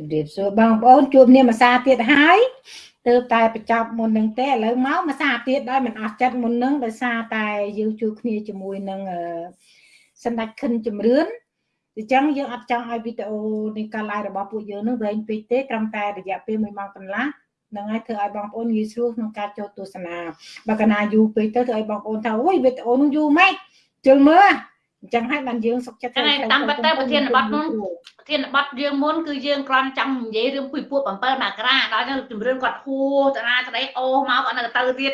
ជំរាបសួរបងប្អូនជួបនាមភាសាទៀតហើយទើបតែបញ្ចប់មុននឹងទេឥឡូវមកភាសាទៀតដោយមិនអស់ចិត្តមុននឹងដោយសារតែយើងជួបគ្នាជាមួយនឹងសម្ដេចខិនជំរឿនអញ្ចឹងយើងអត់ចង់ឲ្យវីដេអូនៃការ live របស់ពួកយើងនឹងវែងពេកទេត្រឹមតែរយៈពេល1ម៉ោងកន្លះនឹងឲ្យធ្វើឲ្យបងប្អូនងាយស្រួលក្នុងការចូលទស្សនាបើកណាយូរពេកទៅធ្វើឲ្យបងប្អូនថាអូយវីដេអូនឹងយូរម៉េចជិលមើល អញ្ចឹងហើយបានយើងសុខចិត្តហ្នឹងតាមពិតទៅប្រធានបទមុនប្រធានបទយើងមុនគឺយើងគ្រាន់ចង់និយាយរឿងពុយពួក7មករាដល់ទៅជំរឿនគាត់ហួរតារាក្តីអូមកគាត់នៅទៅទៀត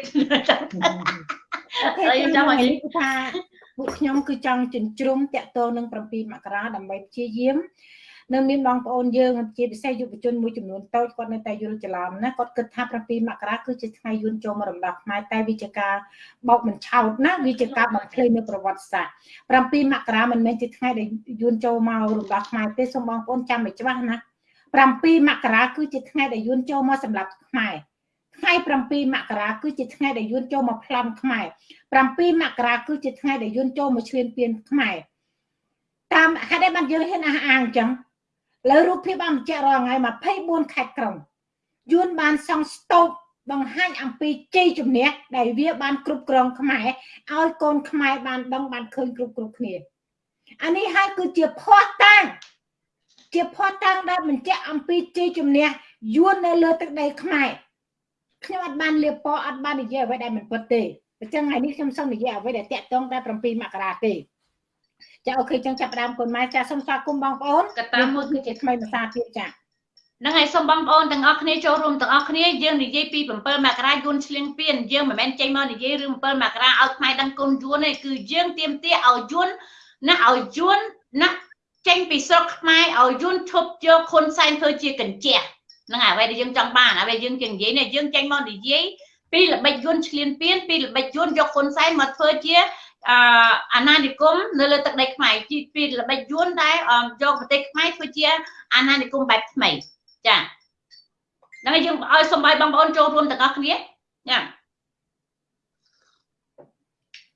ហើយខ្ញុំចង់ឲ្យថាពួកខ្ញុំគឺចង់ជញ្ជ្រុំតាក់ទងនឹង7មករាដើម្បីព្យាយាម នៅមានបងប្អូនយើងជាពិសេសយុវជនមួយចំនួនតូចគាត់នៅតែយល់ច្រឡំណាគាត់គិតថា7មករាគឺជាថ្ងៃយួនចូលមករំដោះខ្មែរតែវាជាការបោកមិនឆោតណាវាជាការបំភ្លៃនៅប្រវត្តិសាស្ត្រ7មករាមិនមែនជាថ្ងៃដែលយួនចូលមករំដោះខ្មែរទេសូមបងប្អូនចាំឲ្យច្បាស់ណា7មករាគឺជាថ្ងៃដែលយួនចូលមកសម្រាប់ខ្មែរថ្ងៃ7មករាគឺជាថ្ងៃដែលយួនចូលមកប្លន់ខ្មែរ7មករាគឺជាថ្ងៃដែលយួនចូលមកឈ្លានពានខ្មែរតាមហេតុអីបានយើងហ៊ានអះអាងអញ្ចឹង លើរូបភាពបានបញ្ជាក់រាល់ថ្ងៃ24ខេត្តក្រុងយួនបានសង់ស្តុបបង្ហាញអំពីជ័យជំនះដែលវាបានគ្រប់គ្រងខ្មែរឲ្យកូនខ្មែរបានដឹងបានឃើញគ្រប់គ្រប់គ្នាអានេះហើយគឺជាភ័ស្តុតាងជាភ័ស្តុតាងដែលបញ្ជាក់អំពីជ័យជំនះយួននៅលើទឹកដីខ្មែរខ្ញុំអត់បានលៀបពណ៌អត់បាននិយាយអ្វីដែលមិនពិតទេអញ្ចឹងថ្ងៃនេះខ្ញុំសូមនិយាយអ្វីដែលតាក់ទងតែ7មករាទេ ចាអូខេចឹងចាប់ផ្ដើមគុណម៉ែចាសូមស្វាគមន៍បងប្អូនកតាមួយគឺជាថ្មីភាសាទៀតចាហ្នឹងហើយសូមបងប្អូនទាំងអស់គ្នាចូលរួមទាំងអស់គ្នាយើងនិយាយពី7មករាយួនឆ្លៀងពៀនយើងមិនមែនចេញមកនិយាយរឿង7មករាឲ្យខ្មែរដឹងគុណយួនទេគឺយើងទៀមទាឲ្យយួនណាឲ្យយួនណាចេញពីស្រុកខ្មែរឲ្យយួនឈប់យកខុនសែនធ្វើជាកញ្ចក់ហ្នឹងហើយអ្វីដែលយើងចង់បានអ្វីយើងជានិយាយនេះយើងចេញមកនិយាយពីល្បិចយួនឆ្លៀនពៀនពីល្បិចយួនយកខុនសែនមកធ្វើជា អអាណានិគមនៅលើទឹកដីខ្មែរពីពីល្បិចយួនដែលយកប្រទេសខ្មែរធ្វើជាអាណានិគមបែបថ្មីចាហ្នឹងហើយយើងឲ្យសូមឲ្យបងប្អូនចូលរួមទាំងអស់គ្នាចា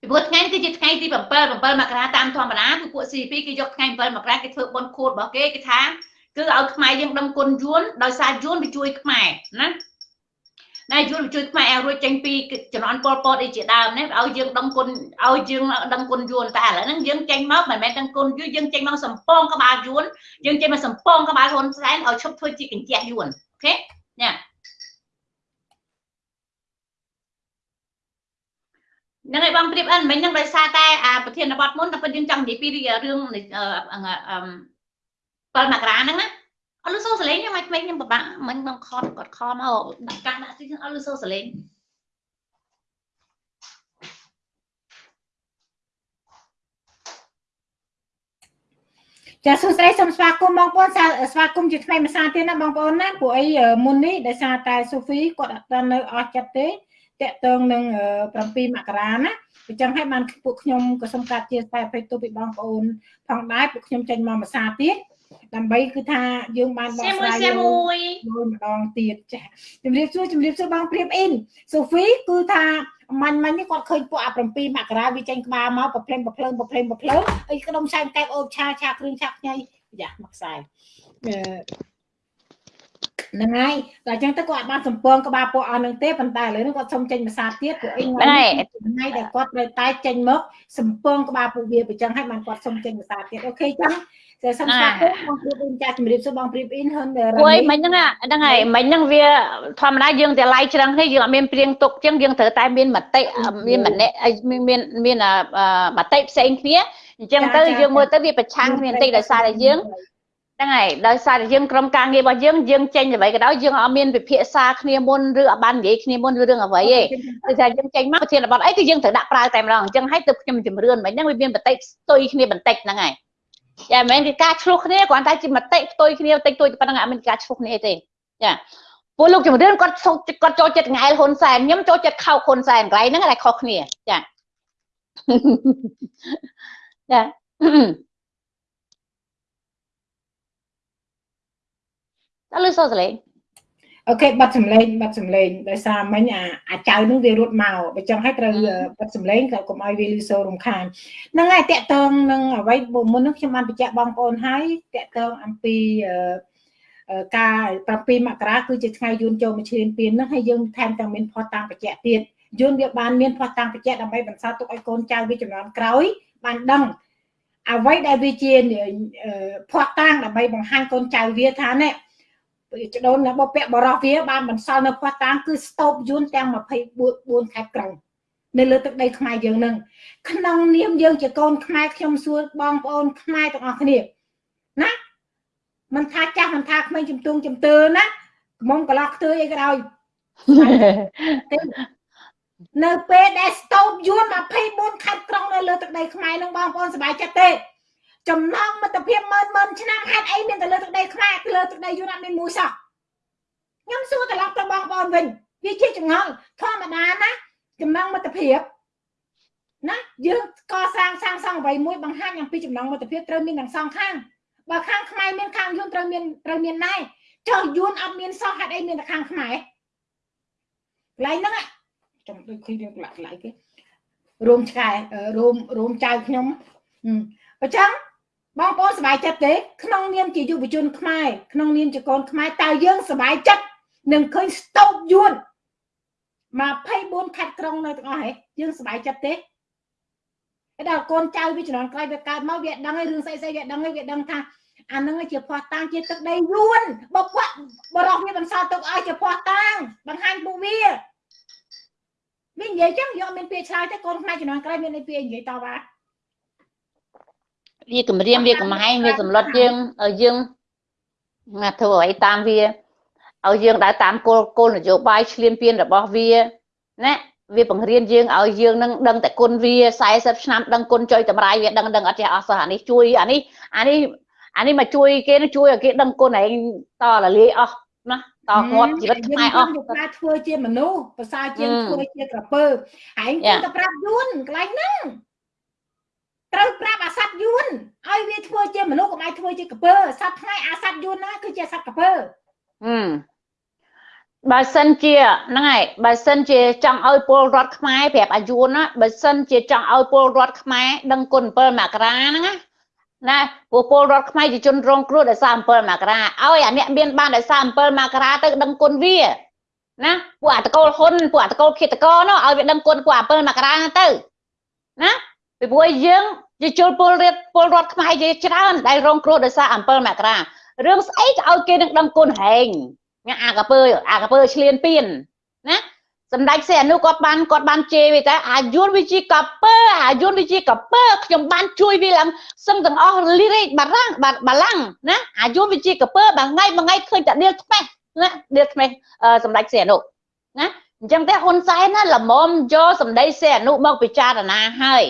ពីព្រោះថ្ងៃគឺជាថ្ងៃទី7 7មករាតាមធម្មតាគឺពួក CP គេយកថ្ងៃ7មករាគេធ្វើបុណ្យខួតរបស់គេគេថាគឺឲ្យខ្មែរយើងដឹងគុណយួនដោយសារយួនវាជួយខ្មែរណា ណែយល់ជួយខ្មែរឲ្យរួចចេញពីចំនួនពលពតអីជាដើមនេះឲ្យយើងដឹងគុណឲ្យយើងដឹងគុណយួនតែឥឡូវហ្នឹងយើងចេញមកមិនមែនដឹងគុណយួនយើងចេញមកសំពងក្បាលយួនយើងចេញមកសំពងក្បាលហ៊ុនសែនឲ្យឈប់ធ្វើជាកញ្ចក់យួនអូខេញ៉ាហ្នឹងហើយបងព្រៀបអិនមិញហ្នឹងដោយសារតែអាប្រធានបទមុនតែពិតយើងចង់និយាយពីរឿងអឺ7មករាហ្នឹងណា អត់លឺសូរសលេងខ្ញុំឲ្យក្មេងខ្ញុំពិបាកមិញបងខតគាត់ខមកដាក់កាសដាក់ទីអត់លឺសូរសលេងចាសួស្តីសូមស្វាគមន៍បងប្អូនស្វាគមន៍ជាថ្មីម្សិលទៀតណាបងប្អូនណាពួកអីមុននេះដោយសារតែសូហ្វីគាត់អត់នៅអស់ចិត្តទេតកតងនឹង7មករាណាអញ្ចឹងហើយបានពួកខ្ញុំក៏សូមកាត់ជាតែអភ័យទោសពីបងប្អូនផងដែរពួកខ្ញុំចេញមកម្សិលទៀត ដើម្បីគឺថាយើងបានបកស្រាយមួយមួយម្ដងទៀតចាជំរាបសួរជំរាបសួរបងព្រៀបអ៊ីនសូហ្វីគឺថាមាញ់មាញ់នេះគាត់ឃើញពួកអា7មករាវាចេញក្បាលមកប្រភ្លេងប្រភ្លើងប្រភ្លេងប្រភ្លើងអីក្ដុំឆែកកែបអូបឆាឆាគ្រឿងឆាខ្ញីយ៉ាមកខ្សែហ្នឹងហើយតែអញ្ចឹងទៅគាត់បានសម្ពងក្បាលពួកអស់នឹងទេប៉ុន្តែឥឡូវនេះគាត់សុំចេញភាសាទៀតពួកអីថ្ងៃថ្ងៃដែលគាត់ត្រូវតែចេញមកសម្ពងក្បាលពួកវាអញ្ចឹងហើយបានគាត់សុំចេញភាសាទៀតអូខេចឹង តែសំស្វាគមន៍បងព្រៀបអ៊ីនចាជំរាបសួរបងព្រៀបអ៊ីនហ៊ុនអុយមិញហ្នឹងហ្នឹងហើយមិញហ្នឹងវាធម្មតាយើងតែឡាយច្រឹងទេយើងអត់មានព្រៀងទុកចឹងយើងត្រូវតែមានមតិមានម្នាក់មានមានមតិផ្សេងគ្នាអញ្ចឹងទៅយើងមើលទៅវាប្រឆាំងគ្នាបន្តិចដោយសារតែយើងហ្នឹងហើយដោយសារតែយើងក្រុមការងាររបស់យើងយើងចេញអ្វីក៏ដោយយើងអត់មានវិភាសាគ្នាមុនឬអត់បាននិយាយគ្នាមុនឬរឿងអ្វីទេគឺថាយើងចេញមកប្រធានបទអីគឺយើងត្រូវដាក់ប្រើតែម្ដងអញ្ចឹងហើយទៅខ្ញុំជំរឿនមិញហ្នឹងវាមានបន្តិចស្ទុយគ្នាបន្តិចហ្នឹងហើយ ចាមិនមែនគឺការឆ្លោះគ្នាគ្រាន់តែជាមតិផ្ទុយគ្នាតិចតួចប៉ុណ្ណឹងអត់មានការឆ្លោះគ្នាទេចាពួកលោកជំរឿនគាត់គាត់ចូលចិត្តងែលហ៊ុនសែនខ្ញុំចូលចិត្តខោហ៊ុនសែនកន្លែងហ្នឹងតែខុសគ្នាចាចាតើលឺសូរសលេង អូខេបាត់សម្លេងបាត់សម្លេងដោយសារមិញអាអាចៅនឹងវារត់មកបើចឹងហើយត្រូវបាត់សម្លេងក៏កុំឲ្យវាលឺសូររំខានហ្នឹងហើយតកតងនឹងអ្វីមុននឹងខ្ញុំបានបញ្ជាក់បងប្អូនហើយតកតងអំពីការ7មករាគឺជាថ្ងៃយួនចូលមកឈ្លានពានហ្នឹងហើយយើងថែមទាំងមានផុសតាំងបច្ចៈទៀតយួនវាបានមានផុសតាំងបច្ចៈដើម្បីបន្សល់ទុកឲ្យកូនចៅវាចំនួនក្រោយបានដឹងអ្វីដែលវាជាផុសតាំងដើម្បីបង្ហាញកូនចៅវាថានេះ ចដូនរបស់ពាក់បរោះវាបានបន្សល់នៅផុសតាំងគឺស្តូបយួនទាំង24ខេត្តក្រុងនៅលើទឹកដីខ្មែរយើងនឹងក្នុងនាមយើងជាកូនខ្មែរខ្ញុំសួរបងប្អូនខ្មែរទាំងអស់គ្នាណាមិនថាចាស់មិនថាក្មេងជំទង់ជំទើណាកំងកន្លោះខ្ទើអីក៏ដោយនៅពេលដែលស្តូបយួន24ខេត្តក្រុងនៅលើទឹកដីខ្មែរនឹងបងប្អូនសប្បាយចិត្តទេ ចំណងមិត្តភាពម៉ឺនម៉ឺនឆ្នាំហេតុអីមានតែលើទឹកដីខ្មែរលើទឹកដីយួនអត់មានមួយសោះខ្ញុំសួរត្រឡប់ទៅបងប្អូនវិញវាជាចងល់ធម្មតាណាចំណងមិត្តភាពណាយើងកសាងសាងសង់អ្វីមួយបង្ហាញអំពីចំណងមិត្តភាពត្រូវមានទាំងសងខាងបើខាងខ្មែរមានខាងយួនត្រូវមានត្រូវមានដែរចុះយួនអត់មានសោះហេតុអីមានតែខាងខ្មែរកន្លែងហ្នឹងចាំដូចឃើញរឿងកន្លែងកន្លែងគេរួមឆ្កែរួមរួមចៅខ្ញុំអញ្ចឹង បងប្អូនសប្បាយចិត្តទេក្នុងនាមជាយុវជនខ្មែរក្នុងនាមជាកូនខ្មែរតើយើងសប្បាយចិត្តនឹងឃើញស្តូបយួន24ខេត្តក្រុងនៅទាំងអស់ហ៎យើងសប្បាយចិត្តទេឯដល់កូនចៅវាជំនាន់ក្រោយវាកើតមកវាដឹងហើយរឿងស្អីស្អីវាដឹងហើយវាដឹងថាអានឹងជាផ្ោះតាំងជាទឹកដីយួនបើពួកបរោះវាបន្សល់ទុកឲ្យជាផ្ោះតាំងបង្ហាញពួកវាវានិយាយចឹងយកមានពាក្យឆ្លើយទៅកូនខ្មែរជំនាន់ក្រោយមានពាក្យនិយាយតបថា វាគម្រាមវាកំហែងវាសម្លុតយើងឲ្យយើងណាធ្វើអ្វីតាមវាឲ្យយើងដើរតាមគោលគោលនយោបាយឆ្លៀនពៀនរបស់វាណាវាបង្រៀនយើងឲ្យយើងនឹងដឹងតែគុណវា40ឆ្នាំដឹងគុណចុយតម្រាយវាដឹងដឹងអត់ចេះអស់សោះអានេះជួយអានេះអានេះអានេះមកជួយគេជួយឲ្យគេដឹងគុណឯងតរលាយអស់ណាតងាប់ជីវិតខ្មែរអស់តែធ្វើជាមនុស្សប្រសើរជាងធ្វើជាក្រពើឯងគួរតែប្រាប់យួនកន្លែងហ្នឹង ត្រូវប្រាប់អាសត្វយួនឲ្យវាធ្វើជាមនុស្សកុំឲ្យធ្វើជាក្រពើសត្វថ្ងៃអាសត្វយួនណាគឺជាសត្វក្រពើហឹមបើសិនជាហ្នឹងហើយបើសិនជាចង់ឲ្យពលរដ្ឋខ្មែរប្រាប់អាយុណាបើសិនជាចង់ឲ្យពលរដ្ឋខ្មែរដឹងគុណ7មករាហ្នឹងណាណាពួកពលរដ្ឋខ្មែរជាជនរងគ្រោះដោយសារ7មករាឲ្យអាអ្នកមានបានដោយសារ7មករាទៅដឹងគុណវាណាពួកអតកូលហ៊ុនពួកអតកូលឃាតករនោះឲ្យវាដឹងគុណពួក7មករាទៅណា ពីព្រោះយើងជាជនពលរដ្ឋពលរដ្ឋខ្មែរជាច្រើនដែលរងគ្រោះដោយសារ7មករារឿងស្អីក៏ឲ្យគេនឹងដឹងគុណហែងញ៉ាអាកពើអាកពើឆ្លៀនពៀនណាសម្ដេចសីហនុគាត់បានគាត់បានជេរវាតែអាយុនវិជាកពើអាយុនវិជាកពើខ្ញុំបានជួយវាឡើងសឹងទាំងអស់លីរេបារាំងបាឡាំងណាអាយុនវិជាកពើមួយថ្ងៃមួយថ្ងៃឃើញតែដៀលថ្មេះណាដៀលថ្មេះសម្ដេចសីហនុណាអញ្ចឹងតែហ៊ុនសែនណាល្មមយកសម្ដីសីហនុមកពិចារណាហើយ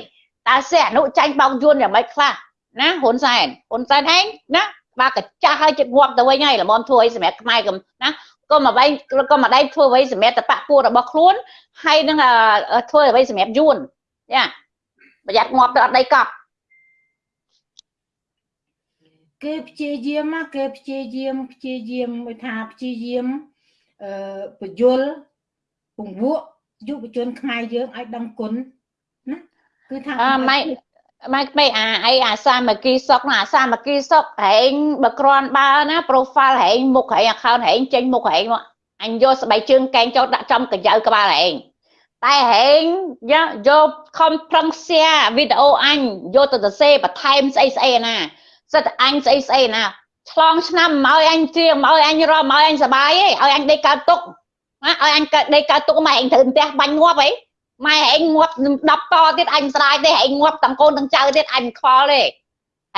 តើសីហនុចាញ់បោកយួនយ៉ាងម៉េចខ្លះណាហ៊ុនសែនហ៊ុនសែនឯងណាបើកចាស់ហើយចិត្តងាប់ទៅវិញហើយល្មមធ្វើអីសម្រាប់ខ្មែរកំណាក៏មកបែងក៏មកដៃធ្វើអ្វីសម្រាប់តបៈពួករបស់ខ្លួនហើយនឹងធ្វើអ្វីសម្រាប់យួនចាប្រយ័ត្នងាប់ទៅអត់ដីកប់គេព្យាយាមគេព្យាយាមព្យាយាមមួយថាព្យាយាមអឺបញ្យលពង្វក់យុវជនខ្មែរយើងឲ្យដឹងគុណណា គឺថាអឺម៉ៃម៉ែក្មេអាអីអាសាមគ្គីសុកអាសាមគ្គីសុកហែងបើក្រាន់បើណា profile ហែងមុខហែង account ហែងចេញមុខហែងមកអញយកស្បែកជើងកែងចូលដាក់ចំកញ្ចៅក្បាលហែងតែហែងយកខំប្រឹង share វីដេអូអញយកទៅទៅសេបន្ថែមស្អីស្អីណាសិតអញស្អីស្អីណាឆ្លងឆ្នាំមកឲ្យអញជាមកឲ្យអញរមមកឲ្យអញសបាយឯងឲ្យអញដេកកើតទុកណាឲ្យអញដេកកើតទុកមកឯងត្រូវផ្ទះបាញ់ងាប់អី ម៉ែឯងងាប់10តទៀតអញស្រាយទេឯងងាប់ទាំងកូនទាំងចៅទៀតអញខ្វល់ទេ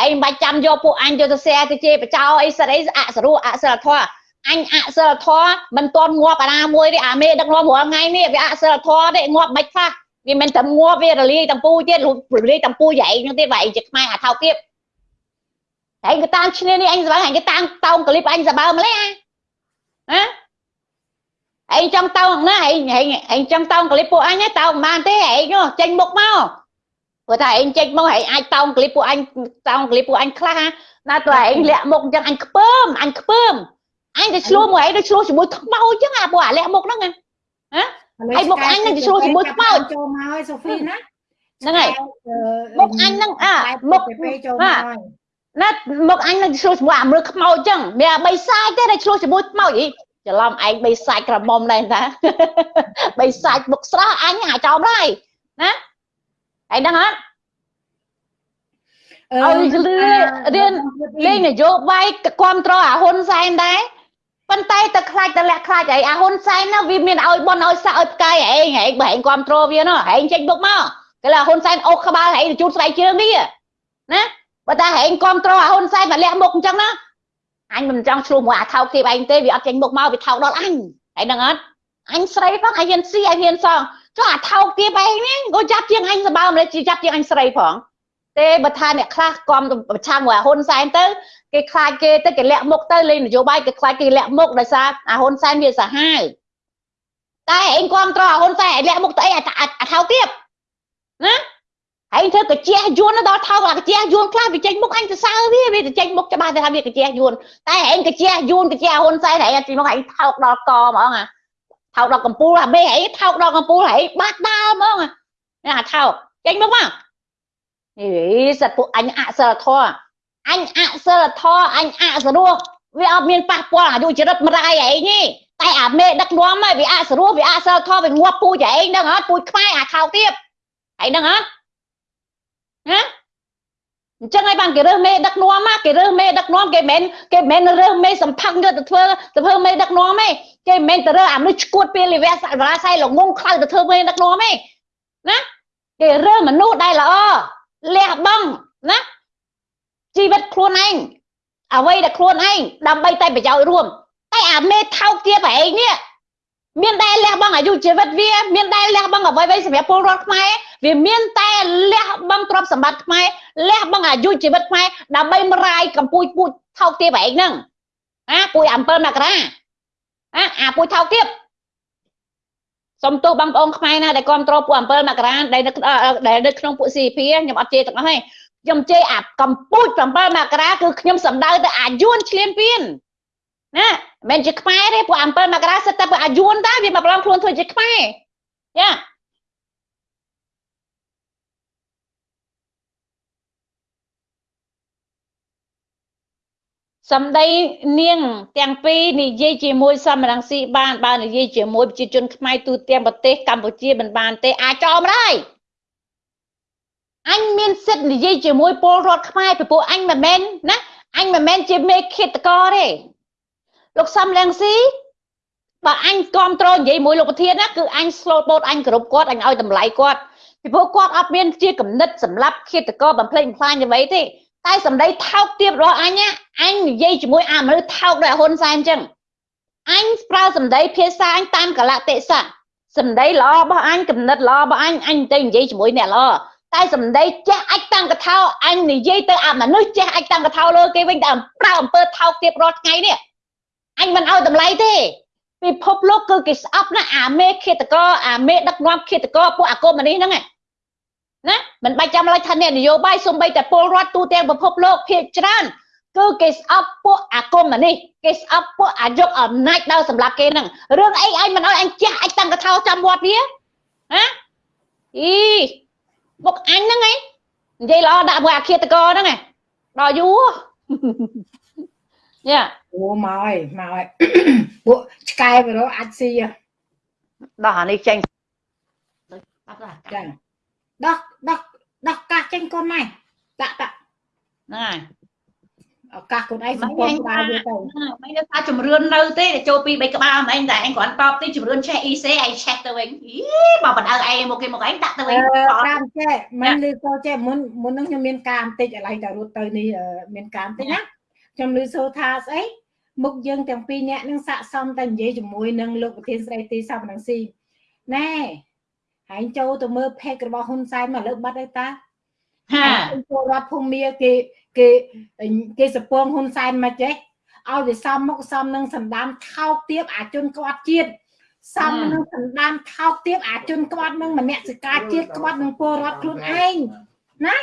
ឯងមិនបាច់ចាំយកពួកអញយកទៅ share ទៅជេរបចោអីសិតអីអសរុអសិលធម៌អញអសិលធម៌មិនតន់ងាប់អាណាមួយទេអាមេដឹកនាំរាល់ថ្ងៃនេះវាអសិលធម៌ទេងាប់មិនខ្លះវាមិនតែងាប់វារលាយទាំងពូទៀតរលាយទាំងពូយ៉ែងហ្នឹងទៀតបើឯងជាខ្មែរអាថោកទៀតឯងក៏តាមឈ្នានេះអញសបើឯងក៏តាមតោងក្លីបអញសបើម្លេះណា ឯងចង់តោងណាឯងឯងចង់តោងក្លីបពួកអញតោងមិនបានទេឯងចេញមុខមកព្រោះថាឯងចេញមកឯងអាចតោងក្លីបពួកអញតោងក្លីបពួកអញខ្លះណាតើឯងលាក់មុខអញ្ចឹងអញខ្ពើមអញខ្ពើមអញទៅឆ្លោះមួយឯងទៅឆ្លោះជាមួយខ្មោចអញ្ចឹងអាពួកអាលាក់មុខហ្នឹងហ៎ហើយមុខអញនឹងទៅឆ្លោះជាមួយខ្មោចចូលមកហើយសូហ្វីណាហ្នឹងហើយមុខអញហ្នឹងអាមុខចូលមកហើយណាមកអញនឹងឆ្លោះជាមួយអាមើលខ្មោចចឹងមានអាបីសាយទេដែលឆ្លោះជាមួយខ្មោចអី ច្រឡំឯងបីសាច់ក្រមុំដែរតាបីសាច់មុខស្រស់អញអាចោមដែរណាឯងដឹងអត់ឲ្យលឺរៀនលេងនយោបាយគ្រប់ត្រអាហ៊ុនសែនដែរប៉ុន្តែទៅខ្លាចទៅលាក់ខ្លាចអីអាហ៊ុនសែនណាវាមានឲ្យបនឲ្យសាក់ឲ្យផ្កាយឯងឯងបើឯងគ្រប់ត្រវានោះឯងចេញមុខមកគេថាហ៊ុនសែនអូសក្បាលឯងជូតស្បែកជើងនេះណាបើតែឯងគ្រប់ត្រអាហ៊ុនសែនមកលាក់មុខអញ្ចឹងណា អញមិនចង់ឆ្លោះមួយអាថោកទៀតឯងទេវាអត់ចេញមុខមកវាថោកដល់អញហើយដឹងអត់អញស្រីផងអញហ៊ានស៊ីអញហ៊ានសងចុះអាថោកទៀតឯងនេះក៏ចាប់ជាងអញសបើមិនជាចាប់ជាងអញស្រីផងទេបើថាអ្នកខ្លះគំប្រឆាំងមួយហ៊ុនសែនទៅគេខ្លាចគេទៅគេលាក់មុខទៅលេងនយោបាយគេខ្លាចគេលាក់មុខដោយសារអាហ៊ុនសែនវាសាហាវតែឯងគ្រប់ត្រអាហ៊ុនសែនឯងលាក់មុខទៅអីអាថោកទៀតណា ហើយធ្វើកាជះយួនដល់ថោកអាកាជះយួនខ្លះវាចេញមុខអញទៅសើវាវាទៅចេញមុខច្បាស់ទៅថាវាកាជះយួនតែឯងកាជះយួនកាជះហ៊ុនសែនឯងចេញមុខឯងថោកដល់កហ្មងអាថោកដល់កំពូលអាមេឯងថោកដល់កំពូលឯងបាត់ដើមហ្មងអាថោកចេញមុខមកអេសត្វពួកអញអសិលធម៌អញអសិលធម៌អញអសរោះវាអត់មានប៉ះពាល់អាយុចរិតមរាយឯងទេតែអាមេដឹកនាំហ្នឹងវាអសរោះវាអសិលធម៌វាងាប់ពូជឯងហ្នឹងអត់ពូជខ្មែរអាថោកទៀតឯងហ្នឹងអត់ ណាអញ្ចឹងហើយបានគេរើសមេដឹកនាំមកគេរើសមេដឹកនាំគេមិនគេមិនរើសមេសំផឹកយកទៅធ្វើទៅធ្វើមេដឹកនាំទេគេមិនទៅរើសអាមនុស្សឈួតពេលលិវៈសរាស័យល្ងងខ្លៅទៅធ្វើមេដឹកនាំទេណាគេរើសមនុស្សដែលល្អលះបង់ណាជីវិតខ្លួនឯងអ្វីដែលខ្លួនឯងដើម្បីតែប្រយោជន៍រួមតែអាមេថោកទៀតឯងនេះ មានតែលះបង់អាយុជីវិតវាមានតែលះបង់អ្វីៗសម្រាប់ពលរដ្ឋខ្មែរវាមានតែលះបង់ទ្រព្យសម្បត្តិខ្មែរលះបង់អាយុជីវិតខ្មែរដើម្បីមរាយកម្ពុជាពូជថោកទៀតឯងហ្នឹងអាពូជ7មករាអាអាពូជថោកទៀតសុំទោសបងប្អូនខ្មែរណាដែលគ្រប់គ្រងពួក7មករាដែលដែលនៅក្នុងពួក CP ខ្ញុំអត់ជេរទាំងអស់ទេខ្ញុំជេរអាកម្ពុជា7មករាគឺខ្ញុំសំដៅទៅអាយួនឆ្លៀនពៀន ណាមិនជាខ្មែរទេពួក7មករាសិតតែពួកអាយួនតាវាមកប្រឡងខ្លួនធ្វើជាខ្មែរយ៉ាសម្ដីនាងទាំងពីរនិយាយជាមួយសមរង្ស៊ីបានបើនិយាយជាមួយប្រជាជនខ្មែរទូទាំងប្រទេសកម្ពុជាមិនបានទេអាចចោលមិនដែរអញមានសិទ្ធិនិយាយជាមួយពលរដ្ឋខ្មែរពីព្រោះអញមិនមែនណាអញមិនមែនជាមេឃាតករទេ លោកសំលៀងស៊ីបើអញគ្រប់គ្រងនិយាយមួយលោកប្រធានណាគឺអញ slow boat អញគ្រប់គាត់អញឲ្យតម្លៃគាត់ពីព្រោះគាត់អត់មានជាគំនិតសម្រាប់ឃាតករបំផ្លិចបំផ្លាញអ្វីទេតែសម្ដីថោកទាបរបស់អញអញនិយាយជាមួយអាមនុស្សថោកដោយហ៊ុនសែនអញ្ចឹងអញប្រើសម្ដីភាសាអញតាមកលៈទេសៈសម្ដីល្អរបស់អញគំនិតល្អរបស់អញអញទៅនិយាយជាមួយអ្នកល្អតែសម្ដីចេះអាចតាំងកថាអញនិយាយទៅអាមនុស្សចេះអាចតាំងកថាលើគេវិញតែប្រើអំពើថោកទាបរាល់ថ្ងៃនេះ អញមិនឲ្យតម្លៃទេពិភពលោកគឺគេស្អប់ណាអាមេឃាតកអាមេដឹកនាំឃាតកពួកអាកុម្មុយនីហ្នឹងណាមិនបាច់ចាំឡើយថាអ្នកនយោបាយសំបីតែពលរដ្ឋទូទាំងពិភពលោកភាគច្រើនគឺគេស្អប់ពួកអាគមនេះគេស្អប់ពួកអាយកអំណាចដល់សម្រាប់គេហ្នឹងរឿងអីអញមិនឲ្យអញចាស់អញតាំងកថាចាំវត្តវាហ៎អីមុខអញហ្នឹងឯងនិយាយល្អដាក់មួយអាឃាតកហ្នឹងឯងដល់យូរ យ៉ាអូមកហើយមកហើយពួកឆ្កែបរោអាចស៊ីដល់អានេះចេញចាដោះដោះដោះកាសចេញកូនម៉ែតាក់តាក់ហ្នឹងហើយឱកាសខ្លួនឯងសម្គាល់ក្បាលវាទៅមិនថាជំរឿននៅទេចូលពី3ក្បាលមិនឯងតែឯងគ្រាន់តបទីជំរឿនឆេះ EC ឯងឆេះទៅវិញអីបើបណ្ដៅឯងមកគេមកឯងដាក់ទៅវិញតាមចេះមិនលឺទៅចេះមុនមុននឹងខ្ញុំមានការបន្តិចឥឡូវតែរត់ទៅនេះមានការបន្តិចណា ខ្ញុំលឺសូថាស្អីមុខយើងទាំងពីរនាក់នឹងស័កសមតែនិយាយជាមួយនឹងលោកប្រធានស្រីទីសំរងស៊ីណែហែងចូលទៅមើលផេករបស់ហ៊ុនសែនមកលើបាត់ហើយតាហាពលរដ្ឋភូមិគេគេគេសពងហ៊ុនសែនមកចេះឲ្យវាសំមុខសំនឹងសណ្ដានថោកទៀបអាជនក្បត់ជាតិសំនឹងសណ្ដានថោកទៀបអាជនក្បត់នឹងមនសិការជាតិក្បត់នឹងពលរដ្ឋខ្លួនឯងណា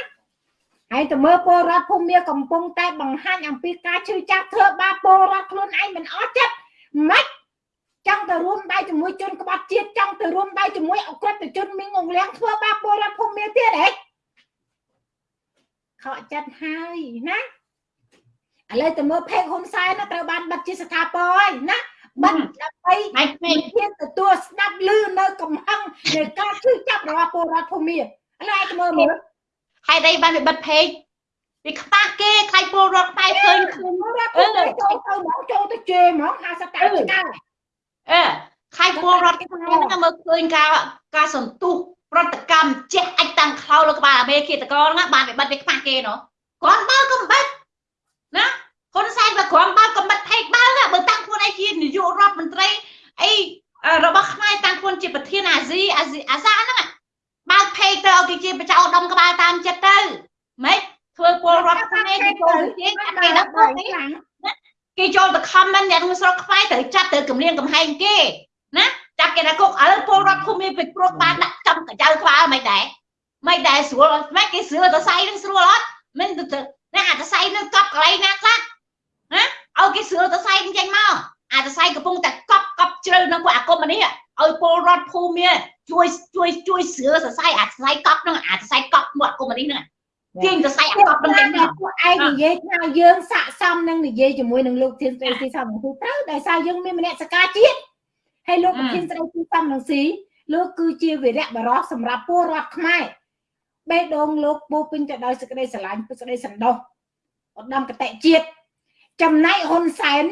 ហើយទៅមើលពលរដ្ឋភូមិកំពុងតែបង្ហាញអំពីការឈឺចាប់ធ្វើបាបពលរដ្ឋខ្លួនឯងមិនអស់ចិត្តម៉េចចង់ទៅរួមដៃជាមួយជនក្បត់ជាតិចង់ទៅរួមដៃជាមួយអក្រិតជនមីងអង្លៀងធ្វើបាបពលរដ្ឋភូមិទៀតហ៎ខកចិត្តហើយណាឥឡូវទៅមើលផេកហ៊ុនសែនណាត្រូវបានបិទជាស្ថាពរហើយណាបិទដើម្បីឯងមានទទួលស្ដាប់ឮនៅកំហឹងនៃការជឿចាប់របស់ពលរដ្ឋភូមិឥឡូវឯងទៅមើលមើល ហេតុអីបានវាបិទផេកវាខ្វះគេខ្លាចពលរដ្ឋខ្មែរឃើញឃើញអឺចូលទៅមកចូលទៅជេរហ្មង50តាឆ្កែអឺខ្លាចពលរដ្ឋខ្មែរហ្នឹងមើលឃើញការការសន្ទុះប្រតិកម្មចេះអាចតាំងខោលើក្បាលអាមេឃាតកោហ្នឹងបានវាបិទវាខ្វះគេណោះគាត់បើក៏បិទណាហ៊ុនសែនបើគ្រាន់បើក៏បិទផេកបើបើតាំងខ្លួនឯងជានាយករដ្ឋមន្ត្រីអីរបស់ខ្មែរតាំងខ្លួនជាប្រធានអាស៊ីអាស៊ីអាសាហ្នឹង បើកផេកទៅឲ្យគេជាបចៅដុំក្បាលតាមចិត្តទៅម៉េចធ្វើពលរដ្ឋខ្មែរគេចូលជាគេដឹកពួកនេះគេចូលទៅ comment អ្នកក្នុងស្រុកខ្មែរត្រូវចាត់ទៅគម្រាមកំហែងគេណាចាត់គេថាគុកឥឡូវពលរដ្ឋភូមិពេជ្រព្រោះបានដាក់ចំកញ្ចៅក្បាលមិនដែរមិនដែរស្រួលមិនគេស្រួលទៅសៃនឹងស្រួលអត់មិនទៅណាអាទៅសៃនឹងកប់កន្លែងណាខ្លះណាឲ្យគេស្រួលទៅសៃនឹងចេញមកអាទៅសៃកំពុងតែកប់កប់ជ្រៅនឹងពួកអាគមនេះឲ្យពលរដ្ឋភូមិ ជួយជួយជួយស្រួលសរសៃអាសរសៃកប់នឹងអាសរសៃកប់មកគមនេះហ្នឹងទាញសរសៃអាកប់នឹងចេញមកពួកឯងនិយាយថាយើងស័កសមនឹងនិយាយជាមួយនឹងលោកធានស្រីទីសំនឹងទូត្រូវដោយសារយើងមានមនសិការជាតិហើយលោកប្រធានស្រីទីសំនឹងស៊ីលោកគឺជាវីរៈបរោះសម្រាប់ពលរដ្ឋខ្មែរបេះដូងលោកពោពេញទៅដោយសេចក្តីស្រឡាញ់សេចក្តីសន្តោសឧត្តមកតេជាតិចំណែកហ៊ុនសែន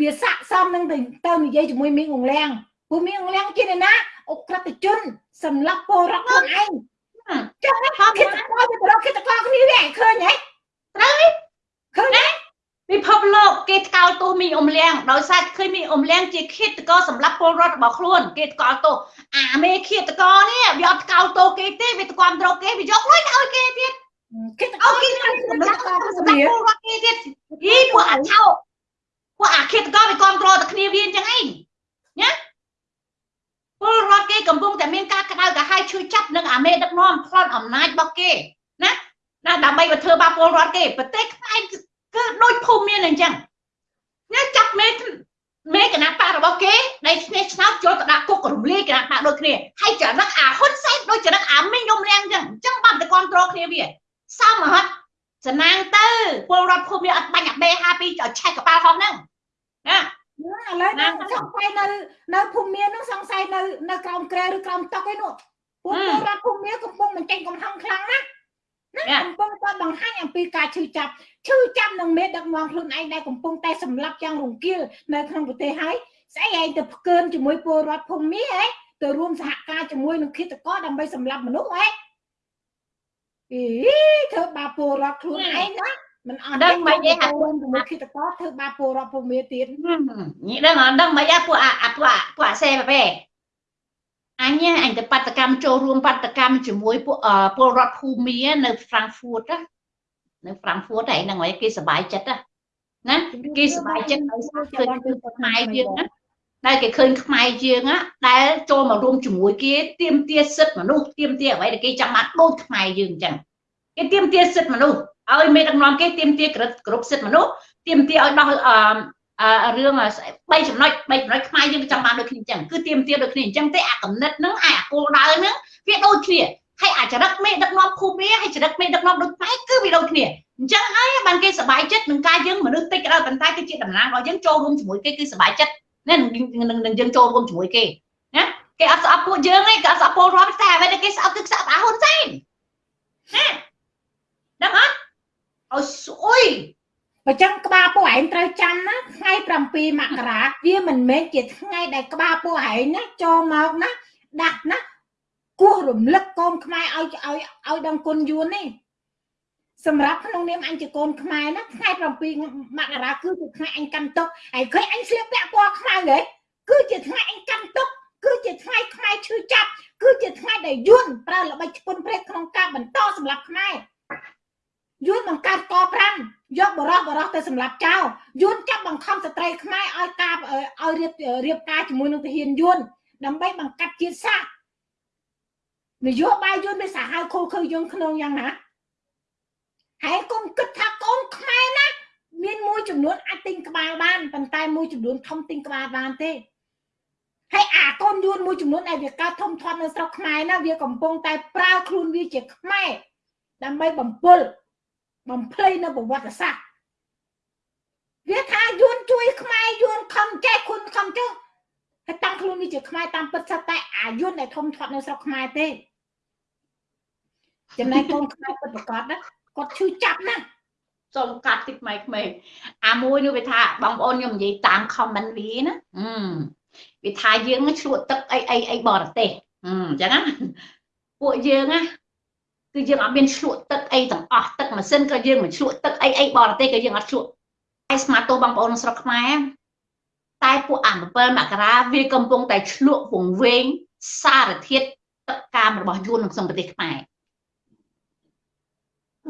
វាស័កសមនឹងទៅនិយាយជាមួយមីងអងលៀងព្រោះមីងអងលៀងជាអ្នកណា អុក្រិតជនសម្រាប់ពលរដ្ឋខ្លួនឯងចឹងហ្នឹងគិតទៅវាទៅរកគិតទៅគ្នាវាឃើញហ៎ត្រូវឃើញទេពិភពលោកគេថ្កោលទោសមីអ៊ុំលៀងដោយសារឃើញមីអ៊ុំលៀងជាឃាតករសម្រាប់ពលរដ្ឋរបស់ខ្លួនគេថ្កោលទោសអាមេឃាតករនេះវាអត់ថ្កោលទោសគេទេវាទ្រាំទ្រគេវាយកលុយទៅឲ្យគេទៀតគេទៅឲ្យគេសម្រាប់សម្រាប់ពលរដ្ឋគេទៀតយីពួកអាឆោពួកអាឃាតករវាគ្រប់គ្រងតែគ្នាវាអញ្ចឹងឯងណា ពលរដ្ឋគេកំពុងតែមានការក្តៅក្រហាយឈឺចាប់នឹងអាមេដឹកនាំផ្លន់អំណាចរបស់គេណាណាដើម្បីទៅធ្វើបាបពលរដ្ឋគេប្រទេសខ្មែរគឺដូចភូមិមានអញ្ចឹងណាចាប់មេមេគណៈបករបស់គេដែលឈ្នះឆ្នោតចូលទៅដាក់គុករំលាយគណៈបកដូចគ្នាហើយចរិតអាហ៊ុនសែនដូចចរិតអាមីងយំរាំងអញ្ចឹងអញ្ចឹងបានតែគ្រប់គ្រងគ្នាវាសមហត់ចំណាងទៅពលរដ្ឋភូមិអត់បាញ់អាបេ52ឲ្យឆែកកប៉ាល់ហោះហ្នឹងណា ឥឡូវហ្នឹងសង្ស័យនៅនៅភូមិមាននោះសង្ស័យនៅនៅក្រោមក្រែឬក្រោមតុកឯនោះពួកពលរដ្ឋភូមិមានកំពុងបញ្ចេញកំហឹងខ្លាំងណាស់ណាកំពុងតែបង្ហាញអំពីការឈឺចាប់ឈឺចាប់នឹងមេដឹកនាំខ្លួនឯងដែលកំពុងតែសម្លាប់យ៉ាងរង្គាលនៅក្នុងប្រទេសហើយស្អីឯងទៅផ្កើនជាមួយពលរដ្ឋភូមិមានហ៎ទៅរួមសហការជាមួយនឹងឃាតករដើម្បីសម្លាប់មនុស្សហ៎អីធ្វើបាបពលរដ្ឋខ្លួនឯងណា មិនអត់ដឹងមិនទេអាពួកជាមួយគិតកោធ្វើបាបពលរដ្ឋភូមិទៀតញីដឹងអត់ដឹងមិនអាពួកអាពួកពួកអាសេបែអញអញទៅបដកម្មចូលរួមបដកម្មជាមួយពួកពលរដ្ឋភូមិនៅ Frankfurt នៅ Frankfurt ឯហ្នឹងហើយគេសប្បាយចិត្តណាគេសប្បាយចិត្តឲ្យឃើញខ្មែរយើងណាដែលគេឃើញខ្មែរយើងណាដែលចូលមករួមជាមួយគេទៀមទាសិទ្ធិមនុស្សទៀមទាអ្វីដែលគេចង់បានដូចខ្មែរយើងអញ្ចឹងគេទៀមទាសិទ្ធិមនុស្ស ឲ្យមេដឹកនាំគេទៀមទាគ្រប់សិទ្ធិមនុស្សទៀមទាឲ្យដោះអឺរឿង3ចំណុច3ចំណុចខ្មែរយើងចង់បានដូចគ្នាអញ្ចឹងគឺទៀមទាដូចគ្នាអញ្ចឹងទេអាកំណត់ហ្នឹងអាគោលដៅហ្នឹងវាដូចគ្នាហើយអាចរិតមេដឹកនាំភូមិហើយចរិតមេដឹកនាំដូចខ្មែរគឺវាដូចគ្នាអញ្ចឹងហើយបានគេសប្បាយចិត្តនឹងការយើងមនុស្សតិចក៏ដោយប៉ុន្តែគឺជាតំណាងរបស់យើងចូលរួមជាមួយគេគឺសប្បាយចិត្តណានឹងយើងចូលរួមជាមួយគេណាគេអត់ស្អប់ពួកយើងទេគេអត់ស្អប់ពលរដ្ឋតែអ្វីដែលគេស្អប់គឺស្អប់អាហ៊ុនសែនណាដឹងអត់ ឲ្យស្អុយអញ្ចឹងក្បាលពួកឯងត្រូវចាំណាថ្ងៃ7មករាវាមិនមែនជាថ្ងៃដែលក្បាលពួកឯងណាចូលមកណាដាក់ណាគោះរំលឹកកូនខ្មែរឲ្យឲ្យឲ្យដឹងគុណយួននេះសម្រាប់ក្នុងនាមអញជាកូនខ្មែរណាថ្ងៃ7មករាគឺជាថ្ងៃអញកាន់ទុកហើយឃើញអញស្លៀកពាក់ពណ៌ខ្មៅហ៎គឺជាថ្ងៃអញកាន់ទុកគឺជាថ្ងៃខ្មែរឈឺចាប់គឺជាថ្ងៃដែលយួនប្រើល្បិចឈ្ពន់ព្រេកក្នុងការបន្តសម្រាប់ខ្មែរ យួនបង្កើតក5យកបរោះបរោះទៅសម្លាប់ចោលយួនចាប់បង្ខំស្ត្រីខ្មែរឲ្យការឲ្យរៀបរៀបការជាមួយនឹងទាហានយួនដើម្បីបង្កាត់ជាតិសាសន៍នយោបាយយួនវាសាហាវខូខើយើងក្នុងយ៉ាងណាហើយកុំគិតថាកូនខ្មែរណាមានមួយចំនួនអាចទិញក្បាលបានប៉ុន្តែមួយចំនួនធំទិញក្បាលបានទេហើយអាកូនយួនមួយចំនួនដែលវាកើតធំធាត់នៅស្រុកខ្មែរណាវាកំពុងតែប្រើខ្លួនវាជាខ្មែរដើម្បីបំពុល បំភ្លៃនៅប្រវត្តិសាស្ត្រវាថាយួនជួយខ្មែរយួនខំចេះគុណខំចុះហើយតាំងខ្លួននេះជាខ្មែរតាមពិតសតែអាយួនដែលធំធាត់នៅស្រុកខ្មែរទេចំណែកកូនខ្មែរពិតប្រកបណាគាត់ឈឺចាប់ណាស់សូមកាត់តិចម៉ៃក្មេងអាមួយនោះវាថាបងប្អូនខ្ញុំនិយាយតាម comment វាណាវាថាយើងឆ្លក់ទឹកអីអីអីបរទេសអញ្ចឹងណាពួកយើងណា គឺយើងអត់មានឆ្លក់ទឹកអីទាំងអស់ទឹកម៉ាស៊ីនក៏យើងមិនឆ្លក់ទឹកអីអីបរទេសក៏យើងអត់ឆ្លក់តែស្មាតទោបងប្អូនស្រុកខ្មែរតែពួកអា7មករាវាកំពុងតែឆ្លក់វង្វេងសារធាតុទឹកកាមរបស់យួនក្នុងប្រទេសខ្មែរ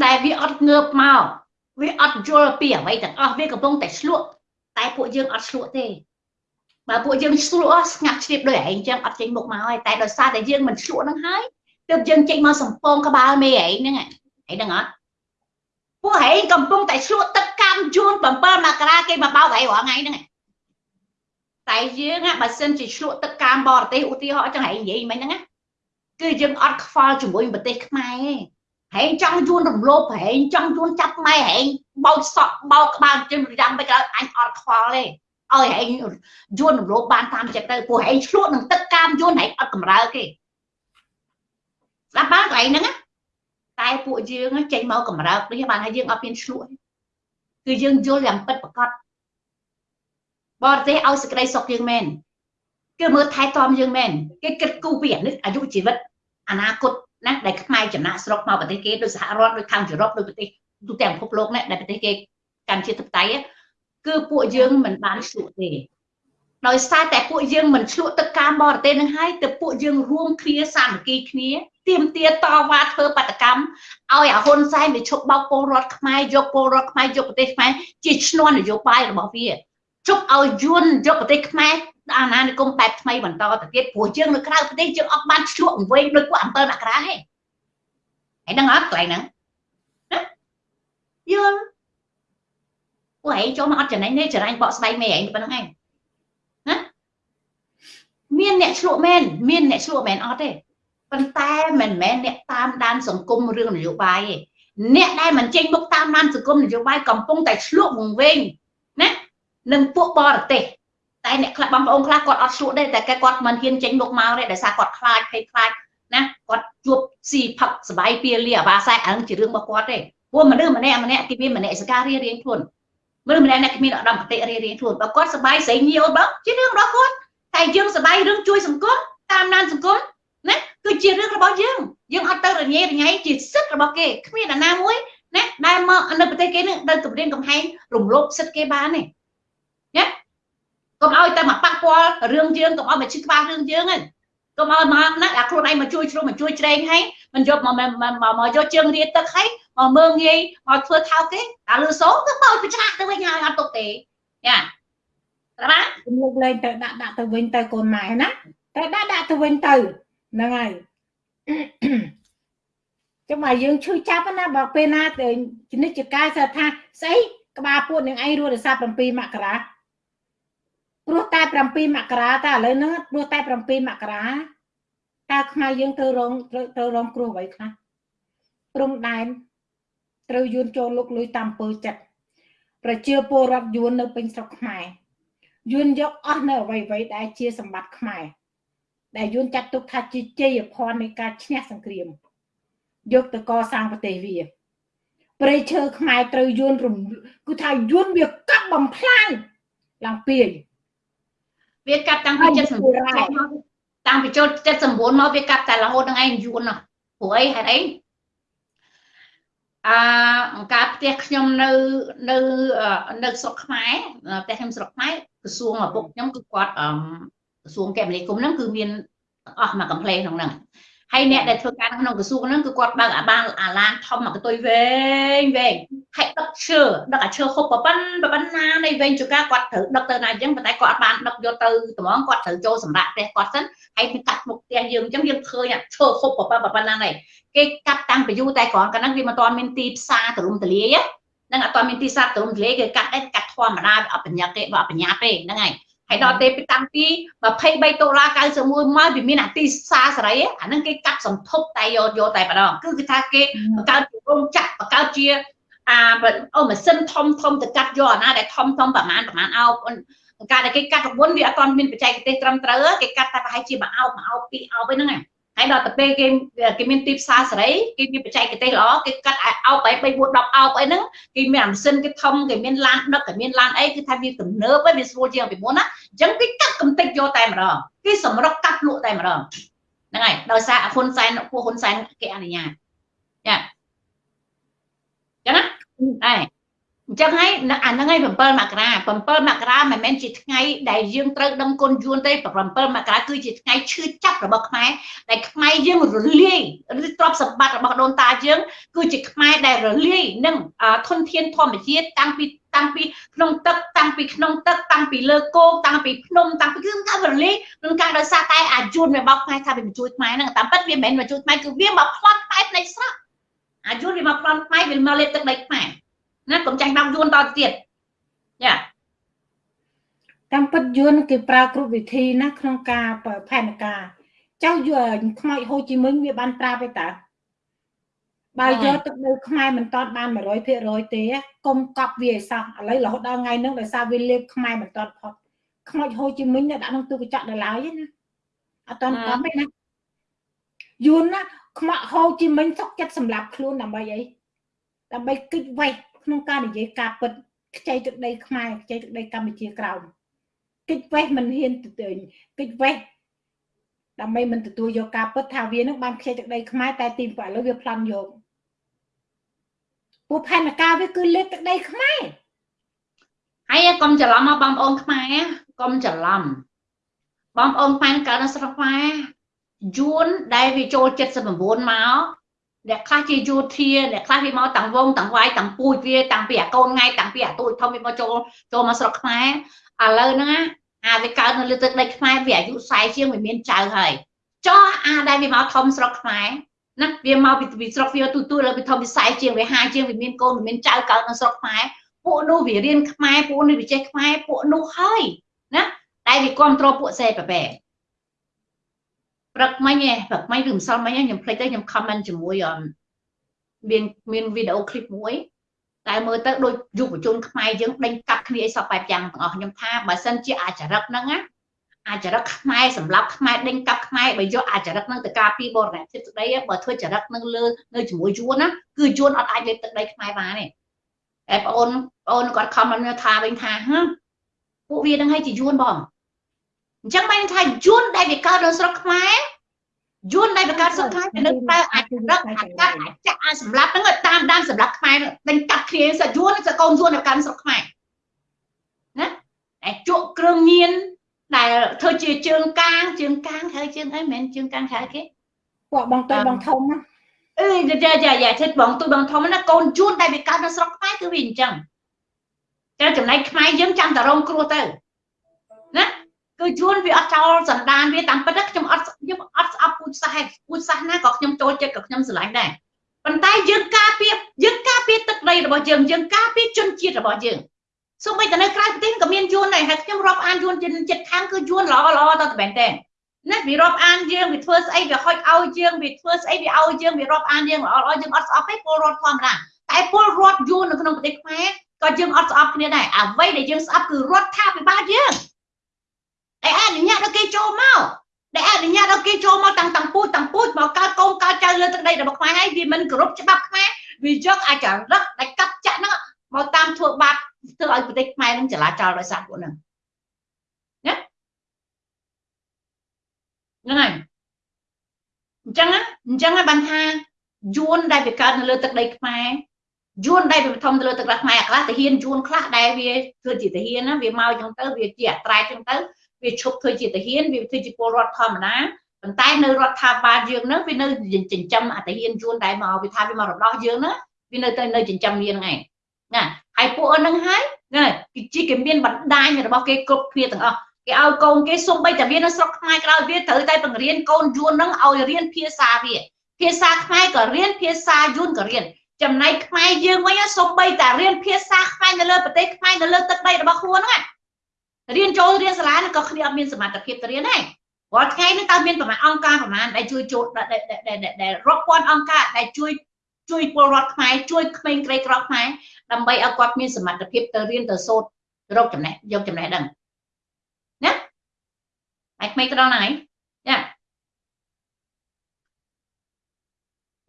ដែលវាអត់ងើបមកវាអត់យល់ពីអ្វីទាំងអស់វាកំពុងតែឆ្លក់តែពួកយើងអត់ឆ្លក់ទេបើពួកយើងឆ្លក់ស្ងាត់ជ្រាបដោយឯងចឹងអត់ចេញមុខមកហើយតែដោយសារតែយើងមិនឆ្លក់នឹងហើយ ទើបយើងចេញមកសំពងក្បាលមេឯងហ្នឹងឯងហ្នឹងអត់ពួកឯងកំពុងតែឆ្លក់ទឹកកម្មយួន7មករាគេមកបោកឯងរាល់ថ្ងៃហ្នឹងឯងតែយើងបើសិនជាឆ្លក់ទឹកកម្មបរទេសឧទាហរណ៍ចឹងឯងនិយាយមិញហ្នឹងគឺយើងអត់ខ្វល់ជាមួយប្រទេសខ្មែរទេហែងចង់យួនរំលោភហែងចង់យួនចាប់ម៉ែហែងបោចសក់បោកក្បាលជិះយ៉ាងមិនក៏អញអត់ខ្វល់ទេឲ្យហែងយួនរំលោភបានតាមចិត្តទៅព្រោះហែងឆ្លក់នឹងទឹកកាមយួនហែងអត់កម្រើគេ ស្ដាប់បានកន្លែងហ្នឹងតែពួកយើងចេញមកកម្រើកនេះបានហើយយើងអត់មានឆ្លក់គឺយើងយល់យ៉ាងពិតប្រាកដបរទេសឲ្យសេចក្តីសុខយើងមែនគឺមើលថែទាំយើងមែនគេគិតគូរពីអាយុជីវិតអនាគតណាដែលខ្មែរចំណាក់ស្រុកមកប្រទេសគេដូចសហរដ្ឋដូចខាងយុរ៉ុបដូចប្រទេសទូទាំងពិភពលោកនេះដែលប្រទេសគេកាន់ជាធិបតេយ្យគឺពួកយើងមិនបានឆ្លក់ទេដោយសារតែពួកយើងមិនឆ្លក់ទឹកការបរទេសនឹងហើយទៅពួកយើងរួមគ្នាសាមគ្គីគ្នា ទៀមទាតវ៉ាធ្វើបដកម្មឲ្យអាហ៊ុនសែនវាឈប់បោកពលរដ្ឋខ្មែរយកពលរដ្ឋខ្មែរយកប្រទេសខ្មែរជាឈ្នន់នយោបាយរបស់វាជប់ឲ្យយួនយកប្រទេសខ្មែរអាណានិគមបែបថ្មីបន្តទៅទៀតព្រោះយើងនៅក្រៅប្រទេសយើងអត់បានឆ្លក់វែងដោយពួក7មករាទេហើយដឹងអត់កន្លែងហ្នឹងណាយល់ពួកឯងចូលមកអត់ចំណេញទេចរាញ់បកស្បែកមេឯងប៉ុណ្្នឹងឯងណាមានអ្នកឆ្លក់មែនមានអ្នកឆ្លក់មែនអត់ទេ ប៉ុន្តែមិនមែនអ្នកតាមដានសង្គមរឿងនយោបាយទេអ្នកដែលមិនចេញមុខតាមដានសង្គមនយោបាយកំពុងតែឆ្លក់វង្វេងណានឹងពួកបរទេសតែអ្នកខ្លះបងប្អូនខ្លះគាត់អត់ឆ្លក់ទេតែគាត់មិនហ៊ានចេញមុខមកទេដោយសារគាត់ខ្លាចភ័យខ្លាចណាគាត់ជួបស៊ីផឹកសបាយពីលាអាបាសែអានឹងជារឿងរបស់គាត់ទេព្រោះមនុស្សម្នាក់ម្នាក់គេមានមនសិការរៀងរៀងខ្លួនមនុស្សម្នាក់អ្នកគ្មានឧត្តមគតិរៀងរៀងខ្លួនបើគាត់សបាយស្រីញៀវបើជារឿងរបស់គាត់តែយើងសបាយរឿងជួយសង្គមតាមដានសង្គមណា គឺជារឿងរបស់យើងយើងអត់ទៅរញ៉េរញ៉ៃជាសិទ្ធិរបស់គេគ្មានអាណាមួយណាដែលមកនៅប្រទេសគេនឹងទៅគម្រាមកំហែងរំលោភសិទ្ធិគេបានទេណាកុំឲ្យតែមកប៉ះពាល់រឿងយើងកុំឲ្យមកឈឺក្បាលរឿងយើងហ្នឹងកុំឲ្យមកណាអាខ្លួនឯងមកជួយជ្រុំមកជួយច្រែងហើយមិនយកមកមកយកជើងរៀតទឹកហើយមកមើងងាយមកធ្វើថោកគេតែលឺសូទៅបោចប្រឆាក់ទៅវិញហើយអត់ទុកទេយ៉ាត្រាជំនុកលេងទៅដាក់ដាក់ទៅវិញទៅកូនម៉ែណាតែដាក់ដាក់ទៅវិញទៅ ហ្នឹងហើយចាំមកយើងឈឺចាប់ណាបើពេលណាទៅជំនិច្ចកាយថាស្អីក្បាលពួតនឹងឯងរស់រសា7មករាព្រោះតែ7មករាតែឥឡូវហ្នឹងព្រោះតែ7មករាតើខ្មែរយើងត្រូវរងត្រូវរងគ្រោះអ្វីខ្លះព្រំដែនត្រូវយួនចូលលុកលុយតាមពើចិត្តប្រជាពលរដ្ឋយួននៅពេញស្រុកខ្មែរយួនយកអស់នៅអ្វីអ្វីដែលជាសម្បត្តិខ្មែរ ដែលយួនចាត់ទុកថាជាជ័យភ័ណ្ឌនៃការឈ្នះសង្គ្រាមយកទៅកសាងប្រទេសវាព្រៃឈើខ្មែរត្រូវយួនរំគឺថាយួនវាកាប់បំផ្លាញឡើងពីវាកាប់តាំងពី79តាំងពីចូល79មកវាកាប់តែរហូតដល់ឯងយួននោះព្រោះអីហេតុអីអឺអង្ការផ្ទះខ្ញុំនៅនៅនៅស្រុកខ្មែរផ្ទះខ្ញុំស្រុកខ្មែរក្រសួងឪពុកខ្ញុំគឺគាត់ ក្រសួងកែមនីគុំហ្នឹងគឺមានអស់មកកំ pl ក្នុងហ្នឹងហើយអ្នកដែលធ្វើការក្នុងក្រសួងហ្នឹងគឺគាត់បើកអាបានអាឡានធំមកកតុយវែងវែងហើយដឹកឈើដឹកអាឈើហុបប្រប៉ិនប្រប៉ិនណានៃវែងជួការគាត់ត្រូវដឹកទៅណាអញ្ចឹងប៉ុន្តែគាត់អត់បានដឹកយកទៅត្មងគាត់ត្រូវចូលសម្រាប់ផ្ទះគាត់សិនហើយពីកាត់មុខផ្ទះយើងអញ្ចឹងយើងឃើញអាឈើហុបប្រប៉ិនប្រប៉ិនណានៃគេកាត់តាំងពីយូរតែគ្រាន់កាលហ្នឹងវាមិនទាន់មានទីផ្សារទលំទលាយហ្នឹងអត់ទាន់មានទីផ្សារទលំទលាយគេកាត់ដែរកាត់ធម្មតាអត់បញ្ញាទេអត់បញ្ញាទេហ្នឹងហើយ ហើយដល់ទេពីតាំងពី23ដុល្លារ91មកវាមានអាទីផ្សារសេរីអាហ្នឹងគេកាត់សន្ធប់តែយកយកតែម្ដងគឺគឺថាគេបង្កើតជារោងចក្របបង្កើតជាអាអូម៉ាស៊ីនធំធំទៅកាត់យកអាណាដែលធំធំប្រហែលប្រហែលអោបការដែលគេកាត់រង្វន់វាអត់ទាន់មានបច្ចេកទេសត្រឹមត្រូវគេកាត់តែប្រហែលជាមួយអោបមួយអោបពីរអោបហ្នឹង ហើយដល់ទៅពេលគេគេមានទីផ្សារសេរីគេមានបច្ចេកទេសល្អគេកាត់អោប3 3 4 10អោបអីហ្នឹងគេមានអាម៉ាស៊ីនគេធំគេមានឡានដឹកគេមានឡានអីគឺថាវាទំនើបហើយវាស្រួលជាងពីមុនណាអញ្ចឹងគេកាត់កំតិចយកតែម្ដងគេសម្រុកកាត់លក់តែម្ដងហ្នឹងហើយដោយសារហ៊ុនសែនពួកហ៊ុនសែនគេអនុញ្ញាតចាចឹងណាដែរ អញ្ចឹងហើយអាហ្នឹងហើយ7មករា7មករាមិនមែនជាថ្ងៃដែលយើងត្រូវដឹងគុណយួនទេ7មករាគឺជាថ្ងៃឈឺចាប់របស់ខ្មែរដែលខ្មែរយើងរលាយឬទ្រព្យសម្បត្តិរបស់ដូនតាយើងគឺជាខ្មែរដែលរលាយនឹងធនធានធម្មជាតិតាំងពីតាំងពីក្នុងទឹកតាំងពីក្នុងទឹកតាំងពីលើគោកតាំងពីភ្នំតាំងពីគឺការរលាយនឹងការដោយសារតែអាយុនវាបោកខ្មែរថាវាមកជួយខ្មែរហ្នឹងតាមពិតវាមិនមែនមកជួយខ្មែរគឺវាមកផ្លន់ខ្មែរនៃស្រះអាយុនវាមកផ្លន់ខ្មែរវាមកលេបទឹកដីខ្មែរ ណាកុំចាញ់បោកយួនតទៅទៀតចាតាមពិតយួនគេប្រើគ្រប់វិធីណាក្នុងការផែនការចៅយួនខ្មោចហូជីមិញវាបានប្រាប់ទេតើបើយកទឹកនៅខ្មែរមិនតតបាន100%ទេកុំកប់វាឲ្យសោះឥឡូវរហូតដល់ថ្ងៃហ្នឹងដោយសារវាលេបខ្មែរមិនតតផុតខ្មោចហូជីមិញដាក់ក្នុងទូកញ្ចក់ដល់ឡើយណាអត់តកប់ទេណាយួនណាខ្មោចហូជីមិញសុកចិត្តសម្លាប់ខ្លួនដើម្បីអីដើម្បីគិតវេះ ក្នុងការនិយាយការពិតខ្ចីទឹកដីខ្មែរខ្ចីទឹកដីកម្ពុជាក្រោមគិតវេះមិនហ៊ានទៅគិតវេះដើម្បីមិនទទួលយកការពិតថាវានឹងបានខ្ចីទឹកដីខ្មែរតែទីឥឡូវវាប្លន់យកពួកផែនការវាគឺលេបទឹកដីខ្មែរហើយកុំច្រឡំមកបងប្អូនខ្មែរកុំច្រឡំបងប្អូនផែនការនៅស្រុកខ្មែរយួនដែលវាចូល79មក អ្នកខ្លះជាយោធាអ្នកខ្លះវាមកតាំងវងតាំងវាយតាំងពូជវាតាំងពីអាកូនថ្ងៃតាំងពីអាទូចធំវាមកចូលចូលមកស្រុកខ្មែរឥឡូវហ្នឹងអាវាកើតនៅលើទឹកដីខ្មែរវាអាយុ40ជាងវាមានចៅហើយចោះអាដែលវាមកធំស្រុកខ្មែរណាវាមកពីស្រុកវាទូទូលើវាធំវា40ជាងវា50ជាងវាមានកូនវាមានចៅកើតនៅស្រុកខ្មែរពួកនោះវារៀនខ្មែរពួកនេះវាចេះខ្មែរពួកនោះហើយណាតែវាគ្រប់គ្រងពួកសេប្របែ ព្រឹកមិញឯងព្រឹកមិញឬម្សិលមិញខ្ញុំភ្លេចទៅខ្ញុំ comment ជាមួយមានមានវីដេអូឃ្លីបមួយតែមើលទៅដូចយុវជនខ្មែរយើងដេញកាត់គ្នាអីសពបែបយ៉ាងទាំងអស់ខ្ញុំថាបើសិនជាអាចរិតហ្នឹងណាអាចរិតខ្មែរសម្រាប់ខ្មែរដេញកាប់ខ្មែរបើយកអាចរិតហ្នឹងទៅការពីបរណភាពទឹកដីបើធ្វើចរិតហ្នឹងលើនៅជាមួយយួនណាគឺយួនអត់អាចលេបទឹកដីខ្មែរបានទេតែបងអូនបងអូនគាត់ខំមកថាវិញថាហ៎ពួកវាហ្នឹងឲ្យជាយួនបង អញ្ចឹងបានថាយួនដែលវាកើតនៅស្រុកខ្មែរយួនដែលបង្កើតស្រុកខ្មែរទៅនឹងប្រើអាចរឹកអាចកាត់អាចចាក់អាចសម្លាប់ហ្នឹងតាមដានសម្លាប់ខ្មែរដេញកាត់គ្នាសយួនសកូនយួនដែលកាន់ស្រុកខ្មែរណាតែជក់គ្រឿងញៀនដែលធ្វើជាជើងកាងជើងកាងហៅជើងអីមិនមែនជើងកាងហៅគេពួកបងតូចបងធំណាអឺយ៉ាយ៉ាយ៉ាចិត្តបងទូបងធំណាកូនយួនដែលវាកើតនៅស្រុកខ្មែរគឺវាអញ្ចឹងតែចំណែកខ្មែរយើងចាំតែរងគ្រោះទៅណា គឺជួនវាអត់ចោលសន្តានវាតាមពិតខ្ញុំអត់ខ្ញុំអត់ស្អប់ពូជសាសពូជសាសណាក៏ខ្ញុំចូលចិត្តក៏ខ្ញុំស្រឡាញ់ដែរប៉ុន្តែយើងការពារយើងការពារទឹកដីរបស់យើងយើងការពារជនជាតិរបស់យើងសូម្បីតែនៅក្រៅប្រទេសក៏មានយួនដែរហើយខ្ញុំរាប់អានយួនចិត្តខាងគឺយួនល្អល្អតើមែនទេណាវារាប់អានយើងវាធ្វើស្អីវាហុចឲ្យយើងវាធ្វើស្អីវាឲ្យយើងវារាប់អានយើងល្អល្អយើងអត់ស្អប់ទេពលរដ្ឋធម្មតាតែពលរដ្ឋយួននៅក្នុងប្រទេសខ្មែរក៏យើងអត់ស្អប់គ្នាដែរអ្វីដែលយើងស្អប់គឺរដ្ឋាភិបាលយើង ដែលអនុញ្ញាតឲ្យគេចូលមកដែលអនុញ្ញាតឲ្យគេចូលមកតាំងតាំងពូជតាំងពូជមកកើតកូនកើតចៅលើទឹកដីរបស់ខ្មែរហើយវាមិនគោរពច្បាប់ខ្មែរវាយកអាចរឹកដែលកាត់ចាក់ហ្នឹងមកតាមធ្វើបាបធ្វើឲ្យប្រទេសខ្មែរនឹងចលាចលដោយសារពួកហ្នឹងណាហ្នឹងហើយអញ្ចឹងអញ្ចឹងបានថាយួនដែលវាកើតនៅលើទឹកដីខ្មែរយួនដែលវាធំទៅលើទឹកដីខ្មែរខ្លះទាហានយួនខ្លះដែលវាធ្វើជាទាហានណាវាមកអញ្ចឹងទៅវាជាអត្រែកអញ្ចឹងទៅ វាឈប់ធ្វើជាទាហានវាធ្វើជាពលរដ្ឋធម្មតាប៉ុន្តែនៅរដ្ឋាភិបាលយើងហ្នឹងវានៅចិញ្ចឹមអតិហានជួនដែលមកវាថាវាមករំដោះយើងហ្នឹងវានៅទៅនៅចិញ្ចឹមវាហ្នឹងឯងណាហើយពួកហ្នឹងហើយណាគឺជាគេមានបណ្ដាញរបស់គេគ្រប់គ្នាទាំងអស់គេឲ្យកូនគេសុំបីតែវានៅស្រុកខ្មែរក្រោយវាត្រូវតែបង្រៀនកូនយួនហ្នឹងឲ្យរៀនភាសាវាភាសាខ្មែរក៏រៀនភាសាយួនក៏រៀនចំណែកខ្មែរយើងវិញសុំបីតែរៀនភាសាខ្មែរនៅលើប្រទេសខ្មែរនៅលើទឹកដីរបស់ខ្លួនហ្នឹង រៀនចូលរៀនសាលាក៏គ្នាអត់មានសមត្ថភាពទៅរៀនដែររាល់ថ្ងៃនេះតើមានប្រមាណអង្គការប្រមាណដែលជួយចូលដែលរាប់ពាន់អង្គការដែលជួយជួយពលរដ្ឋខ្មែរជួយក្មេងក្រីក្រខ្មែរដើម្បីឲ្យគាត់មានសមត្ថភាពទៅរៀនទៅសូត្ររកចំណេះយកចំណេះដឹងណាហើយក្មេងទៅដល់ណាហើយចា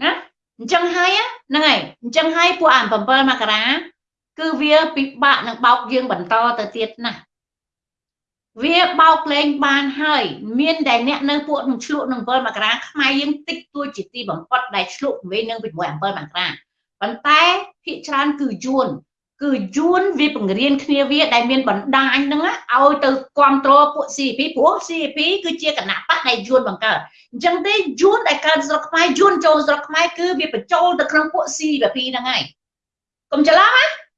ណាអញ្ចឹងហើយហ្នឹងហើយអញ្ចឹងហើយពួកអា7មករាគឺវាពិបាកនឹងបោកយើងបន្តទៅទៀតណាស់ វាបោកលេងបានហើយមានតែអ្នកនៅពួកនឹងឆ្លក់នឹង7មករាខ្មែរយើងតិចតួចជាទីបំផុតដែលឆ្លក់វិញនឹង6 7មករាប៉ុន្តែភាគច្រើនគឺយួនគឺយួនវាបង្រៀនគ្នាវាដែលមានបណ្ដាញហ្នឹងឲ្យទៅគ្រប់គ្រងពួក CP ព្រោះ CP គឺជាគណៈបកដែលយួនបង្កើតអញ្ចឹងទេយួនដែលកើតស្រុកខ្មែរយួនចូលស្រុកខ្មែរគឺវាបញ្ចូលទៅក្នុងពួក CP ហ្នឹងហើយកុំច្រឡំណា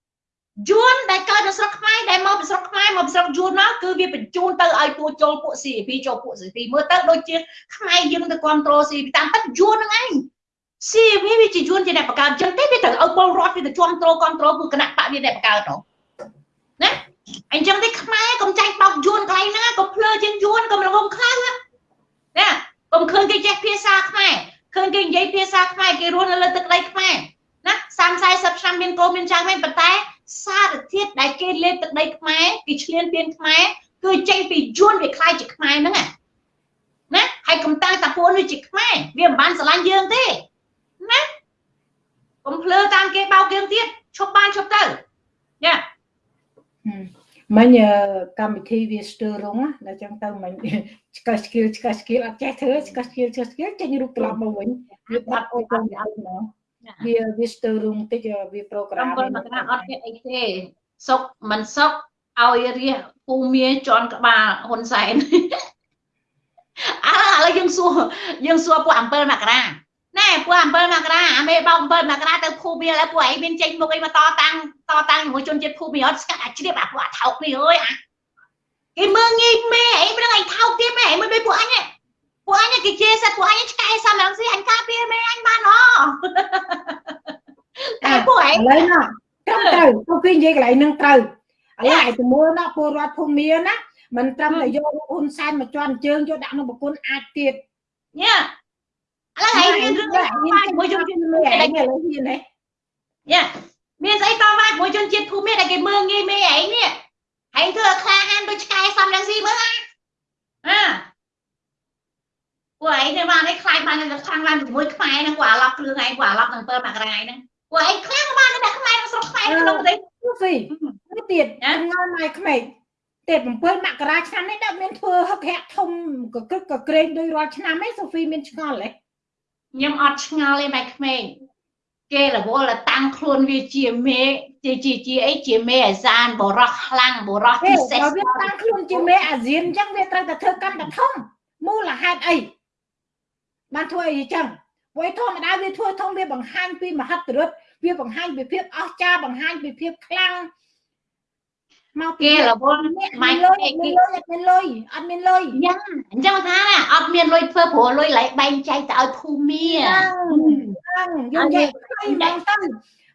យួនដែលកើតនៅស្រុកខ្មែរដែលមកពីស្រុកខ្មែរមកពីស្រុកយួនមកគឺវាបញ្ជូនទៅឲ្យពួកចូលពួក CP ចូលពួក CP មើលទៅដូចជាខ្មែរយើងទៅគ្រប់គ្រង CP តាមពិតយួនហ្នឹងឯង CP វាជាយួនជាអ្នកបង្កើតអញ្ចឹងទេវាត្រូវឲ្យពលរដ្ឋវាទៅជាប់ទ្រគ្រប់គ្រងគឺគណៈបកវាអ្នកបង្កើតទៅណាអញ្ចឹងទេខ្មែរកុំចាញ់បោកយួនកន្លែងហ្នឹងកុំភ្លើជាងយួនកុំរងំខ្លៅណាកុំឃើញគេចេះភាសាខ្មែរឃើញគេនិយាយភាសាខ្មែរគេរស់នៅលើទឹកដីខ្មែរណា30 40ឆ្នាំមានកូនមានចៅមែនប៉ុន្តែ សារធាតុដែលគេលេបទឹកដីខ្មែរគេឈ្លានពានខ្មែរគឺចេញពីយួនវាខ្លាយជាខ្មែរហ្នឹងណាហើយកំតាំងតាពួនវាជាខ្មែរវាមិនបានស្រឡាញ់យើងទេណាកុំភ្លើតាមគេបោកយើងទៀតឈប់បានឈប់ទៅញ៉ាមិញកម្មវិធីវាស្ទើររងដល់ចឹងទៅមិញឆ្កឹះឆ្កៀលឆ្កឹះឆ្កៀលអត់ចេះធ្វើឆ្កឹះឆ្កៀលឆ្កឹះឆ្កៀលចេញរូបត្រឡប់មកវិញវាបាត់អូនអត់មក វាវាស្ទើររងតិចវាប្រូក្រាមមកណាអត់មានអីទេសុកមិនសុកឲ្យរះពូមៀជន់ក្បាលហ៊ុនសែនអើឥឡូវយើងសួរយើងសួរពួក7មករាណែពួក7មករាអាមេបោក7មករាទៅភូមិហើយពួកឯងមានចេញមុខអីមកតតាំងតតាំងជាមួយជនជាតិភូមិអត់ស្កាត់អាជ្រាបអាពួកអាថោកនេះអើយអាគេមើងងាយមេអីមិនដឹងឯងថោកទៀតមែនមិនដូចពួកអញ ពួកអញគេជេរសិតពួកអញឆ្កែសំរងស៊ីអញការពារមេអញបានហ៎តែពួកឯងឥឡូវណាត្រឹមត្រូវពួកគេនិយាយកន្លែងនឹងត្រូវឥឡូវឯងទៅមើលណាពលរដ្ឋភូមិណាមិនត្រឹមតែយកហ៊ុនសែនមកជន់ជើងយកដាក់ក្នុងប្រគុណអាចទៀតញ៉ាឥឡូវហើយមានរឿងមានជាមួយជនជាតិភូមិដែលឥឡូវហ៊ានទេយ៉ាមានស្អីតវ៉ាជាមួយជនជាតិភូមិដែលគេមើងងាយមេឯងនេះហើយធ្វើឲ្យខ្លាហានដូចឆ្កែសំរងស៊ីមើលអាអា ពួកឯងទៅបានឯងខ្លាចបានទៅខាងឡើងជាមួយខ្មែរហ្នឹងពួកអាឡប់គ្រឿងឯងពួកអាឡប់នឹង7មករាយហ្នឹងពួកឯងខ្លាំងបានតែខ្មែរក្នុងស្រុកខ្មែរក្នុងប្រទេសស៊ីនេះទៀតងើម៉ៃក្មេកទៀត7មករាឆ្នាំនេះដាក់មានធ្វើហឹកហាក់ធំកក្រឹកកក្រែងដោយរាល់ឆ្នាំឯងសូហ្វីមានឆ្ងល់ទេខ្ញុំអត់ឆ្ងល់ទេម៉ែក្មេងគេរវល់តាំងខ្លួនវាជាមេជាជាជាអីជាមេអាសានបរោះខ្លាំងបរោះពិសេសវាតាំងខ្លួនជាមេអាស៊ានអញ្ចឹងវាត្រូវតែធ្វើកម្មតែធំមូលហេតុអី បានធ្វើអីចឹងព្រោះធម្មតាវាធ្វើធំវាបង្ហាញពីមហិទ្ធិឫទ្ធិវាបង្ហាញពីភាពអស្ចារ្យបង្ហាញពីភាពខ្លាំងមកគេរវល់ម៉ៃលុយអត់មានលុយអត់មានលុយយ៉ាងអញ្ចឹងថាអត់មានលុយធ្វើព្រោះលុយឡៃបែងចែកទៅឲ្យភូមិហ្នឹងយើងនិយាយខ្លីមកទៅ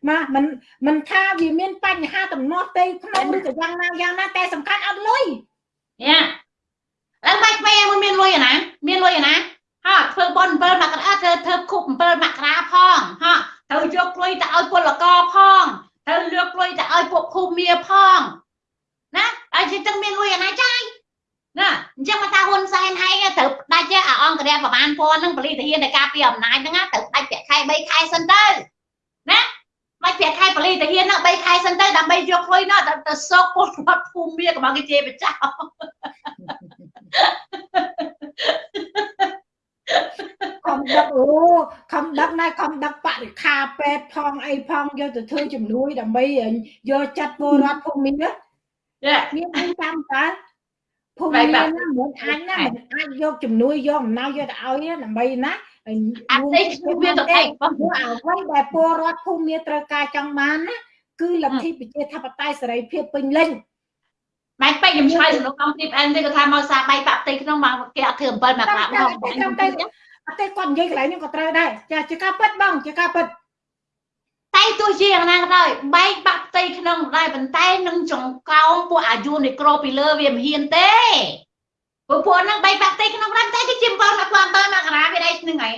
មកមិនមិនថាវាមានបញ្ហាតំណោះទេក្នុងឬក៏យ៉ាងណាយ៉ាងណាតែសំខាន់អត់លុយយ៉ាឡើងបាច់ពេលមិនមានលុយណាមានលុយណា ហ่าធ្វើបន7មករាធ្វើធ្វើគប់7មករាផងហ่าត្រូវយកលុយទៅឲ្យពលករផងត្រូវយកលុយទៅឲ្យពួកភូមិផងណាហើយជិះទាំងមានលុយអាណាចាយណាអញ្ចឹងមកថាហ៊ុនសែនឯងត្រូវដាច់អាអង្គរៈប្រមាណពាន់ហ្នឹងពលិទាហាននៃការពីអំណាចហ្នឹងត្រូវដាច់ប្រាក់ខែ3ខែសិនទៅណាមិនប្រាក់ខែពលិទាហានហ្នឹង3ខែសិនទៅដើម្បីយកលុយនោះទៅសោកពលរដ្ឋភូមិមាកំងគេជេរបចោ ខំដឹកអូខំដឹកណែខំដឹកបរិខាពេទ្យផងអីផងយកទៅធ្វើជំនួយដើម្បីយកចាត់ពលរដ្ឋភូមិណាមានអីតាមតើភូមិមានណាមិនអាចណាមិនអាចយកជំនួយយកអំណោយយកទៅឲ្យដើម្បីណាអត់ទេវាទៅឯងបងអ្វីដែលពលរដ្ឋភូមិត្រូវការចង់បានណាគឺលទ្ធិប្រជាធិបតេយ្យសេរីភាពពេញលេញ បែកពេកខ្ញុំឆ្លើយសំណួរកំទីអែនទេគាត់ថាមកសាបែកបាក់ផ្ទៃក្នុងមកគេអត់ធ្វើ7មកក្រាបផងអត់ទេអត់ទេគាត់និយាយកន្លែងនេះក៏ត្រូវដែរចាជាការពិតបងជាការពិតតែទោះជាយ៉ាងណាក៏ដោយបែកបាក់ផ្ទៃក្នុងដែរប៉ុន្តែនឹងចង្កោមពួកអាយុនៃក្របពីលើវាមិនហ៊ានទេពួកពួកហ្នឹងបែកបាក់ផ្ទៃក្នុងដែរតែគេជា7មក7មកក្រាបវាដែរនឹងហើយ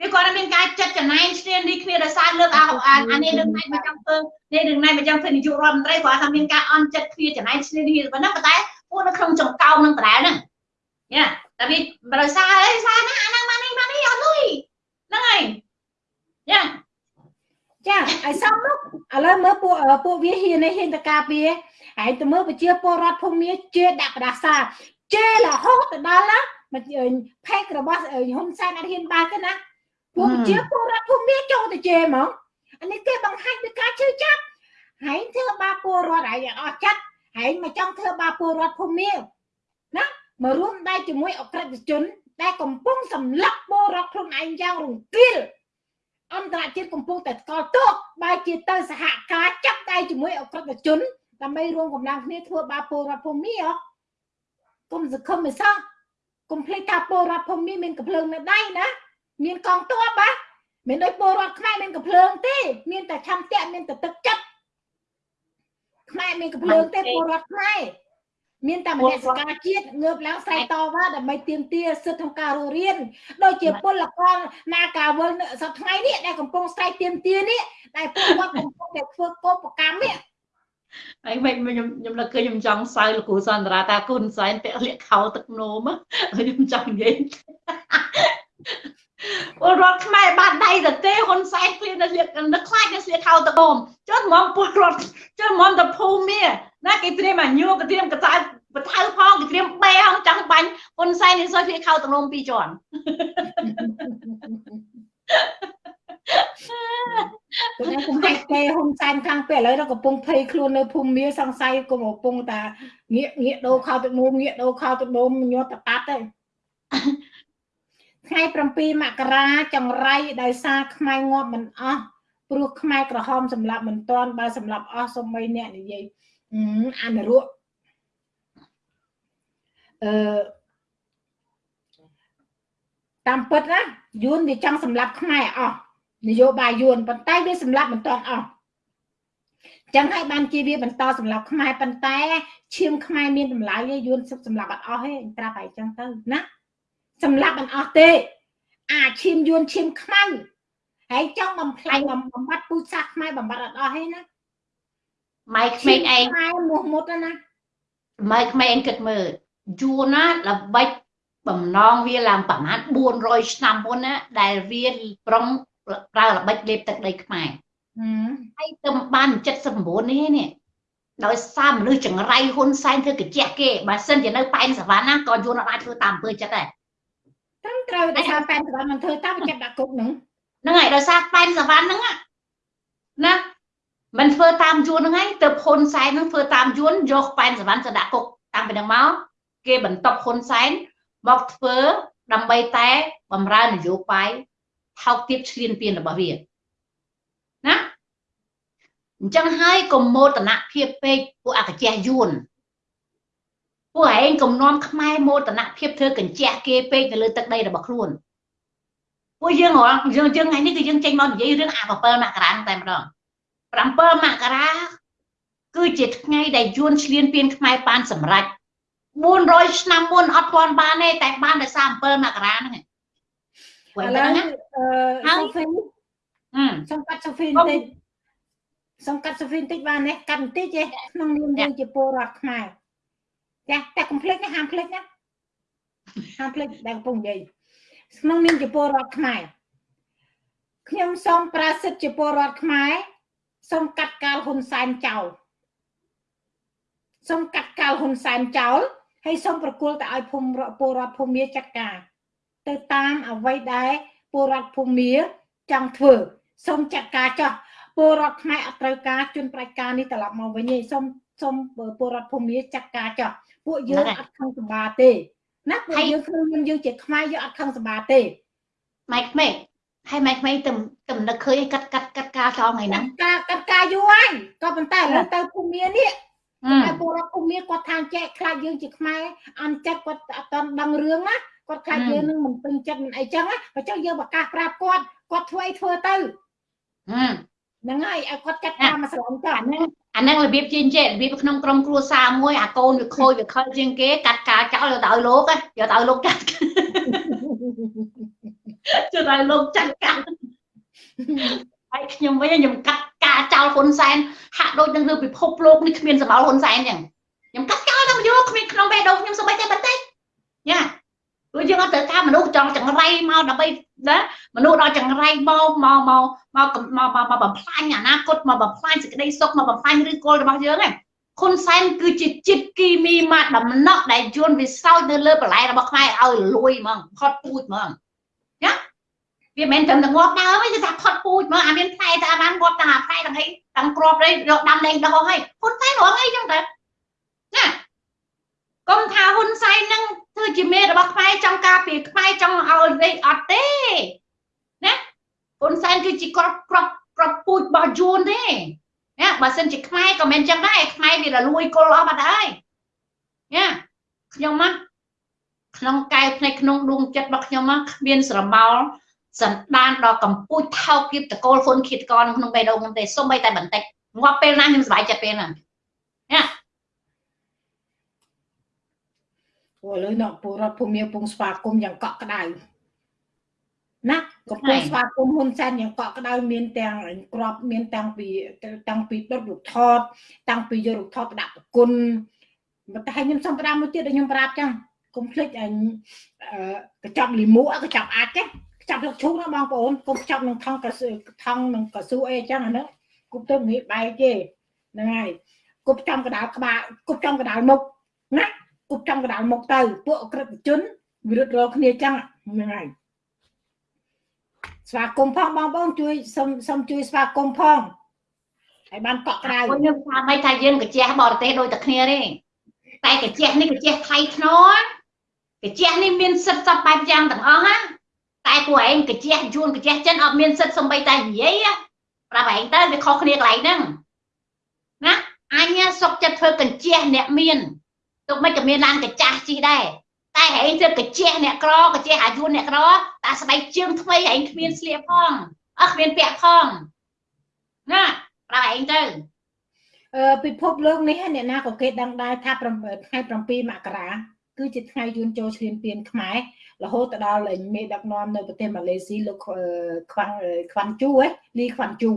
វាគាត់មានការចិត្តចំណែងឈ្នានីគ្នាដោយសារលើកអាអានេះនឹងណៃមកចង់ធ្វើ និយាយរឿងនេះមកយ៉ាងឃើញនាយករដ្ឋមន្ត្រីគាត់ថាមានការអន់ចិត្តគ្នាចំណាយឈ្នានីប៉ុណ្ណឹងប៉ុន្តែពួកនៅក្នុងចង្កោមនឹងដដែលហ្នឹងយ៉ាតែវាប្រសាអីសារណាអាហ្នឹងមកនេះមកនេះអត់លុយហ្នឹងហើយយ៉ាចាឲ្យសំនោះឥឡូវមើលពួកពួកវាហ៊ាននេះហ៊ានតការពារហើយទៅមើលប្រជាពលរដ្ឋភូមិមាជេរដាក់ប្រដាសាជេររហូតទៅដល់ណាមកផេករបស់ហ៊ុនសែនអត់ហ៊ានបើកទេណាពួកជាពលរដ្ឋភូមិមាចូលទៅជេរហ្មង អានេះគេបង្ហាញពីការជឿចាប់ហើយធ្វើបាបពលរដ្ឋហើយអស់ចិត្តហើយមកចង់ធ្វើបាបពលរដ្ឋភូមិណាមករួមដៃជាមួយអក្រិតជន ដែលកំពុងសម្លាប់ពលរដ្ឋខ្លួនឯងយ៉ាងរង្គាលអន្តរជាតិកំពុងតែស្កល់ទោសបែរជាទៅសហការចាប់ដៃជាមួយអក្រិតជនដើម្បីរួមកម្លាំងគ្នាធ្វើបាបពលរដ្ឋភូមិហ៎គុំសង្ឃឹមមិនសោះកុំភ្លេចថាពលរដ្ឋភូមិមានកំភ្លើងនៅដៃណាមានកងទ័ពបាទ មានដូចពលរដ្ឋខ្មែរមានកំភ្លើងទេ មានតែឆន្ទៈមានតែទឹកចិត្តខ្មែរមានកំភ្លើងទេពលរដ្ឋខ្មែរមានតែមនសិការជាតិងើបឡើងស្រែកតវ៉ាដើម្បីទាមទារសិទ្ធិក្នុងការរស់រានដូចជាពលករណាការវល់សប្ថ្ងៃនេះដែលកំពុងស្រែកទាមទារនេះដែលពលរដ្ឋកំពុងតែធ្វើកោបកម្មនេះហើយមិនខ្ញុំខ្ញុំលើកឃើញខ្ញុំចង់សើលោកគ្រូសន្តារាតាគុណសែនពាក់លាកខោទឹកនោមខ្ញុំចង់និយាយ ពលរដ្ឋខ្មែរបានដៃទៅទេហ៊ុនសែនគ្លៀននៅស្លៀកនឹកខ្លាចនៅស្លៀកខោតកោមចុះហ្មងពលរដ្ឋចុះហ្មងទៅភូមិណាគេត្រៀមអាញូគេត្រៀមកតៅបថៅផងគេត្រៀមបេហងចង់បាញ់ហ៊ុនសែននេះសុយស្លៀកខោតកោមពីរជាន់ខ្ញុំគុំហេតុទេហ៊ុនសែនខាងពេលឥឡូវកំពុងភ័យខ្លួននៅភូមិមាសង្ស័យគុំកំពុងតាងាកងាកដូរខោទឹកនោមងាកដូរខោទឹកនោមញាត់តតាត់ទេ ថ្ងៃ7មករាចង្រៃដោយសារខ្មែរងាប់មិនអស់ព្រោះខ្មែរក្រហមសម្លាប់មិនទាន់បើសម្លាប់អស់សូម្បីអ្នកនិយាយអនុរុអឺតាមពិតណាយួនវាចង់សម្លាប់ខ្មែរអស់នយោបាយយួនប៉ុន្តែវាសម្លាប់មិនទាន់អស់ចឹងហើយបានជាវាបន្តសម្លាប់ខ្មែរប៉ុន្តែឈាមខ្មែរមានតម្លៃយួនសម្លាប់អត់អស់ទេប្រាប់ឲ្យចឹងទៅណា សម្លាប់មិនអស់ទេ អាឈាមយួនឈាមខ្មៅហើយចង់បំផ្លាញបំបត្តិពូជសាសន៍ខ្មែរបំបត្តិអត់អស់ទេណាម៉ៃក្មេងឯងខ្មែរមុះមុតណាម៉ៃក្មេងគិតមើលយួនណាល្បិចបំណងវាឡើងប្រហែល400ឆ្នាំមុនណាដែលវាប្រុងប្រើល្បិចលេបទឹកដីខ្មែរហើយទៅបាន79នេះនេះដោយសារមនុស្សចង្រៃហ៊ុនសែនធ្វើកញ្ចក់គេបើសិនជានៅប៉ែនសវណ្ណណាក៏យួនអាចធ្វើតាមអំពើចិត្តដែរ ត្រឹមត្រូវដោយសារប៉ែនសវណ្ណមិនធ្វើតាមចិត្តដាក់គុកហ្នឹងហ្នឹងហើយដោយសារប៉ែនសវណ្ណហ្នឹងណាមិនធ្វើតាមយួនហ្នឹងហើយទៅហ៊ុនសែនហ្នឹងធ្វើតាមយួនយកប៉ែនសវណ្ណទៅដាក់គុកតាំងពីហ្នឹងមកគេបន្ទប់ហ៊ុនសែនមកធ្វើដើម្បីតែបំរើនយោបាយថោកទាបឆ្លៀនពៀនរបស់វាណាអញ្ចឹងហើយកុំមោទនភាពពេកពួកអកចេះយួន ពួកឯងកំណំខ្មែរមោទនភាពធ្វើកញ្ចក់គេពេកនៅលើទឹកដីរបស់ខ្លួនពួកយើងហ៎យើងយើងថ្ងៃនេះគឺយើងចេញមកនិយាយរឿងអា7មករាតែម្ដង7មករាគឺជាថ្ងៃដែលយួនឆ្លៀនពៀនខ្មែរបានសម្រេច400ឆ្នាំមុនអត់ទាន់បានទេតែបានដោយសារ7មករាហ្នឹងឥឡូវអឺសូហ្វីសូមកាត់សូហ្វីបន្តិចសូមកាត់សូហ្វីបន្តិចបានទេកាត់បន្តិចទេក្នុងនាមយើងជាពលរដ្ឋខ្មែរ ចាតែកុំភ្លេចណាហាមភ្លេចណាហាមភ្លេចដែលកំពុងនិយាយក្នុងនាមជាពលរដ្ឋខ្មែរខ្ញុំសូមប្រាសិទ្ធជាពលរដ្ឋខ្មែរសូមកាត់កាលហ៊ុនសែនចោលសូមកាត់កាលហ៊ុនសែនចោលហើយសូមប្រគល់ទៅឲ្យភូមិពលរដ្ឋភូមិចាត់ការទៅតាមអ្វីដែលពលរដ្ឋភូមិចង់ធ្វើសូមចាត់ការចោះពលរដ្ឋខ្មែរអត់ត្រូវការជន់ប្រាច់ការនេះត្រឡប់មកវិញទេសូមសូមពលរដ្ឋភូមិចាត់ការចោះ ពួកយើងអត់ខឹងសម្បាទេណាពួកយើងខ្លួនយើងយើងជាខ្មែរយើងអត់ខឹងសម្បាទេម៉ែក្មេកហើយម៉ែក្មេកទៅទៅនឹកឃើញកាត់កាត់កាត់ការចោលថ្ងៃហ្នឹងការកាត់ការយូរហើយក៏ប៉ុន្តែឥឡូវទៅភូមិនេះតែពលរដ្ឋភូមិគាត់ថាចែកខ្លាចយើងជាខ្មែរអន់ចិត្តគាត់អត់តន់ដឹងរឿងណាគាត់ខ្លាចយើងនឹងមិនពេញចិត្តមិនអីចឹងណាបើចឹងយើងប្រកាសប្រាប់គាត់គាត់ធ្វើអីធ្វើទៅហ្នឹងហើយឲ្យគាត់ចាត់ការមកស្រឡាញ់គាត់ហ្នឹងអាហ្នឹងរបៀបជាងចេះរបៀបក្នុងក្រុមគ្រួសារមួយអាកូនវាខូចវាខលជាងគេកាត់ការចោលយកទៅឲ្យលោកយកទៅឲ្យលោកចាត់ជួយឲ្យលោកចាត់ការហើយខ្ញុំវិញខ្ញុំកាត់ការចោលហ៊ុនសែនហាក់ដូចនឹងលើពិភពលោកនេះគ្មានសម្បល់ហ៊ុនសែនចឹងខ្ញុំកាត់ចោលតាមយកគ្មានក្នុងបេះដូងខ្ញុំសូម្បីតែបន្តិចញ៉ាព្រោះយើងអត់ត្រូវការមនុស្សចង់ចង្រៃមកដើម្បី ណាមនុស្សដល់ចង្រៃមកមកមកមកមកមកបំផ្លាញអនាគតមកបំផ្លាញសេចក្តីសុខមកបំផ្លាញឬគល់របស់យើងហ្នឹងហ៊ុនសែនគឺជាចិត្តគីមីម៉ាដំណក់ដែលយួនវាសោចនៅលើបន្លែរបស់ខ្មែរឲ្យលួយហ្មងផុតពូជហ្មងណាវាមិនត្រឹមតែងាប់ដើមទេគឺថាផុតពូជហ្មងអាមានផ្លែតែអាបានងាប់ទាំងអាផ្លែទាំងអីទាំងក្របនេះយកដាំលេងដោះឲ្យហ៊ុនសែនរងអីចឹងទៅណាកុំថាហ៊ុនសែននឹង ធ្វើជាមេរបស់ខ្មែរចង់ការពារខ្មែរចង់ឲ្យវិញអត់ទេណាហ៊ុនសែនគឺជាក្របក្របក្របពូជរបស់យួនទេណាបើសិនជាខ្មែរក៏មិនចឹងដែរខ្មែរវារលួយគល់អស់បាត់ហើយណាខ្ញុំមកក្នុងកែវភ្នែកក្នុងដួងចិត្តរបស់ខ្ញុំមកគ្មានស្រមោលសន្តានដល់កម្ពុជាថោកគៀបតកូលហ៊ុនឃាតកនក្នុងបេះដូងខ្ញុំទេសូម្បីតែបន្តិចងាប់ពេលណាខ្ញុំសប្បាយចិត្តពេលហ្នឹងណា ព្រោះឥឡូវអ្នកពលរដ្ឋភូមិពងស្វាគមន៍យ៉ាងកក់ក្ដៅណាកំពុងស្វាគមន៍ហ៊ុនសែនយ៉ាងកក់ក្ដៅមានទាំងក្របមានតាំងពីតាំងពីដុតរូបថត តាំងពីយករូបថតដាក់ប្រគុណតែខ្ញុំសំប្រាំមួយទៀតដែលខ្ញុំប្រាប់ចឹងកុំភ្លេចអញកញ្ចប់លីមួកញ្ចប់អាចទេចាប់លឹកឈូកណាបងប្អូនកុំចាប់នឹងថងកស៊ូថងនឹងកស៊ូអីចឹងអានោះគប់ទៅងាយបែកទេហ្នឹងហើយគប់ចំកដាលក្បាលគប់ចំកដាលមុខណា គប់ចំកដាលមុខទៅពួកអក្រិតជនវិរុទ្ធរកគ្នាចឹងហ្នឹងហើយស្វាគមន៍ផងបងប្អូនជួយសុំសុំជួយស្វាគមន៍ផងហើយបានកក់ក្រៅខ្ញុំថាមិនថាយើងកាជះបរទេសដូចតែគ្នាទេតែកាជះនេះកាជះថៃធ្នោកាជះនេះមានសិទ្ធិសពបែបយ៉ាងទាំងអស់ណាតែពួកឯងកាជះយួនកាជះចិនអត់មានសិទ្ធិសំបីតែនិយាយប្រាប់ឯងទៅវាខុសគ្នាកន្លែងហ្នឹងណាអញសុកចិត្តធ្វើកញ្ជះអ្នកមាន ទុកមិនក៏មានឡានកញ្ចាស់ជីដែរតែហែងធ្វើកញ្ជះអ្នកក្រកញ្ជះអាយុអ្នកក្រតែស្បែកជើងថ្មីហែងគ្មានស្លៀកផងអត់គ្មានពាក់ផងណាប្រាប់ឯងទៅអឺពិភពលោកនេះអ្នកណាក៏គេដឹងដែរថាថ្ងៃ7មករាគឺជាថ្ងៃយួនចូលឈ្លានពានខ្មែររហូតទៅដល់មេដឹកនាំនៅប្រទេសម៉ាឡេស៊ីលោកខ្វាន់ខ្វាន់ជូហ៎លីខ្វាន់ជូ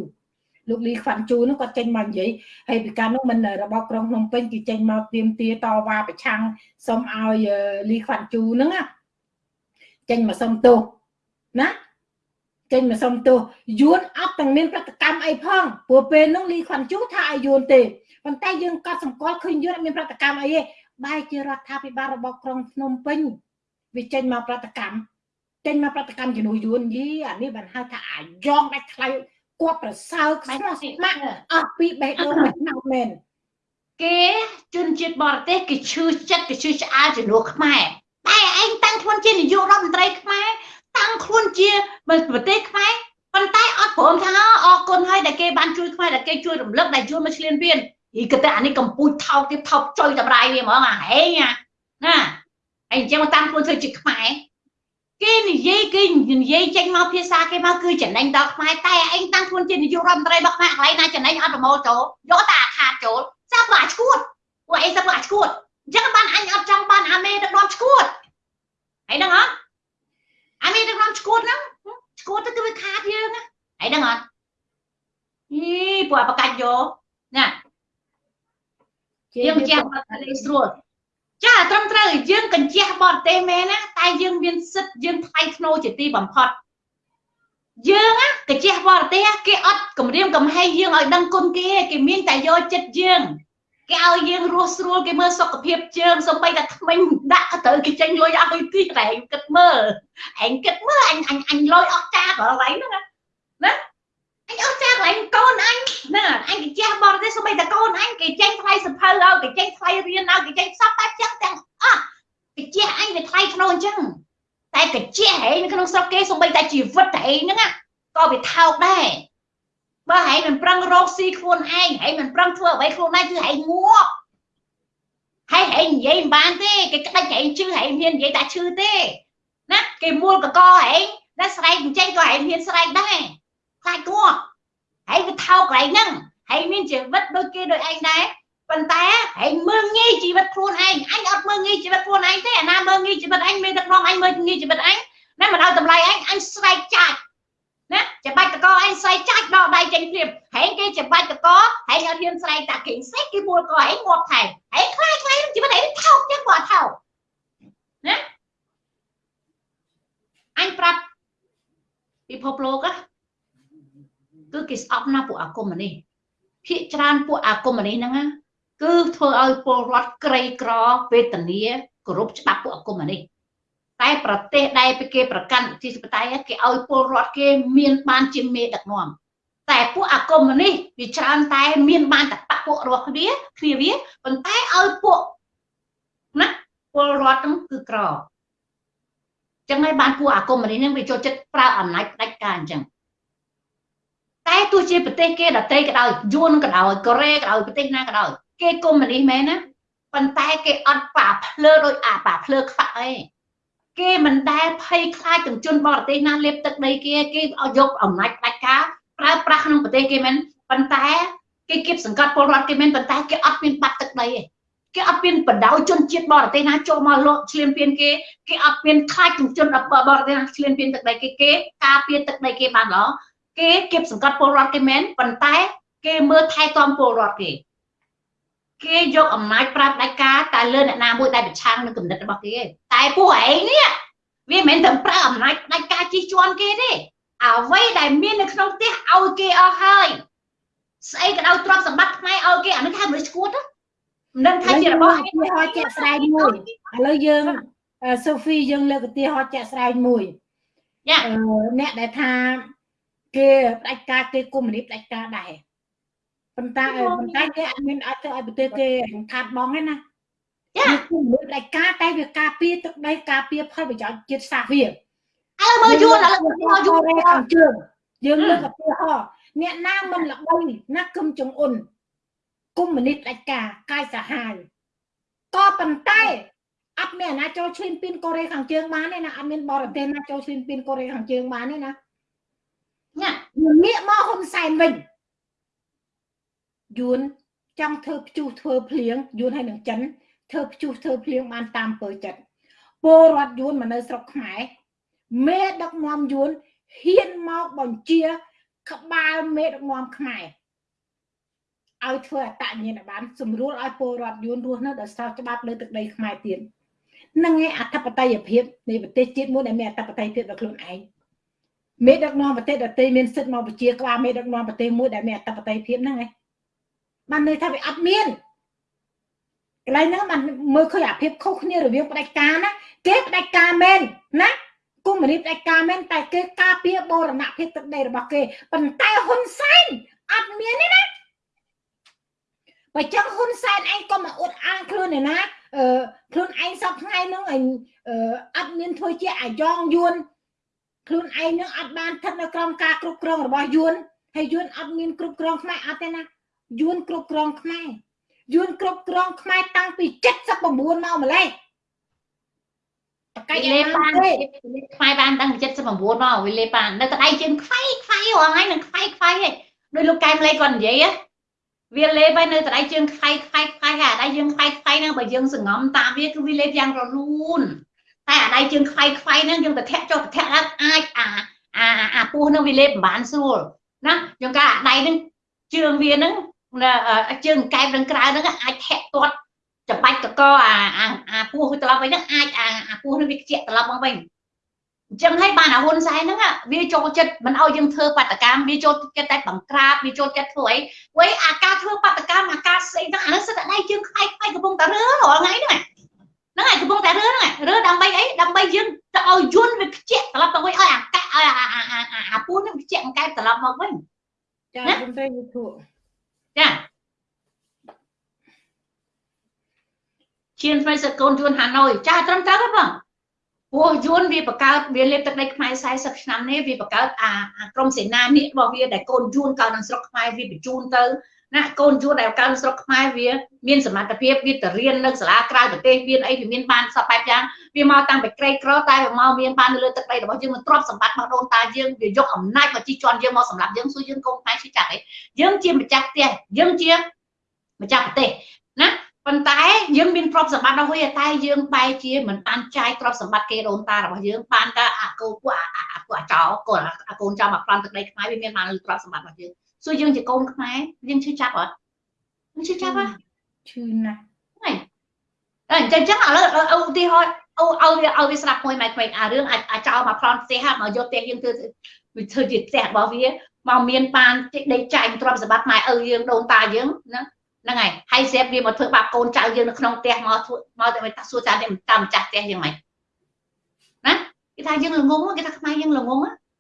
លោកលីខ្វាន់ជូនោះគាត់ចេញមកនិយាយហើយពីការនោះមិនរបស់ក្រុងភ្នំពេញគឺចេញមកទៀមទាតវ៉ាប្រឆាំងសុំឲ្យលីខ្វាន់ជូហ្នឹងណាចេញមកសុំទោសណាចេញមកសុំទោសយួនអត់ទាំងមានប្រតិកម្មអីផងព្រោះពេលនោះលីខ្វាន់ជូថាឲ្យយួនទេប៉ុន្តែយើងក៏សង្កល់ឃើញយួនអត់មានប្រតិកម្មអីទេបែរជារដ្ឋាភិបាលរបស់ក្រុងភ្នំពេញវាចេញមកប្រតិកម្មចេញមកប្រតិកម្មជំនួយយួនយីអានេះបានហៅថាអាយ៉ងដាច់ថ្លៃ គាត់ប្រសើរខ្សោះស្មាក់អស់ពីបេះដូងមិនណៅមែនគេជនជាតិបរទេសគេឈឺចិត្តគេឈឺឆ្អើជំនួសខ្មែរតែឯងតាំងខ្លួនជានាយករដ្ឋមន្ត្រីខ្មែរតាំងខ្លួនជាប្រទេសខ្មែរប៉ុន្តែអត់ព្រមថាអរគុណហើយដែលគេបានជួយខ្មែរដែលគេជួយរំលឹកដែលជួយមកឆ្លៀនពៀនអីក៏តែអានេះកំពូចថោកទៀតថោកចុយតម្រាយវាហ្មងអាហេងណាហើយអញ្ចឹងតាមខ្លួនធ្វើជាខ្មែរ គេនិយាយគេនិយាយចេញមកភាសាគេមកគឺចំណេញដល់ខ្មែរតែឯងតាំងខ្លួនជានាយករដ្ឋមន្ត្រីរបស់ខ្មែរកន្លែងណាចំណេញអត់ប្រមូលចូលយកតែអាខាតចូលសាប់អាឈួតពួកឯងសាប់អាឈួតអញ្ចឹងបានអញអត់ចង់បានអាមេដឹកនាំឈួតហើយដឹងអត់អាមេដឹកនាំឈួតហ្នឹងឈួតទៅគឺវាខាតយើងណាហើយដឹងអត់អីពួកអាបកាច់យកណាយើងជាបត់លេស្រួល ចាត្រឹមត្រូវយើងកញ្ជះបរទេសមែនណាតែយើងមានសិទ្ធយើងថ្លៃធ្នូជាទីបំផុតយើងណាកញ្ជះបរទេសគេអត់គម្រាមកំហែងយើងឲ្យដឹងគុណគេគេមានតែយកចិត្តយើងគេឲ្យយើងរស់ស្រួលគេមើលសុខភាពជើងសំបីតែថ្មិញដាក់ទៅគេចេញលុយឲ្យទីតែឯងគិតមើលឯងគិតមើលអញអញអញលុយអស់ចាកន្លែងហ្នឹងណាអញ អត់ចាកន្លែងកូនអញណាអញគេចេះបរទេសសូម្បីតែកូនអញគេចេញថ្លៃសភៅឲ្យគេចេញថ្លៃរៀនឲ្យគេចេញសពតែចឹងទាំងអស់គេចេះអញវាថ្លៃក្នុងអញ្ចឹងតែគេចេះហែងនៅក្នុងស្រុកគេសូម្បីតែជីវិតតែឯងហ្នឹងក៏វាថោកដែរបើហែងមិនប្រឹងរកស៊ីខ្លួនឯងហែងមិនប្រឹងធ្វើអ្វីខ្លួនឯងគឺហែងងាប់ហើយហែងនិយាយមិនបានទេគេក្តិចហែងជឿហែងមាននិយាយតែឈឺទេណាគេមួលកកហែងតែស្រែកអញ្ចឹងក៏ហែងមានស្រែកដែរខ្លាចគាត់ ហើយវាថោកកន្លែងហ្នឹងហើយមានជីវិតដូចគេដូចឯងដែរប៉ុន្តែឯងមើងងាយជីវិតខ្លួនឯងអញអត់មើងងាយជីវិតខ្លួនឯងទេអាណាមើងងាយជីវិតអញមានដឹកនាំអញមើងងាយជីវិតអញណាមិនឲ្យតម្លៃឯងអញស្រែកចាច់ណាច្បាច់តកឯងស្រែកចាច់ដល់ដៃចេញព្រាមហែងគេច្បាច់តកហែងអត់ហ៊ានស្រែកតាគេស្រែកគេមួលកឯងងាប់ថែហែងខ្លាចខ្លាចជីវិតឯងថោកចឹងបើថោកណាអញប្រាប់ពិភពលោក គឺគេស្អប់ណាស់ពួកអាគមនេះភាកច្រើនពួកអាគមនេះហ្នឹងគឺធ្វើឲ្យពលរដ្ឋក្រីក្រវេទនាគោរពច្បាប់ពួកអាគមនេះតែប្រទេសដែលគេប្រកាន់ប្រជាធិបតេយ្យគេឲ្យពលរដ្ឋគេមានបានជាមេដឹកនាំតែពួកអាគមនេះវាច្រើនតែមានបានតែបពួករបស់គ្នាគ្នាវាប៉ុន្តែឲ្យពួកណាពលរដ្ឋហ្នឹងគឺក្រចឹងហើយបានពួកអាគមនេះហ្នឹងវាចូលចិត្តប្រើអំណាចផ្ដាច់ការអញ្ចឹង តែទោះជាប្រទេសគេដទៃក៏ដោយយួនក៏ដោយកូរ៉េក៏ដោយប្រទេសណាក៏ដោយគេកុំមុនីមែនណាប៉ុន្តែគេអត់ប៉ាភ្លើដោយអាប៉ាភ្លើខ្វាក់អីគេមិនដែលភ័យខ្លាចទាំងជនបរទេសណាលេបទឹកដីគេគេឲ្យយកអំណាចផ្ដាច់ការប្រើប្រាស់ក្នុងប្រទេសគេមែនប៉ុន្តែគេគៀបសង្កត់ពលរដ្ឋគេមែនប៉ុន្តែគេអត់មានបាត់ទឹកដីទេគេអត់មានបដៅជនជាតិបរទេសណាចូលមកលក់ឆ្លៀនពៀនគេគេអត់មានខ្លាចទាំងជនបរទេសណាឆ្លៀនពៀនទឹកដីគេគេការពារទឹកដីគេបានល្អ គេគៀបសង្កត់ពលរដ្ឋគេមែនប៉ុន្តែ គេមើលថែទាំពលរដ្ឋគេគេយកអំណាចប្រាប់ដាច់ការតែលើអ្នកណាមួយដែលប្រឆាំងនឹងគំនិតរបស់គេតែពួកឯងនេះវាមិនមែនតែប្រើអំណាចដាច់ការជិះជាន់គេទេអ្វីដែលមាននៅក្នុងផ្ទះឲ្យគេអស់ហើយស្អីក៏ដោយទ្រព្យសម្បត្តិខ្មែរឲ្យគេអានេះថាមនុស្សឈួតមិនដឹងថាជារបស់ឯងហោជាក់ស្ដែងមួយឥឡូវយើងសូហ្វីយើងលើកឧទាហរណ៍ជាក់ស្ដែងមួយអ្នកដែលថា គេផ្ដាច់ការគេកុំមុនីផ្ដាច់ការដែរប៉ុន្តែប៉ុន្តែគេអត់មានអាចធ្វើឲ្យប្រទេសគេខាត់បងទេណាចាគឺមនុស្សផ្ដាច់ការតែវាការពារទឹកដីការពារផលប្រយោជន៍ជាតិសាសន៍វាឥឡូវមើលយួនឥឡូវមើលយួនខាងជើងយើងលើកឧទាហរណ៍អ្នកណាមិនល្បីណាគឹមចុងអ៊ុនគុំមនិតផ្ដាច់ការកាយសាហាវក៏ប៉ុន្តែអត់មានអាណាចូលឈ្លានពានកូរ៉េខាងជើងបានទេណាអត់មានបរទេសណាចូលឈ្លានពានកូរ៉េខាងជើងបានទេណា ណាងាកមកហ៊ុនសែនវិញយួនចង់ធ្វើព្យុះធ្វើភ្លៀងយួនហើយនឹងចិនធ្វើព្យុះធ្វើភ្លៀងបានតាមពើចិត្តពលរដ្ឋយួនមកនៅស្រុកខ្មែរមេដឹកនាំយួនហ៊ានមកបញ្ជា ក្បាលមេដឹកនាំខ្មែរឲ្យធ្វើអតញ្ញាណបានស្រួលឲ្យពលរដ្ឋយួនរស់នៅដោយសារច្បាប់លើទឹកដីខ្មែរទៀតនឹងឯអធិបតេយ្យភាពនៃប្រទេសជាតិមួយដែលមានអធិបតេយ្យភាពដល់ខ្លួនឯង មេដឹកនាំប្រទេសដទៃមានសិទ្ធិមកបញ្ជាក្បាលមេដឹកនាំប្រទេសមួយដែលមានអធិបតេយ្យភាពហ្នឹងឯងបានន័យថាវាអត់មានកន្លែងហ្នឹងបានមើលឃើញអាភាពខុសគ្នារវាងផ្ដាច់ការណាគេផ្ដាច់ការមែនណាគុំមនីផ្ដាច់ការមែនតែគេការពារបរណភាពទឹកដីរបស់គេប៉ុន្តែហ៊ុនសែនអត់មានទេណាបើចឹងហ៊ុនសែនឯងក៏មកអួតអាងខ្លួនឯណាអឺខ្លួនឯងសពថ្ងៃហ្នឹងឯងអត់មានធ្វើជាអាយ៉ងយួន ខ្លួនឯងនឹងអត់បានស្ថិតនៅក្រោមការគ្រប់គ្រងរបស់យួនហើយយួនអត់មានគ្រប់គ្រងខ្មែរអត់ទេណាយួនគ្រប់គ្រងខ្មែរយួនគ្រប់គ្រងខ្មែរតាំងពី79មកម្លេះតកៃលេបានខ្មែរបានតាំងពី79មកវាលេបាននៅតដៃជើងខ្វៃខ្វៃរងហើយនឹងខ្វៃខ្វៃឯងដោយលោកកែមលេគាត់និយាយវាលេបហើយនៅតដៃជើងខ្វៃខ្វៃខ្វៃហើយដៃយើងខ្វៃខ្វៃហ្នឹងបើយើងសងំតាមវាគឺវាលេបយ៉ាងរលូន តែអាដៃជើងខ្វៃខ្វៃហ្នឹងយើងទៅធាក់ចុះទៅធាក់ឡើងអាចអាអាអាពោះហ្នឹងវាលេបមិនបានស្រួលណាយើងកាអាដៃហ្នឹងជើងវាហ្នឹងជើងកែបនឹងក្រៅហ្នឹងអាចធាក់ទាត់ច្បាច់កកអាអាពោះត្រឡប់វិញហ្នឹងអាចអាអាពោះហ្នឹងវាខ្ជាក់ត្រឡប់មកវិញអញ្ចឹងហើយបានអាហ៊ុនសែនហ្នឹងវាចូលចិត្តមិនឲ្យយើងធ្វើបាតកម្មវាចូលចិត្តតែបង្ក្រាបវាចូលចិត្តធ្វើអីវៃអាការធ្វើបាតកម្មអាការស្អីហ្នឹងអាហ្នឹងសិតតែដៃជើងខ្វាយខ្វាយកំពុងតែរើរាល់ថ្ងៃហ្នឹង ហ្នឹងហើយកំពុងតែរើហ្នឹងរើដើម្បីអីដើម្បីយើងទៅឲ្យយន់វាខ្ជាក់ត្រឡប់ទៅវិញឲ្យអាកាឲ្យអាអាពូនហ្នឹងខ្ជាក់អង្កែបត្រឡប់មកវិញចាខ្ញុំត្រូវយូធូចាជាស្វ័យសកូនយួនហាណូយចាត្រឹមត្រូវទេបងព្រោះយួនវាបង្កើតវាលេបទឹកដីខ្មែរ40ឆ្នាំនេះវាបង្កើតអាក្រុមសេនានេះរបស់វាដែលកូនយួនកើតនៅស្រុកខ្មែរវាបញ្ជូនទៅ ណាកូនយួនដែលកើតស្រុកខ្មែរវាមានសមត្ថភាពវាទៅរៀននៅសាលាក្រៅប្រទេសមានអីវាមានបានសពបែបយ៉ាងវាមកតាំងពីក្រីក្រតែវាមកមានបាននៅលើទឹកដីរបស់យើងមិនទ្រព្យសម្បត្តិរបស់ដូនតាយើងវាយកអំណាចមកជីជន់យើងមកសម្រាប់យើងសួរយើងកូនខ្មែរជិះចាក់អីយើងជាម្ចាស់ផ្ទះយើងជាម្ចាស់ប្រទេសណាប៉ុន្តែយើងមានទ្រព្យសម្បត្តិដល់ហើយតែយើងបែរជាមិនបានចាយទ្រព្យសម្បត្តិគេដូនតារបស់យើងបានតែអាកូនពួកអាពួកអាចោកូនអាកូនចោលមកប្លន់ទឹកដីខ្មែរវាមានបានលទ្រព្យសម្បត្តិរបស់យើង សួរយើងជាកូនខ្មែរយើងឈឺចាប់អត់យើងឈឺចាប់ហ៎ឈឺណាស់ហ្នឹងអញ្ចឹងចឹងឥឡូវឧទាហរណ៍អូឲ្យវាឲ្យវាស្ដាប់មួយម៉ែក្មេងអារឿងអាចោលមកប្លន់ផ្ទះមកយកផ្ទះយើងធ្វើវាធ្វើជាផ្ទះរបស់វាមកមានបានដេកចាញ់ទ្រព្យសម្បត្តិម៉ែឪយើងដូនតាយើងណាហ្នឹងហើយហើយស្រាប់វាមកធ្វើបាបកូនចៅយើងនៅក្នុងផ្ទះមកធ្វើមកតែថាសួរចានេះមិនតាមម្ចាស់ផ្ទះយ៉ាងម៉េចណាគេថាយើងល្ងងគេថាខ្មែរយើងល្ងង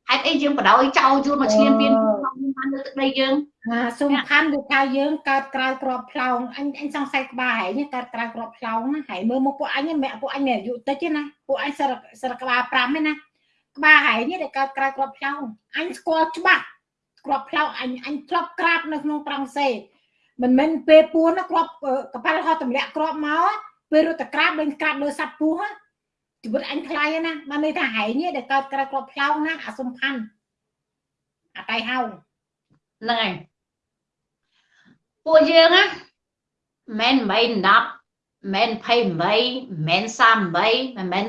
ហេតុអីយើងបដ ாய் ចោលយួនមកឈ្លានពាន បានលើទឹកដីយើងអាសំខាន់គឺថាយើងកើតក្រៅក្របផ្លោងអញអញសង្ស័យក្បាលហើយកើតក្រៅក្របផ្លោងណាហើយមើលមកពួកអញមែពួកអញមានអាយុតិចទេណាពួកអញសរសរក្បាល5ទេណាក្បាលហើយនេះដែលកើតក្រៅក្របផ្លោងអញស្គាល់ច្បាស់ក្របផ្លោងអញអញធ្លាប់ក្រាបនៅក្នុងត្រង់សេមិនមែនពេលពួនគ្រាប់កប៉ាល់ហោះទម្លាក់គ្រាប់មកពេលរត់តក្រាបលេងក្រាបលើសัตว์ពោះជីវិតអញថ្លៃណាបានន័យថាហែងនេះដែលកើតក្រៅគ្រាប់ផ្លោងណាអាសំខាន់ អាតៃហៅហ្នឹងហើយពួកយើងណាមិនមែន10មិន28មិន38មិនមែន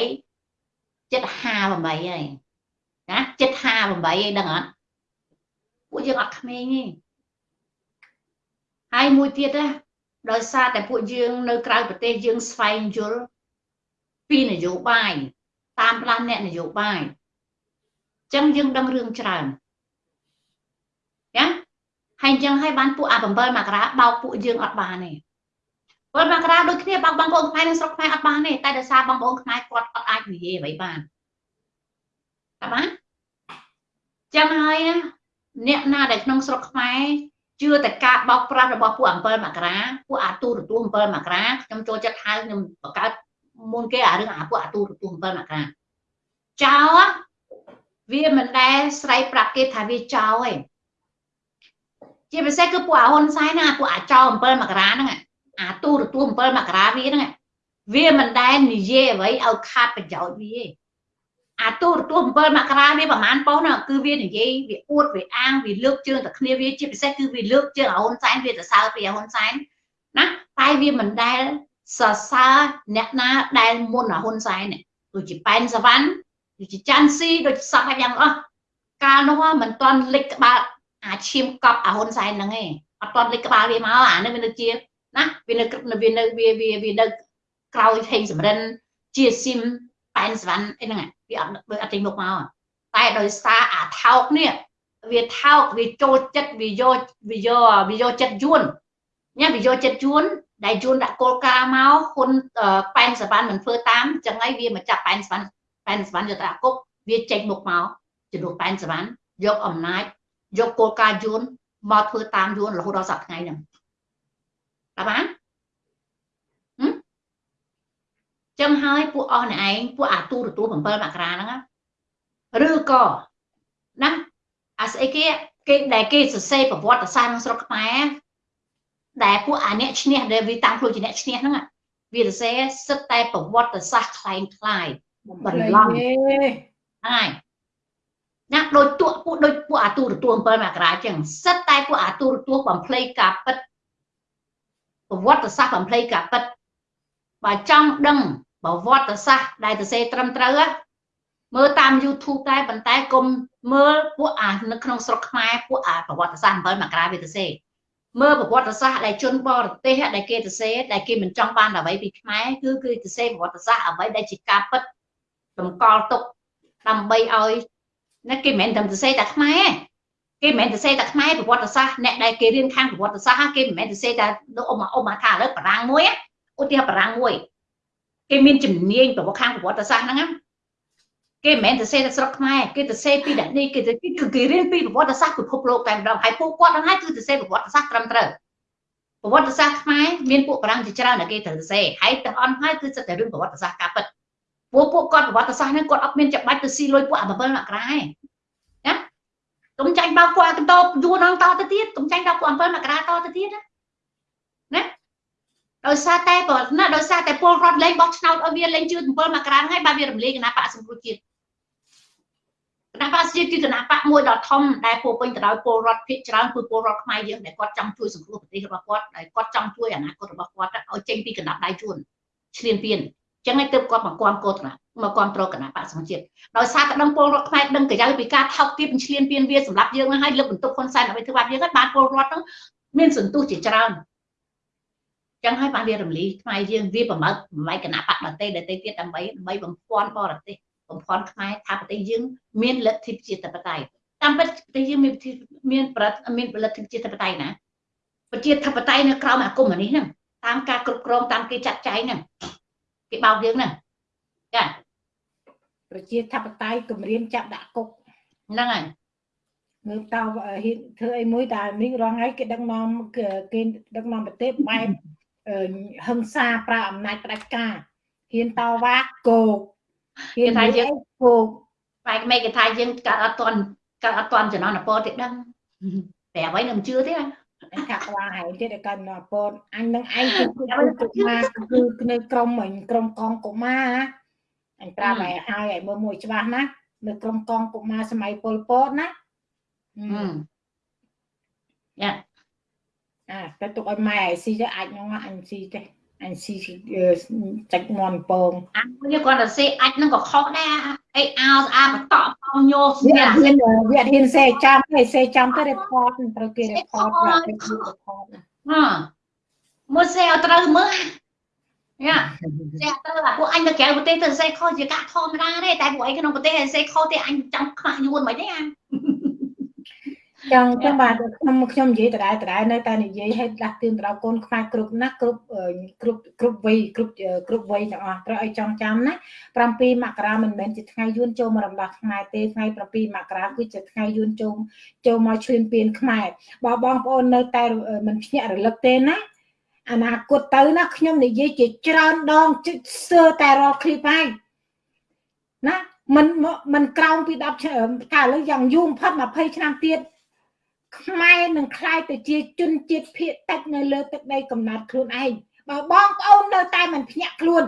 48ចិត្ត58ហើយណាចិត្ត58ហើយដឹងអត់ពួកយើងអត់ក្មេងទេហើយមួយទៀតណាដោយសារតែពួកយើងនៅក្រៅប្រទេសយើងស្វែងយល់ពីនយោបាយតាមផ្លាស់អ្នកនយោបាយអញ្ចឹងយើងដឹងរឿងច្រើនណាហើយអញ្ចឹងហើយបានពួកអា7មករាបោកពួកយើងអត់បានទេ7មករាដូចគ្នាបោកបងប្អូនខ្មែរនៅស្រុកខ្មែរអត់បានទេតែដោយសារបងប្អូនខ្មែរគាត់អត់អាចនិយាយអ្វីបានតើបានចឹងហើយអ្នកណាដែលក្នុងស្រុកខ្មែរជឿតែការបោកប្រាស់របស់ពួក7មករាពួកអាទូរទស្សន៍7មករាខ្ញុំចូលចិត្តហៅខ្ញុំបង្កើតមុនគេអារឿងអាពួកអាទូរទស្សន៍7មករាចោល វាមិនដែលស្រ័យប្រាប់គេថាវាចោលទេជាពិសេសគឺពួកអាហ៊ុនសែនណាពួកអាចោល7មករាហ្នឹងអាទូរទស្សន៍7មករាវាហ្នឹងវាមិនដែលនិយាយអ្វីឲ្យខាតប្រយោជន៍វាទេអាទូរទស្សន៍7មករាវាប្រហែលប៉ុណ្ណាគឺវានិយាយវាអួតវាអាងវាលើកជើងតែគ្នាវាជាពិសេសគឺវាលើកជើងអាហ៊ុនសែនវាទៅសើពីអាហ៊ុនសែនណាតែវាមិនដែលសរសើរអ្នកណាដែលមុនអាហ៊ុនសែនដូចជាប៉ែនសវណ្ណ ដូចជាចាន់ស៊ីដូចសពយ៉ាងអស់កាលនោះមិនទាន់លិចក្បាលអាឈាមកប់អាហ៊ុនសែនហ្នឹងឯងអត់ទាន់លិចក្បាលវាមកអានេះវានៅជាណាវានៅវានៅវាវាវានៅក្រោយថេងសំរិនជាស៊ីមប៉ែនសវណ្ណអីហ្នឹងវាអត់វាអត់ចេញមុខមកតែដោយសារអាថោកនេះវាថោកវាចូលចិត្តវាយកវាយកវាយកចិត្តយួនញ៉ាវាយកចិត្តយួនដែលយួនដាក់គោលការណ៍មកហ៊ុនប៉ែនសវណ្ណមិនធ្វើតាមចឹងហើយវាមកចាប់ប៉ែនសវណ្ណ ប៉ែនសវណ្ណយកតាគុកវាចេញមុខមកជំនួសប៉ែនសវណ្ណយកអំណាចយកគោលការណ៍យួនមកធ្វើតាមយួនរហូតដល់សប្តាហ៍ថ្ងៃហ្នឹងតើបានចឹងហើយពួកអស់អ្នកឯងពួកអាទូរទស្សន៍7មករាហ្នឹងឬក៏ណាអាស្អីគេគេដែលគេសរសេរប្រវត្តិសាស្ត្រក្នុងស្រុកខ្មែរដែលពួកអាអ្នកឈ្នះដែលវាតាមខ្លួនជាអ្នកឈ្នះហ្នឹងវាសរសេរសិតតែប្រវត្តិសាស្ត្រคล้ายคล้าย បន្លំហើយណាដូចទួពួកដូចពួកអាទូរទស្សន៍7មករាចឹងសិតតែពួកអាទូរទស្សន៍បំភ្លៃការពិតប្រវត្តិសាស្ត្របំភ្លៃការពិតបើចង់ដឹងប្រវត្តិសាស្ត្រដែលទៅសេត្រឹមត្រូវមើលតាម YouTube តែប៉ុន្តែកុំមើលពួកអានៅក្នុងស្រុកខ្មែរពួកអាប្រវត្តិសាស្ត្រ7មករាវាទៅសេមើលប្រវត្តិសាស្ត្រដែលជនបរទេសដែលគេទៅសេដែលគេមិនចង់បានអ្វីពីខ្មែរគឺគឺទៅសេប្រវត្តិសាស្ត្រអ្វីដែលជាការពិត តម្កល់ទុកដើម្បីឲ្យណាគេមិនមែនតែទៅសេតែខ្មែរគេមិនមែនទៅសេតែខ្មែរប្រវត្តិសាស្ត្រអ្នកដែលគេរៀនខាងប្រវត្តិសាស្ត្រគេមិនមែនទៅសេតែអ៊ំអ៊ំថាឥឡូវបារាំងមួយឧទាហរណ៍បារាំងមួយគេមានជំនាញប្រវត្តិខាងប្រវត្តិសាស្ត្រហ្នឹងគេមិនមែនទៅសេតែស្រុកខ្មែរគេទៅសេពីដាក់នេះគេទៅគឺគេរៀនពីប្រវត្តិសាស្ត្រពិភពលោកតែម្ដងហើយពួកគាត់ហ្នឹងហើយគឺទៅសេប្រវត្តិសាស្ត្រត្រឹមត្រូវប្រវត្តិសាស្ត្រខ្មែរមានពួកបារាំងជាច្រើនដែលគេត្រូវទៅសេហើយទាំងអស់ហើយគឺសិតតែរឿងប្រវត្តិសាស្ត្រការពិត ពួកពួកគាត់ប្រវត្តិសាស្ត្រហ្នឹងគាត់អត់មានច្បាច់ទៅស៊ីលុយពួកអា7មករាឯងណាកុំចាញ់បោកពួកអាកន្តោយួនហ្នឹងតទៅទៀតកុំចាញ់ដល់ពួក7មករាតទៅទៀតណាណាដោយសារតែបើណាដោយសារតែពលរដ្ឋលេងបោះឆ្នោតឲ្យវាលេងជឿ7មករាហើយបាទវារំលាយគណៈបកសង្គ្រោះជាតិគណៈបកជាតិគឺគណៈបកមួយដ៏ធំដែលពោពេញទៅដោយពលរដ្ឋភាគច្រើនគឺពលរដ្ឋខ្មែរយើងដែលគាត់ចង់ជួយសង្គ្រោះប្រទេសរបស់គាត់ដែលគាត់ចង់ជួយអនាគតរបស់គាត់ឲ្យចេញពីកណ្ដាប់ដៃជួនឈ្លានពាន ចឹងហើយទើបគាត់មកគាំកោតគណៈមកគាំទ្រគណៈបកសង្ជាតិដោយសារក្តឹងពលរដ្ឋខ្មែរដឹងកាយពីការថោកទាបឈ្លានពានវាសម្រាប់យើងហើយលើកបន្ទុកហ៊ុនសែនដើម្បីធ្វើបាបយើងហើយបានពលរដ្ឋហ្នឹងមានសន្ទុះជាច្រើនចឹងហើយបានវារំលីខ្មែរយើងវាប្រមើកប្រម៉ៃគណៈបកដតេដតេទៀតដើម្បីដើម្បីបំភាន់បរទេសបំភាន់ខ្មែរថាប្រទេសយើងមានលទ្ធិប្រជាធិបតេយ្យតាមពិតប្រទេសយើងមានមានប្រតិមានលទ្ធិប្រជាធិបតេយ្យណាប្រជាធិបតេយ្យនៅក្រោមអាគមនេះហ្នឹងតាមការគ្រប់គ្រងតាមគេចាត់ចែងហ្នឹង គេបោកយើងហ្នឹងចាប្រជាធិបតេយ្យគម្រាមចាប់ដាក់គុកហ្នឹងហើយមើលតើហ៊ានធ្វើអីមួយតែនេះរងហើយគេដឹកនាំគេដឹកនាំប្រទេសបែបហឹង្សាប្រើអំណាចផ្ដាច់ការហ៊ានតវ៉ាគោកហ៊ានថាយើងគោកបែកមេគេថាយើងកើតអត់តន់កើតអត់តន់ចំណងពរទៀតដឹងប្រាប់ហើយនឹងជឿទេ អញថាខ្វល់ហើយទៀតកាន់ពតអញនឹងឯងគឺកុមារគឺនៅក្រុមអញក្រុមកងកុមារអញប្រាប់ឲ្យហើយឲ្យមើលមួយច្បាស់ណានៅក្រុមកងកុមារសម័យពលពតណាយ៉ាអាតែទុកឲ្យម៉ែស៊ីទៅអាចនោះអញស៊ីទេ អញស៊ីចាច់មន់ពងអញគាត់ទៅស៊ីអាចនឹងក៏ខុសដែរអីអោស្អាបតក់ផងញោស្វាហ៊ានវាហ៊ានសេចាំទេសេចាំទៅ report ត្រូវគេ report ប្រាប់គេ report ហ៎មួយសេឲ្យត្រូវមើលយ៉ាសេទៅអាពួកអញនៅក្រៅប្រទេសទៅសេខុសជាការធម្មតាទេតែពួកអីក្នុងប្រទេសសេខុសទេអញចង់ខ្មាស់យួនមិនទេអា ចឹងចឹងបាទខ្ញុំខ្ញុំនិយាយដដែលដដែលនៅតែនិយាយឲ្យដាស់តឿនដល់កូនខ្មែរគ្រប់ណាគ្រប់គ្រប់គ្រប់វ័យគ្រប់គ្រប់វ័យទាំងអស់ត្រូវឲ្យចងចាំណា7មករាមិនមែនជាថ្ងៃយួនចូលមករំដោះខ្មែរទេថ្ងៃ7មករាគឺជាថ្ងៃយួនចូលចូលមកឈ្លានពានខ្មែរបើបងប្អូននៅតែមិនភ្ញាក់រលឹកទេណាអនាគតទៅណាខ្ញុំនិយាយជាច្រើនដងជិតសើតែរាល់ឃ្លីបហើយណាមិនមិនក្រោមពី10ឆ្នាំតែឥឡូវយ៉ាងយូរបំផុត20ឆ្នាំទៀត ខ្មែរនឹងคล้ายទៅជាជនជាតិភៀកតិចនៅលើទឹកដីកំណត់ខ្លួនឯងបើបងប្អូននៅតែមិនភ្ញាក់ខ្លួន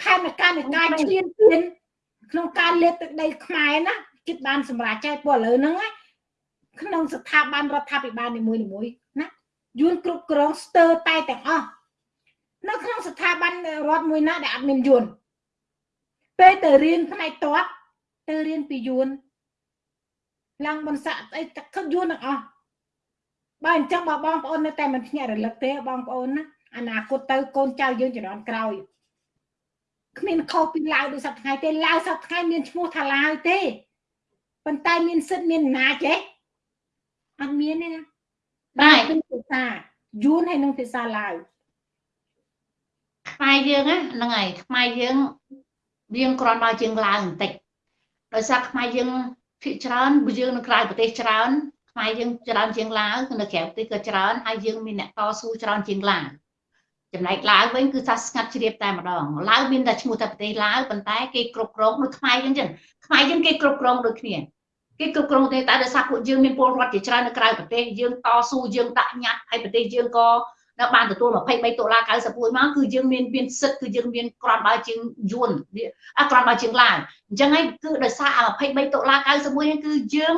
ផែនការនៃការឈ្លានពានក្នុងការលេបទឹកដីខ្មែរណាគិតបានសម្រាប់ចែកពលឥឡូវហ្នឹងក្នុងស្ថាប័នរដ្ឋាភិបាលនីមួយៗណាយួនគ្រប់គ្រងស្ទើរតែទាំងអស់នៅក្នុងស្ថាប័នរដ្ឋមួយណាដែលអត់មានយួនពេលទៅរៀនផ្នែកតបទៅរៀនពីយួន ឡើងមិនសាក់អីទឹកខឹកយួនទាំងអស់បើអញ្ចឹងបើបងប្អូននៅតែមិនភ្ញាក់រលឹកទេបងប្អូនណាអនាគតទៅកូនចៅយើងជំនាន់ក្រោយគ្មានខុសពីឡាវដូចសប្តាហ៍ថ្ងៃទេឡាវសប្តាហ៍ថ្ងៃមានឈ្មោះថាឡាវទេប៉ុន្តែមានសិទ្ធមានអំណាចទេអត់មានទេណាបាទគឺភាសាយួនហើយនឹងភាសាឡាវខ្មែរយើងហ្នឹងហើយខ្មែរយើងរៀងគ្រាន់បើជាងឡាវបន្តិចដោយសារខ្មែរយើង ភាគច្រើនយើងនៅក្រៅប្រទេសច្រើនខ្មែរយើងច្រើនជាងឡាវនៅក្រៅប្រទេសក៏ច្រើនហើយយើងមានអ្នកតស៊ូច្រើនជាងឡាវចំណែកឡាវវិញគឺថាស្ងាត់ជ្រាបតែម្ដងឡាវមានតែឈ្មោះតែប្រទេសឡាវប៉ុន្តែគេគ្រប់គ្រងដូចខ្មែរយើងចឹងខ្មែរយើងគេគ្រប់គ្រងដូចគ្នាគេគ្រប់គ្រងទេតែដោយសារពួកយើងមានពលរដ្ឋជាច្រើននៅក្រៅប្រទេសយើងតស៊ូយើងដាក់ញត្តិហើយប្រទេសយើងក៏ នៅបានទទួល23ដុល្លារ91មកគឺយើងមានមានសិទ្ធគឺយើងមានក្រាន់បើជាងយួនអាក្រាន់បើជាងឡាវអញ្ចឹងហើយគឺដោយសារអា23ដុល្លារ91គឺយើង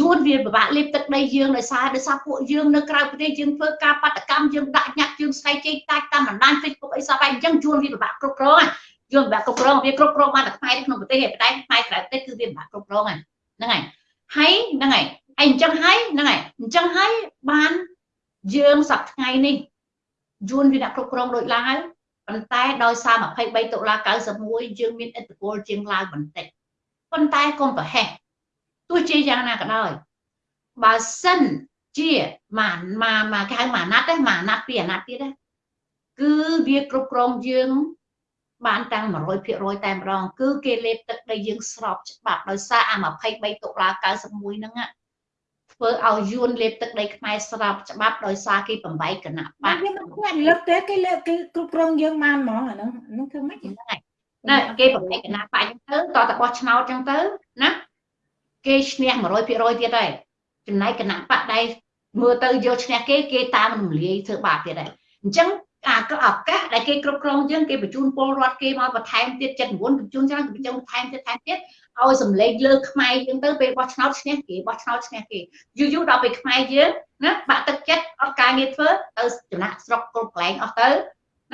យួនវាពិបាកលេបទឹកដីយើងដោយសារដោយសារពួកយើងនៅក្រៅប្រទេសយើងធ្វើការបដកម្មយើងដាក់ញត្តិយើងស្ដីជេកតាច់តាមបណ្ដាញ Facebook អីសោះហើយអញ្ចឹងយួនវាពិបាកគ្រប់គ្រងយើងពិបាកគ្រប់គ្រងវាគ្រប់គ្រងបានតែខ្មែរក្នុងប្រទេសឯតែខ្មែរក្រៅប្រទេសគឺវាពិបាកគ្រប់គ្រងហ្នឹងហើយហើយហ្នឹងហើយអញ្ចឹងហើយហ្នឹងហើយអញ្ចឹងហើយបានយើងសប្តាហ៍ថ្ងៃនេះ យួនវាអ្នកគ្រប់គ្រងដូចឡាវប៉ុន្តែដោយសារ23តុលា91យើងមានឥទ្ធិពលជាងឡាវបន្តិចប៉ុន្តែកុំប្រហែសទោះជាយ៉ាងណាក៏ដោយបើសិនជាមកមកមកគេហៅមួយអាណត្តិទេមួយអាណត្តិពីរអាណត្តិទៀតទេគឺវាគ្រប់គ្រងយើងបានតាំង100%តែម្ដងគឺគេលេបទឹកដីយើងស្របច្បាប់ដោយសារអា23តុលា91ហ្នឹង ធ្វើឲ្យយួនលេបទឹកដីខ្មែរស្របច្បាប់ដោយសារគេបំបែកគណៈបកយើងមិនគាត់លើកទេគេលើកគេគ្រប់គ្រងយើងបានហ្មងអាហ្នឹងហ្នឹងធ្វើម៉េចហ្នឹងណាគេបំបែកគណៈបកចឹងទៅតតបោះឆ្នោតចឹងទៅណាគេឈ្នះ100%ទៀតហើយចំណែកគណៈបកដែលមើលទៅយកឈ្នះគេគេតាមរំលាយធ្វើបាបទៀតហើយអញ្ចឹងអាឱកាសដែលគេគ្រប់គ្រងយើងគេបញ្ជូនពលរដ្ឋគេមកបន្ថែមទៀត79បញ្ជូនច្រើនបញ្ជូនបន្ថែមទៀតថែមទៀត ឲ្យសម្លេងលើខ្មែរយើងទៅពេលបោះឆ្នោតឈ្នះគេបោះឆ្នោតឈ្នះគេយូរយូរដល់ពេលខ្មែរយើងណាបាក់ទឹកចិត្តអត់ការងារធ្វើទៅចំណាក់ស្រុកគ្រប់កន្លែងអស់ទៅ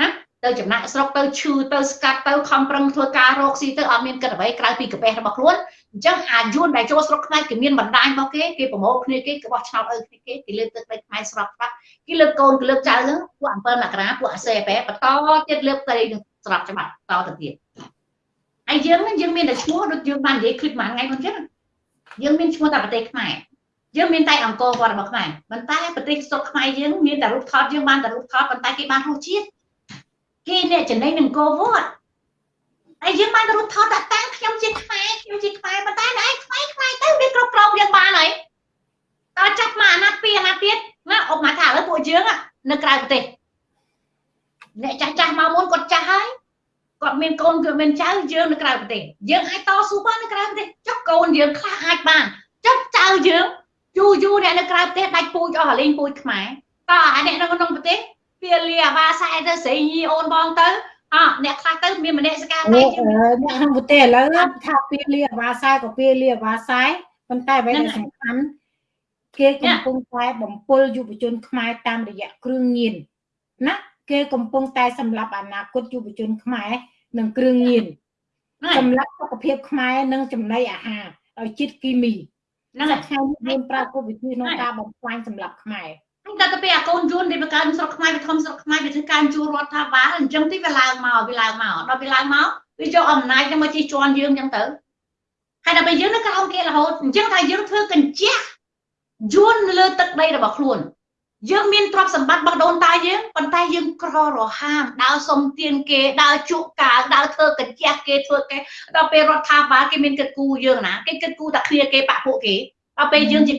ណាទៅចំណាក់ស្រុកទៅឈឺទៅស្កាត់ទៅខំប្រឹងធ្វើការរកស៊ីទៅអត់មានគិតអ្វីក្រៅពីកាបេះរបស់ខ្លួនអញ្ចឹងអាយួនដែលចូលស្រុកខ្មែរគេមានបណ្ដាញរបស់គេគេប្រមូលគ្នាគេគេបោះឆ្នោតឲ្យគ្នាគេគេលើកទឹកដីខ្មែរស្រាប់ស្រាប់គេលើកកូនគេលើកចៅហ្នឹងពួក7មករាពួកអាសេបែបន្តទៀតលើកទៅស្រាប់ច្បាប់តទៅទៀត ហើយយើងយើងមានតែឈ្មោះដូចយើងបាននិយាយឃ្លីបមួយថ្ងៃមុនចឹងយើងមានឈ្មោះតែប្រទេសខ្មែរយើងមានតែអង្គរវត្តរបស់ខ្មែរប៉ុន្តែប្រទេសសុខខ្មែរយើងមានតែរូបថតយើងបានតែរូបថតប៉ុន្តែគេបានរសជាតិគេអ្នកចំណេញនឹងអង្គរវត្តហើយយើងបានរូបថតដាក់តាំងខ្ញុំជាខ្មែរខ្ញុំជាខ្មែរប៉ុន្តែឯងខ្មែរខ្មែរទៅវាគ្រប់គ្រងយើងបានហើយតើចាប់មកអាណត្តិពីអាណត្តិទៀតណាអបមកថាឥឡូវពួកយើងនៅក្រៅប្រទេសអ្នកចាស់ចាស់មកមុនគាត់ចាស់ហើយ គាត់មានកូនគាត់មានចៅយើងនៅក្រៅប្រទេសយើងអាចតស៊ូបាននៅក្រៅប្រទេសចុះកូនយើងខ្លះអាចបានចុះចៅយើងយូរយូរអ្នកនៅក្រៅប្រទេសដាច់ពូជអស់លេងពូជខ្មែរតើអាអ្នកនៅក្នុងប្រទេសពាលាអាវ៉ាសែទៅស្រីញីអូនបងទៅអអ្នកខ្លះទៅមានម្នាក់សកាតែអ្នកក្នុងប្រទេសឥឡូវថាពាលាអាវ៉ាសែក៏ពាលាអាវ៉ាសែប៉ុន្តែអ្វីដែលសំខាន់គេកំពុងតែបំពុលយុវជនខ្មែរតាមរយៈគ្រឿងញៀនណា គេកំពុងតែសម្លាប់អនាគតយុវជនខ្មែរនិងគ្រឿងញៀនសម្លាប់សុខភាពខ្មែរនិងចំណីអាហារដោយជាតិគីមីហ្នឹងហើយថ្ងៃនេះមានប្រើគោលវិធីក្នុងការបំផ្លាញសម្លាប់ខ្មែរតែទៅពេលអាកូនយួនដែលបកើស្រុកខ្មែរវាធំស្រុកខ្មែរវាធ្វើការជួលរដ្ឋាភិបាលអញ្ចឹងទីវាឡើងមកវាឡើងមកដល់វាឡើងមកវាយកអំណាចនឹងមកជិះជាន់យើងអញ្ចឹងទៅហើយដល់ពេលយើងនៅក្រោមគេរហូតអញ្ចឹងថាយើងធ្វើកញ្ជះយួនលើទឹកដីរបស់ខ្លួន យើងមានទ្រព្យសម្បត្តិរបស់ដូនតាយើងប៉ុន្តែយើងក្ររហាមដើរសុំទានគេដើរជក់កាវដើរធ្វើកញ្ចះគេធ្វើគេដល់ពេលរដ្ឋាភិបាលគេមានគិតគូរយើងណាគេគិតគូរតែគ្នាគេបាក់ពួកគេដល់ពេលយើងជា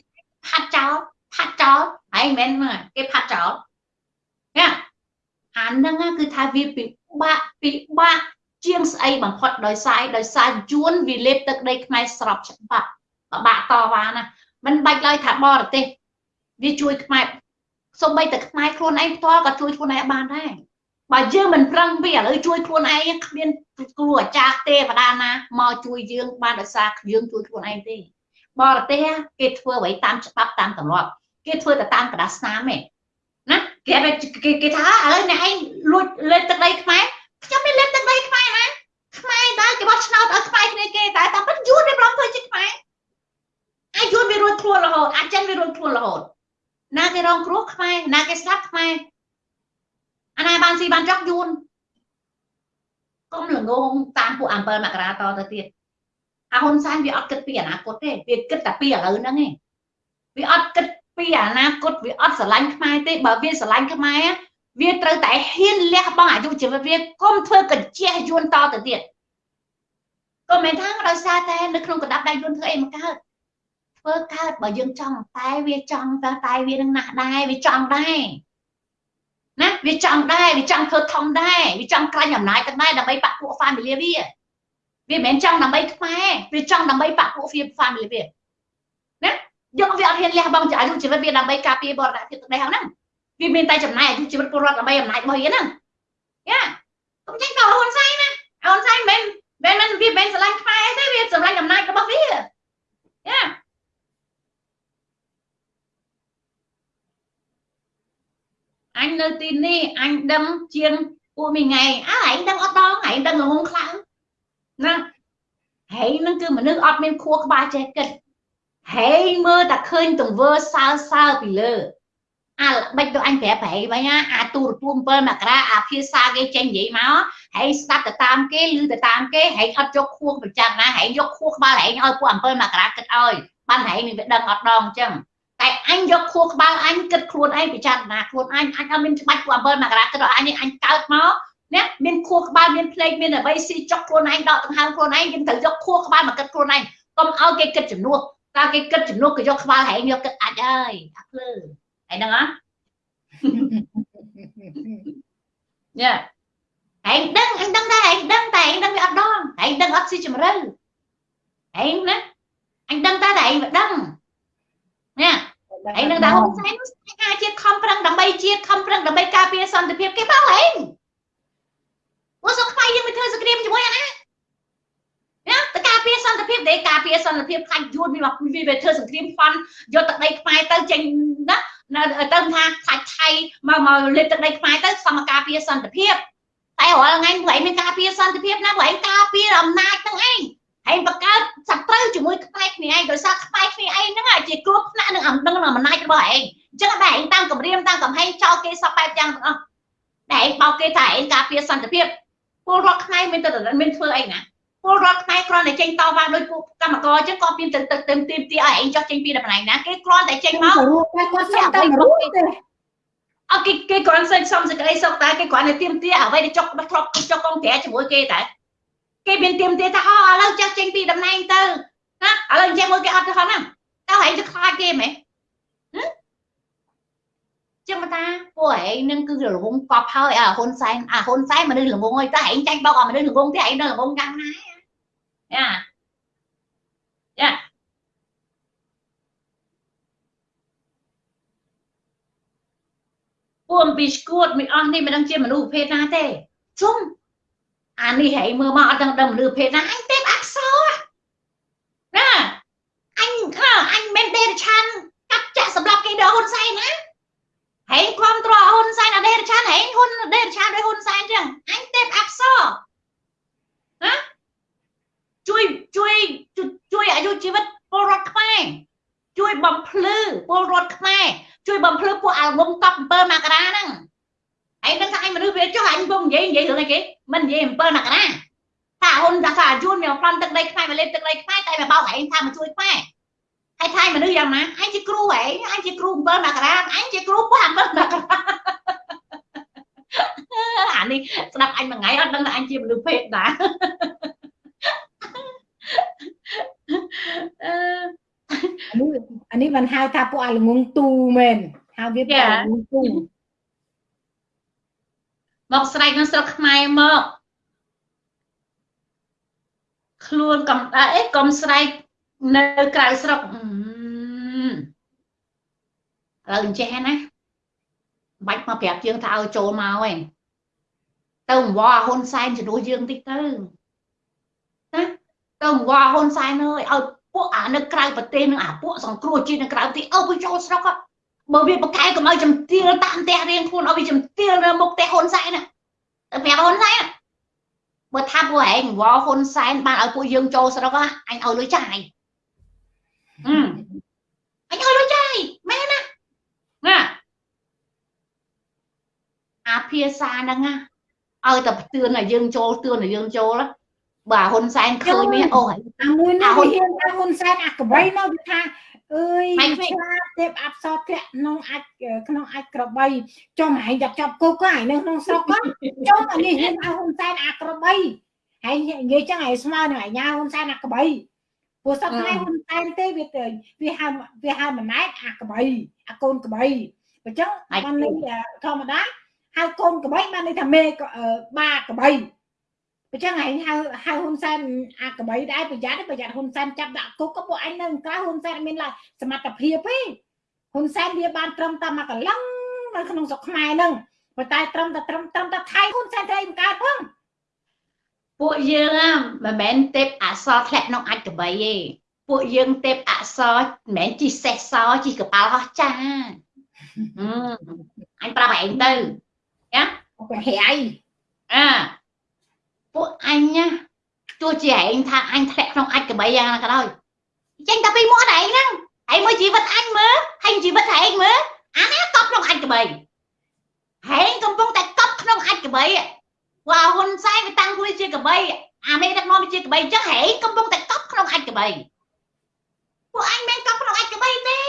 ផាត់ចោលផាត់ចោលហើយមិនមែនគេផាត់ចោលណាអានឹងគឺថាវាពិបាកពិបាកជាងស្អីបំផុតដោយសារដោយសារយួនវាលេបទឹកដីខ្មែរស្របច្បាប់ពិបាកតវ៉ាណាមិនបាច់ឡើយថាបរទេសវាជួយខ្មែរ សូម្បីតែខ្មែរខ្លួនឯងផ្ទាល់ក៏ជួយខ្លួនឯងបានដែរបើយើងមិនប្រឹងវាឥឡូវជួយខ្លួនឯងគ្មានគ្រូអាចារ្យទេវតាណាមកជួយយើងបានដោយសារយើងជួយខ្លួនឯងទេបរទេសគេធ្វើអ្វីតាមច្បាប់តាមទម្លាប់គេធ្វើតែតាមកដាស្នាមទេណាគេគេគេថាឥឡូវអ្នកឯងលួចលេបទឹកដីខ្មែរខ្ញុំមិនលេបទឹកដីខ្មែរណាខ្មែរដែរគេបោះឆ្នោតឲ្យខ្មែរគ្នាគេតែតែមិនយួនវាប្រំធ្វើជាខ្មែរអាចយួនវារួចខ្លួនរហូតអាចចិនវារួចខ្លួនរហូត ណាគេរងគ្រោះខ្មែរណាគេស្លាប់ខ្មែរអាណាបានស៊ីបានចង់យួនកុំល្ងងតាមពួក7មករាតទៅទៀតអាហ៊ុនសែនវាអត់គិតពីអនាគតទេវាគិតតែពីឥឡូវហ្នឹងឯងវាអត់គិតពីអនាគតវាអត់ស្រឡាញ់ខ្មែរទេបើវាស្រឡាញ់ខ្មែរវាត្រូវតែហ៊ានលះបង់អាយុជីវិតវាកុំធ្វើកញ្ជះយួនតទៅទៀតក៏មិនថាដោយសារតែនៅក្នុងកណ្ដាប់ដៃយួនធ្វើអីមកកើត ធ្វើកើតបើយើងចង់តែវាចង់តែតែវានឹងណាស់ដែរវាចង់ដែរណាវាចង់ដែរវាចង់ធ្វើធំដែរវាចង់ក្រាញ់អំណាចទៅដែរដើម្បីបាក់ពួក family វាវាមិនមែនចង់ដើម្បីខ្មែរវាចង់ដើម្បីបាក់ពួក family វាណាយកវាអត់ហ៊ានលះបង់អាយុជីវិតវាដើម្បីការពារបរណភាពទឹកដីហ្នឹងវាមានតែចំណាយអាយុជីវិតពលរដ្ឋដើម្បីអំណាចរបស់វាហ្នឹងយ៉ាកុំចេញទៅហ៊ុនសែនណាហ៊ុនសែនមិនមែនមិនវាមិនស្រឡាញ់ខ្មែរទេវាស្រឡាញ់អំណាចរបស់វាយ៉ា អញនៅទីនេះអញដឹងជាងពួកមីងៃអើឯងដឹងអត់ដងឯងដឹងល្ងងខ្លាំងណាហើយនឹងគឺមនុស្សអត់មានខួរក្បាលចេះគិតហើយមើលតែឃើញទង្វើសើសើពីលើអាល្បិចទៅអញប្រាប់ប្រៃវិញអាទូរទស្សន៍7មករាអាភាសាគេចេញនិយាយមកហើយស្ដាប់ទៅតាមគេឮទៅតាមគេហើយអត់យកខួរប្រចាំណាហើយយកខួរក្បាលឯងឲ្យពួក7មករាគិតឲ្យបានឯងនឹងវាដឹងអត់ដងអញ្ចឹង តែអញយកខួរក្បាលអញគិតខ្លួនឯងពិចារណាខ្លួនអញអញអត់មានច្បាច់ពួក7មករាគិតឲ្យអញអញកើតមកណាមានខួរក្បាលមានភ្លេចមានអ្វីស៊ីចុកខ្លួនឯងដកដង្ហើមខ្លួនឯងយើងត្រូវយកខួរក្បាលមកគិតខ្លួនឯងកុំឲ្យគេគិតជំនួសតើគេគិតជំនួសក៏យកក្បាលហែងយកគិតអាចហើយអាភ្លើហើយហ្នឹងហ៎ញ៉ាហែងដឹងហែងដឹងដែរហែងដឹងតែហែងដឹងវាអត់ដងហែងដឹងអត់ស៊ីជម្រៅហែងណាអញដឹងតែតែហែងមិនដឹង ណាហើយនឹងថាហ៊ុនសែនការជាតិខំប្រឹងដើម្បីជាតិខំប្រឹងដើម្បីការពារសន្តិភាពគេបោកហែងពួកសុខខ្មែរយើងមិនធ្វើសង្គ្រាមជាមួយអាណាណាតើការពារសន្តិភាពទេការពារសន្តិភាពខ្លាចយួនវាវាវាធ្វើសង្គ្រាមផន់យកទឹកដីខ្មែរទៅចេញណានៅទៅថាខ្លាចថៃមកមកលេបទឹកដីខ្មែរទៅសមការពារសន្តិភាពតែរាល់ថ្ងៃពួកឯងមានការពារសន្តិភាពណាពួកឯងការពារអំណាចទាំងឯង ហើយបង្កើតសត្រូវជាមួយខ្មែរគ្នាឯងដោយសារខ្មែរគ្នាឯងហ្នឹងជាគ្រោះថ្នាក់នឹងអំដឹងអំណាចរបស់ឯងអញ្ចឹងតែឯងតាមគម្រាមតាមកំហែងចោលគេសពបែបយ៉ាងទាំងអស់តែឯងបោកគេថាឯងការពារសន្តិភាពពលរដ្ឋខ្មែរមានទៅមានធ្វើអីណាពលរដ្ឋខ្មែរគ្រាន់តែចេញតវ៉ាដោយពួកកម្មករអញ្ចឹងក៏មានទៅទៅទៅទីទីឲ្យឯងចោះចេញពីតំណែងណាគេគ្រាន់តែចេញមកគាត់សុំតែរួចទេអគេគេគ្រាន់តែសុំសេចក្តីសុខតែគេគ្រាន់តែទៀមទាអ្វីដែលចុកធ្លាប់ចុកកងក្រែជាមួយគេតែ គេមានទៀមទាថាអូឥឡូវចាស់ចេញពីតំណែងទៅណាឥឡូវចេះមើលគេអត់ទៅហ្នឹងតើហែងទៅខ្លាចគេមែនចឹងតាពួកឯងនឹងគឺរងកប់ហើយអាហ៊ុនសែនអាហ៊ុនសែនមនុស្សល្ងងហើយតើឯងចាញ់បោកអាមនុស្សល្ងងទេឯងនៅល្ងងយ៉ាងណាយ៉ាយ៉ាពួកអំពីស្គួតមិនអស់នេះមិនដឹងជាមនុស្សប្រភេទណាទេជុំ អានេះហែងមើលមកអត់ដឹងដឹងមនុស្សប្រភេទណាអញទេពអក្សរណាអញអញមិនដេរឆានកាត់ចាក់សម្រាប់គេដល់ហ៊ុនសែនណាហែងគ្រប់ត្រហ៊ុនសែនអដេរឆានហែងហ៊ុនអដេរឆានដោយហ៊ុនសែនចឹងអញទេពអក្សរណាជួយជួយជួយអាយុជីវិតពលរដ្ឋខ្មែរជួយបំភ្លឺពលរដ្ឋខ្មែរជួយបំភ្លឺពួកអាវងកប់7មករាហ្នឹងឯងដឹងថាឯងមនុស្សវាចុះអញពុំនិយាយនិយាយរឿងអីគេ មិននិយាយ7មករាថាហ៊ុនថាថាយួនមកប្លន់ទឹកដីខ្មែរមកលេបទឹកដីខ្មែរតែមកបោកឯងថាមកជួយខ្មែរហើយថៃមនុស្សយ៉ាងណាអញជាគ្រូហ៎អញជាគ្រូ7មករាអញជាគ្រូពោះ7មករាអានេះស្ដាប់អញមួយថ្ងៃអត់ដឹងថាអញជាមនុស្សភេទណាអឺអានេះបានហៅថាពួកអាល្ងងទូមែនហៅវាពួកអាល្ងងទូ មកស្រែកនៅស្រុកខ្មែរមកខ្លួនកំដៅអីកុំស្រែកនៅក្រៅស្រុកឥឡូវអញ្ចេះណាបាច់មកប្រាប់យើងថាឲ្យចូលមកឯងទៅអង្វរហ៊ុនសែនជំនួសយើងតិចទៅណាទៅអង្វរហ៊ុនសែនអើយឲ្យពួកអានៅក្រៅប្រទេសនឹងអាពួកសង្គ្រោះជាតិនៅក្រៅប្រទេសអើវាចូលស្រុក បើវាប្រកែកុំឲ្យចំទាលតាមផ្ទះរៀងខ្លួនឲ្យវាចំទាលនៅមុខផ្ទះហ៊ុនសែនណាទៅប្រាប់ហ៊ុនសែនបើថាពួកឯងវល់ហ៊ុនសែនបានឲ្យពួកយើងចូលស្រុកអញឲ្យលុយចាយអឺអញឲ្យលុយចាយមែនណាណាអាភាសាហ្នឹងណាឲ្យតែផ្ទឿនឲ្យយើងចូលទឿនឲ្យយើងចូលបើហ៊ុនសែនឃើញមានអូអាមួយនេះហ៊ុនហ៊ុនសែនអាកបៃមកវាថា អើយឆ្លាតទេពអប្សរធ្លាក់ក្នុងអាចក្នុងអាចក្របីចុះហែងចាប់ចាប់គុកហើយនៅក្នុងស្រុកចុះអានេះហ៊ានឲ្យហ៊ុនសែនអាក្របីហើយនិយាយចឹងឲ្យស្មើនឹងអាញាហ៊ុនសែនអាក្របីព្រោះសប្តាហ៍ហ៊ុនសែនទេវាទៅវាហៅវាហៅម៉ណែតអាក្របីអាកូនក្របីអញ្ចឹងបានន័យធម្មតាហៅកូនក្របីបានន័យថាមេបាក្របី អញ្ចឹងឯងហៅហៅហ៊ុនសែនអាកបីដែរប្រយ័ត្នប្រយ័ត្នហ៊ុនសែនចាប់ដាក់គុកក៏ពួកអញនៅក្រៅហ៊ុនសែនមានឡើយសមត្ថភាពទេហ៊ុនសែនវាបានត្រឹមតែមកកលឹងនៅក្នុងស្រុកខ្មែរហ្នឹងប៉ុន្តែត្រឹមតែត្រឹមត្រឹមតែថៃហ៊ុនសែនត្រូវបង្កើតផងពួកយើងមិនមែនទេពអសរធ្លាក់ក្នុងអាចកបីទេពួកយើងទេពអសរមិនមែនជីសេះសជីកប៉ាល់ហោះចាអញប្រាប់ឯងទៅណាប្រហែលអា ពួកអញណាទោះជាឯងថាអញធ្លាក់ក្នុងអាចកបីយ៉ាងណាក៏ដោយចេញតែពីមាត់ឯងហ្នឹងឯងមើលជីវិតអញមើលហើយជីវិតឯងមើលអានេះកប់ក្នុងអាចកបីហែងកំពុងតែកប់ក្នុងអាចកបីវ៉ាហ៊ុនសែនវាតាំងខ្លួនជាកបីអាមេដឹកនាំជាកបីអញ្ចឹងហែងកំពុងតែកប់ក្នុងអាចកបីពួកអញមិនកប់ក្នុងអាចកបីទេ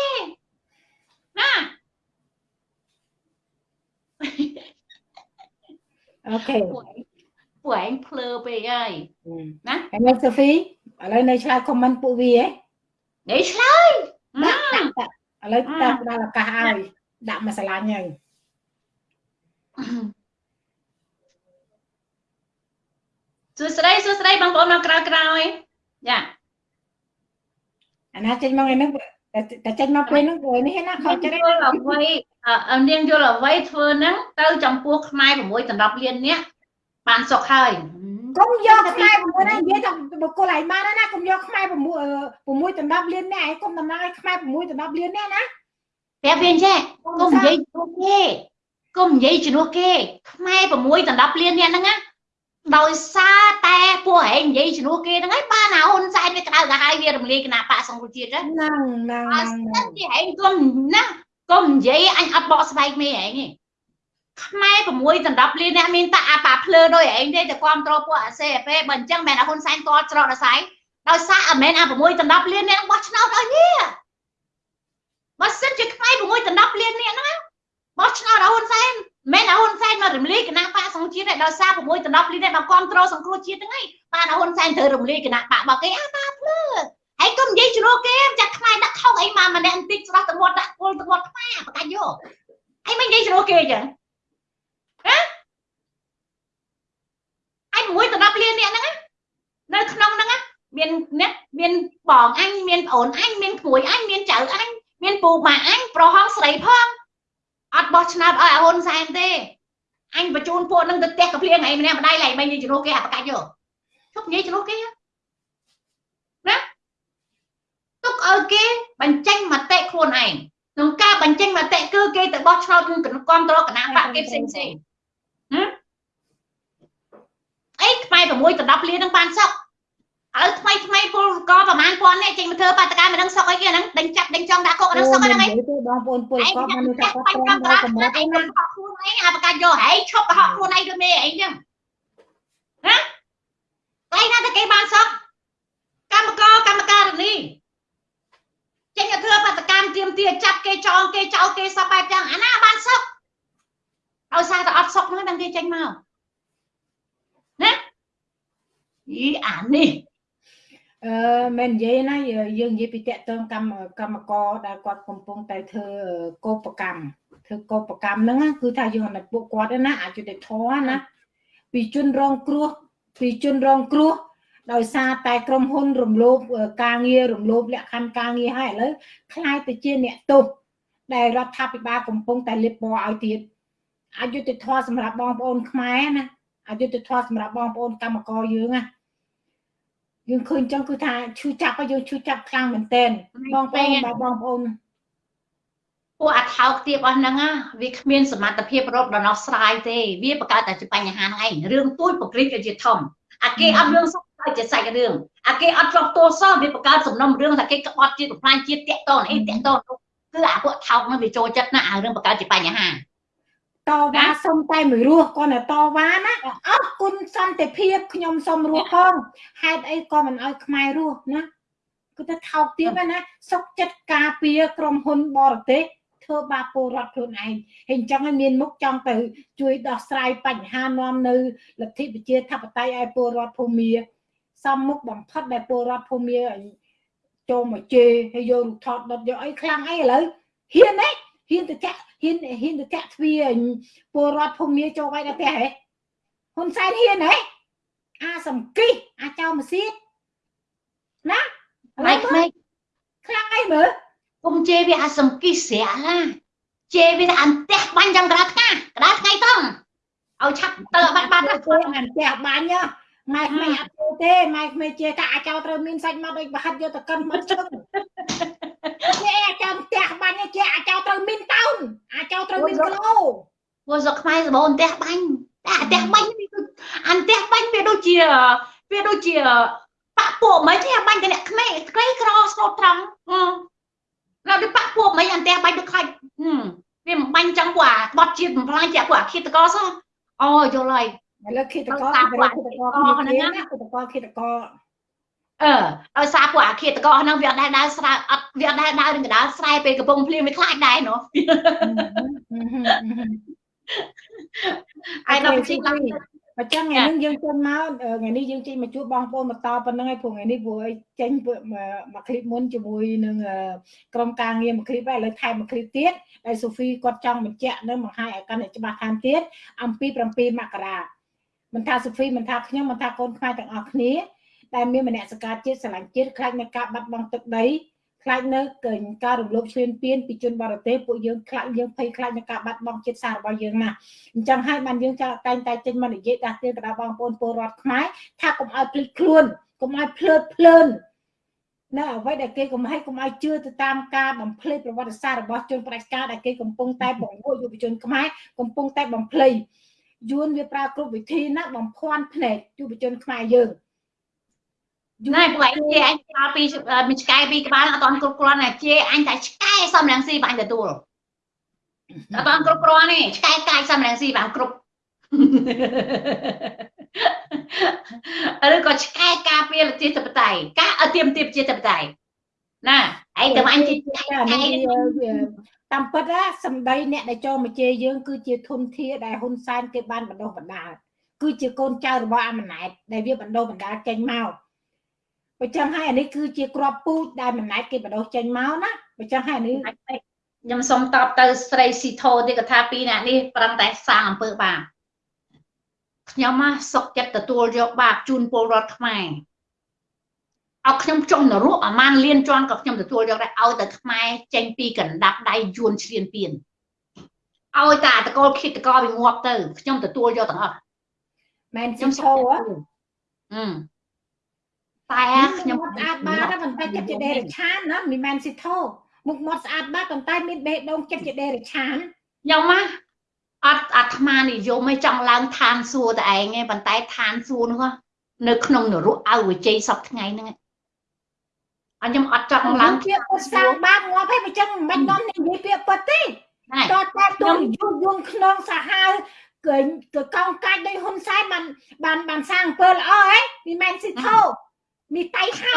ណាអូខេ ពួកឯងភ្លើពេកហើយណាហើយនៅសូហ្វីឥឡូវនៅឆ្លើយខមមិនពួកវាហ៎នៅឆ្លើយដាក់ដាក់ឥឡូវតាមដល់ឱកាសឲ្យដាក់មួយសាឡាញហើយសួស្តីសួស្តីបងប្អូនមកក្រៅក្រោយយ៉ាអាណាចេញមកឯហ្នឹងតែចេញមកពេលហ្នឹងព្រោះនេះណាខុសចិត្តយល់អ្វីនាងយល់អ្វីធ្វើហ្នឹងទៅចំពោះខ្មែរ6ដណ្ដប់លាននេះ បានសុខហើយកកុំយកខ្មែរ6ណានិយាយថាបុគ្គលឯងបានណាកុំយកខ្មែរ6 6ដណ្ដប់លាននេះឯងកុំតំណាងឲ្យខ្មែរ6ដណ្ដប់លាននេះណាប្រាប់វាចេះកុំនិយាយជំនួសគេកុំនិយាយជំនួសគេខ្មែរ6ដណ្ដប់លាននេះហ្នឹងណាដោយសារតែពួកឯងនិយាយជំនួសគេហ្នឹងហើយបានអាហ៊ុនសែនវាក្តៅកាហាយវារំលាយគណៈបកសង្គ្រោះជាតិហ្នឹងហ្នឹងហ្នឹងទីឯងកុំណាកុំនិយាយអញអត់បកស្បែកមេឯងទេ ខ្មែរ6ដណ្ដប់លានអ្នកមានតែអាប៉ាភ្លើដោយឯងទេតែគ្រប់គ្រងពួកអាសេពេលបើអញ្ចឹងមែនអាហ៊ុនសែនតច្រកដល់ស្អីដោយសារអមែនអា6ដណ្ដប់លានអ្នកបោះឆ្នោតឲ្យវាបើសិនជាខ្មែរ6ដណ្ដប់លានអ្នកហ្នឹងបោះឆ្នោតឲ្យហ៊ុនសែនមែនអាហ៊ុនសែនមករំលាយគណៈបកសង្គ្រោះជាតិដោយសារ6ដណ្ដប់លានអ្នកមកគ្រប់គ្រងសង្គ្រោះជាតិហ្នឹងឯងបានអាហ៊ុនសែនត្រូវរំលាយគណៈបករបស់គេអាប៉ាភ្លើហើយកុំនិយាយជ្រុលគេចាក់ខ្មែរដាក់ខុសអីមកម្នាក់បន្តិចស្រស់ទៅវត្តដាក់គល់ទៅវត្តខ្មែរបកាច់យកអីមិននិយាយជ្រុលគេអញ្ចឹង អញមួយទៅ10លានអ្នកហ្នឹងនៅក្នុងហ្នឹងមានអ្នកមានបងអញមានប្អូនអញមានក្មួយអញមានចៅអញមានពូម៉ាអញប្រហងស្រីផងអត់បោះឆ្នោតឲ្យអាហ៊ុនសែនទេអញបញ្ជូនពួកនឹងទៅផ្ទះកាភ្លៀងឯងម្នាក់ម្ដាយឡើងមិននិយាយជ្រុះគេអាបកាច់យកជប់និយាយជ្រុះគេណាទុកឲ្យគេបញ្ចេញមតិខ្លួនឯងក្នុងការបញ្ចេញមតិគឺគេទៅបោះឆ្នោតគឺគ្រប់គ្រងគណៈបកគេផ្សេងផ្សេងណាអីខ្មែរ6ទៅ10លាននឹងបានសុខឥឡូវថ្មីថ្មីពលកប្រហែលពាន់នេះចេញមកធ្វើបាតកម្មមិនដឹងសុខអីគេហ្នឹងដេញចាក់ដេញចង់ដាក់គុកហ្នឹងសុខហ្នឹងឯងបងប្អូនពលកមនុស្សថាគាត់ត្រង់ដល់កម្រិតឯងហ្នឹងខកខ្លួនឯងអាប្រកាសយកហែងឈប់កុហកខ្លួនឯងដូចមេឯងចឹងណាឯងណាតែគេបានសុខកម្មករកម្មការនីចេញទៅធ្វើបាតកម្មទៀមទាចាប់គេចងគេចោលគេសពបែបចឹងអាណាបានសុខដោយសារតែអត់សុខហ្នឹងដឹងគេចេញមកណា អីអានេះអឺមិននិយាយណាយើងនិយាយពីតកតងកម្មកម្មករដែលគាត់កំពុងតែធ្វើកោបកម្មធ្វើកោបកម្មហ្នឹងគឺថាយើងឲ្យពួកគាត់ណាអយុត្តិធម៌ណាពីជនរងគ្រោះពីជនរងគ្រោះដោយសារតែក្រុមហ៊ុនរំលោភការងាររំលោភលក្ខខណ្ឌការងារហើយឥឡូវខ្លាយទៅជាអ្នកទោសដែលរដ្ឋាភិបាលកំពុងតែលិបពណ៌ឲ្យទៀតអយុត្តិធម៌សម្រាប់បងប្អូនខ្មែរណាអយុត្តិធម៌សម្រាប់បងប្អូនកម្មករយើងណា យើងឃើញចឹងគឺថាឈឺចាប់ហើយយើងឈឺចាប់ខ្លាំងមែនទែនបងប្អូនបងប្អូនពួកអថោកទៀបអស់ហ្នឹងវាគ្មានសមត្ថភាពរកដំណោះស្រាយទេវាបង្កើតតែជាបញ្ហាហ្នឹងឯងរឿងទួយប្រក្រិតក៏ជាធំអាគេអត់រឿងសុខតែជាសាច់រឿងអាគេអត់ចោះតួសោះវាបង្កើតសំណុំរឿងថាគេក្បត់ជាតិបំផ្លាញជាតិតាក់តងអីតាក់តងគឺអាពួកថោកហ្នឹងវាចូលចិត្តណាអារឿងបង្កើតជាបញ្ហា តវ៉ាសុំតែមួយរស់គាត់តែតវ៉ាណាអរគុណសន្តិភាពខ្ញុំសុំរស់ផងហេតុអីក៏មិនឲ្យខ្មែររស់ណាគឺថាថោកទៀតណាសុកចិត្តការពារក្រុមហ៊ុនបរទេសធ្វើបាបពលរដ្ឋខ្លួនឯងហើយអញ្ចឹងឲ្យមានមុខចង់ទៅ ជួយដោះស្រាយបញ្ហានាំនៅលទ្ធិប្រជាធិបតេយ្យឲ្យពលរដ្ឋភូមិសំមុខបំផុតដែលពលរដ្ឋភូមិចូលមកជេរហើយយករូបថតដុតយកអីខ្លាំងអីឥឡូវហ៊ានទេហ៊ានទៅចាក់ ហ៊ានហ៊ានទៅចាក់ទ្វារពលរដ្ឋភូមិចូលវាយដល់ផ្ទះហ៎ហ៊ុនសែនហ៊ានហ៎អាសំគិះអាចោមសៀតណាម៉េចម៉េចខ្លាំងអីមើលគុំជេរវាអាសំគិះស្រាក់ណាជេរវាអន្ទះបាញ់យ៉ាងក្តារថ្ងៃក្តារថ្ងៃតង់ឲ្យឆាប់ទៅបាត់បាត់ទៅអន្ទះបាញ់ម៉ែក្មេងអត់ចូលទេម៉ែក្មេងជាកាអាចោត្រូវមានសាច់មកដូចបហិតយកទៅកិនមកឈឹង ជាអាចោផ្ទះបាញ់ជាអាចោត្រូវមានតោនអាចោត្រូវមានគីឡូពួកស្រុកខ្មែរសបោអន្ទះបាញ់តែអន្ទះបាញ់អន្ទះបាញ់វាដូចជាវាដូចជាបាក់ពួកមិនទេបាញ់តែអ្នកក្មេងក្រីក្រស្លូតត្រង់នៅដូចបាក់ពួកមិនអន្ទះបាញ់ដូចខ្លាច់វាមិនបាញ់ចឹងពួកអាបត់ជាតិបំផ្លាញជាពួកអាឃាតកោសោះអូយល់ហើយឥឡូវឃាតកោឃាតកោគ្នាឃាតកោឃាតកោ អឺឲ្យសារពួកអាឃាតកោហ្នឹងវាអត់ដែរដើរស្រែអត់វាអត់ដែរដើរនឹងកដាលស្រែពេលកំពុងភ្លៀងវាខ្លាចដែរណោះអាយដល់ជីកឡើងអញ្ចឹងថ្ងៃនេះយើងចេញមកថ្ងៃនេះយើងចេញមកជួបបងប្អូនបន្តប៉ុណ្្នឹងហើយព្រោះថ្ងៃនេះព្រោះឲ្យចេញមកឃ្លីបមុនជាមួយនឹងក្រុមការងារមកឃ្លីបហើយឥឡូវថែមមកឃ្លីបទៀតហើយសូហ្វីគាត់ចង់បញ្ជាក់នឹងបង្ហាញឲ្យកាន់តែច្បាស់តាមទៀតអំពី7មករាមិនថាសូហ្វីមិនថាខ្ញុំមិនថាកូនខ្មែរទាំងអស់គ្នា ដែលមានមនសិការជាតិស្រឡាញ់ជាតិខ្លាចនៃការបាត់បង់ទឹកដីខ្លាចនៅកេញការរំលោភឈ្លានពានពីជនបរទេសពួកយើងខ្លាចយើងភ័យខ្លាចនឹងការបាត់បង់ជាតិសាសន៍របស់យើងណាអញ្ចឹងហើយបានយើងចាតែងតែចេញមកនិយាយដាស់តឿនទៅដល់បងប្អូនពលរដ្ឋខ្មែរថាកុំឲ្យភ្លេចខ្លួនកុំឲ្យភ្លើតភ្លើនណាអ្វីដែលគេកុំឲ្យកុំឲ្យជឿទៅតាមការបំភ្លៃប្រវត្តិសាស្ត្ររបស់ជនផ្ដាច់ការដែលគេកំពុងតែបង្រួបយុវជនខ្មែរកំពុងតែបំភ្លៃយួនវាប្រើគ្រប់វិធីណាបំភាន់ភ្នែកយុវជនខ្មែរយើង ណែពួកឯងជាអញឆ្កល់ពីមួយឆ្កែពីរក្បាលអត់ទាន់គ្រប់គ្រាន់តែជាអញតែឆ្កែសំរងស៊ីបាញ់ទទួលអត់ទាន់គ្រប់គ្រាន់ទេឆ្កែកាយសំរងស៊ីបានគ្រប់ឬក៏ឆ្កែការពារលទ្ធិធិបតេយ្យការអទៀមទាបជាធិបតេយ្យណាឯងទៅអញជាឆ្កែតាមពិតណាសម្ដីអ្នកដែលចូលមកជេរយើងគឺជាធនធានដែលហ៊ុនសែនគេបានបណ្ដុះបណ្ដាលគឺជាកូនចៅរបស់អាម៉ាណែតដែលវាបណ្ដុះបណ្ដាលចេញមក បើចឹងហើយអានេះគឺជាក្របពូជដែលមិនណែតគេបដោះចេញមកណាបើចឹងហើយអានេះខ្ញុំសូមតបទៅស្រីស៊ីថូទេគាត់ថាពីរអ្នកនេះប្រឹងតែសាងអំពើបាបខ្ញុំមកសុកចិត្តទទួលយកបាបជូនពលរដ្ឋខ្មែរឲ្យខ្ញុំចុះនរកអាម៉ានលៀនជន់ក៏ខ្ញុំទទួលយកដែរឲ្យតែខ្មែរចេញពីកណ្ដាប់ដៃយួនឈ្លានពានឲ្យតែតកលគិតតកលវាងាប់ទៅខ្ញុំទទួលយកទាំងអស់មែនខ្ញុំឈោអឺ តែខ្ញុំស្អាតបាតប៉ុន្តែចិត្តជាដេរឆានណាមិនមែនស៊ីថោមុខមាត់ស្អាតបាតប៉ុន្តែមានបេះដូងចិត្តជាដេរឆានខ្ញុំណាអត់អាត្មានិយមឯងចង់ឡើងឋានសួគ៌តែឯងឯងប៉ុន្តែឋានសួគ៌នោះនៅក្នុងនរកអវជ័យសពថ្ងៃហ្នឹងអញ្ចឹងអត់ចង់ឡើងពាក្យពុតសាងបាបងាប់ហើយមិនចឹងមិននាំនិយាយពាក្យពុតទេតតតែទុំយូរយងក្នុងសាហាវគឺគឺកងកាច់ដោយហ៊ុនសែនបានបានបានសាងអំពើល្អហ៎មិនមែនស៊ីថោ មីតៃហៅ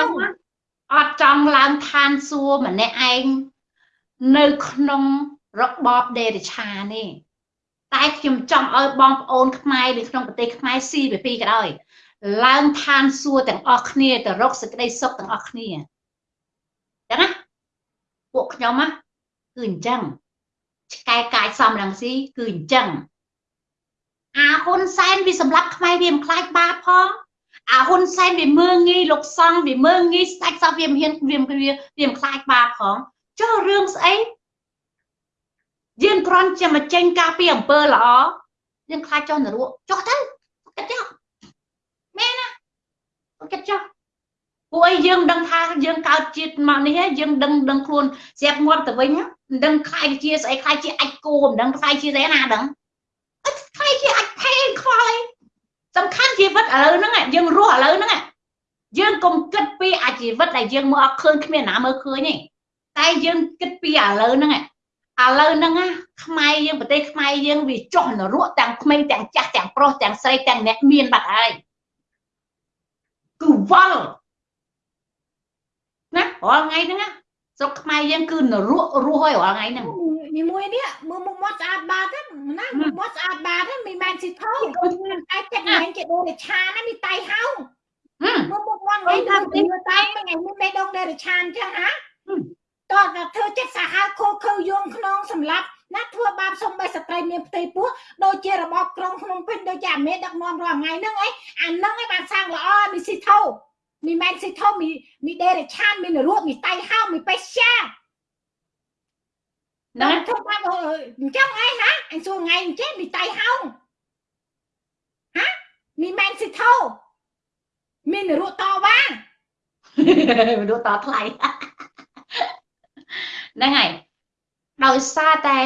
អត់ចង់ឡើងឋានសួគ៌ម្នាក់ឯងនៅក្នុងរបបដេរឆានេះតែខ្ញុំចង់ឲ្យបងប្អូនខ្មែរនៅក្នុងប្រទេសខ្មែរស៊ីពីពីក៏ដោយឡើងឋានសួគ៌ទាំងអស់គ្នាទៅរកសេចក្តីសុខទាំងអស់គ្នាចឹងណាពួកខ្ញុំណាគឺអញ្ចឹងឆ្កែកាយសំរងស៊ីគឺអញ្ចឹងអាហ៊ុនសែនវាសម្រាប់ខ្មែរវាមិនខ្លាចបាបផង អាហ៊ុនសែនវាមើងងាយលោកសង្ឃវាមើងងាយស្ដេចសោះវាមិនហ៊ានវាវាវាមិនខ្លាចបាបផងចុះរឿងស្អីយើងគ្រាន់តែមកចេញការពីអំពើល្អយើងខ្លាចចុះនរកចុះទៅគិតចុះមែនណាគិតចុះពួកអីយើងដឹងថាយើងកើតជាតិមកនេះយើងដឹងដឹងខ្លួនស្រាប់ងាប់ទៅវិញមិនដឹងខ្លាយជាស្អីខ្លាយជាអាចគោមិនដឹងខ្លាយជាស្អីណាដឹងខ្លាយជាអាចផេខ្វល់អី សំខាន់ជីវិតឥឡូវហ្នឹងយើងរស់ឥឡូវហ្នឹងយើងកុំគិតពីអាជីវិតដែលយើងមើលអត់ឃើញគ្មានណាមើលឃើញទេតែយើងគិតពីឥឡូវហ្នឹងឥឡូវហ្នឹងខ្មែរយើងប្រទេសខ្មែរយើងវាចុះនរកទាំងក្មេងទាំងចាស់ទាំងប្រុសទាំងស្រីទាំងអ្នកមានបាត់ហើយគឺវល់ណារាល់ថ្ងៃហ្នឹងស្រុកខ្មែរយើងគឺនរករស់ហើយរាល់ថ្ងៃហ្នឹង មីមួយនេះមើលមុខមាត់ស្អាតបាតណាមុខមាត់ស្អាតបាតមិនមែនស៊ីថោតែចិត្តមិនជាដូរឆានណាមីតៃហៅមើលមុខមាត់វិញថាទីតៃមិនថ្ងៃមានបេះដូងដេរឆានចឹងហ៎តោះតែធ្វើចិត្តសាហាវខូខើយងក្នុងសម្លាប់ណាធ្វើបាបសំបីស្ត្រីមានផ្ទៃពោះដូចជារបបក្រុងក្នុងពេញដូចជាអាមេដឹកនាំរាល់ថ្ងៃហ្នឹងអីអាហ្នឹងឯងបានសាងល្អមីស៊ីថោមីមែនស៊ីថោមីមីដេរឆានមីនរੂមីតៃហៅមីបេសា ណាធ្វើបាបអញ្ចឹងឯងណាអញសួរថ្ងៃអញ្ចឹងមីតៃហោហាមីមែនស៊ីថោមានរੂតវ៉ារੂតថ្លៃហ្នឹងហើយដោយសារតែ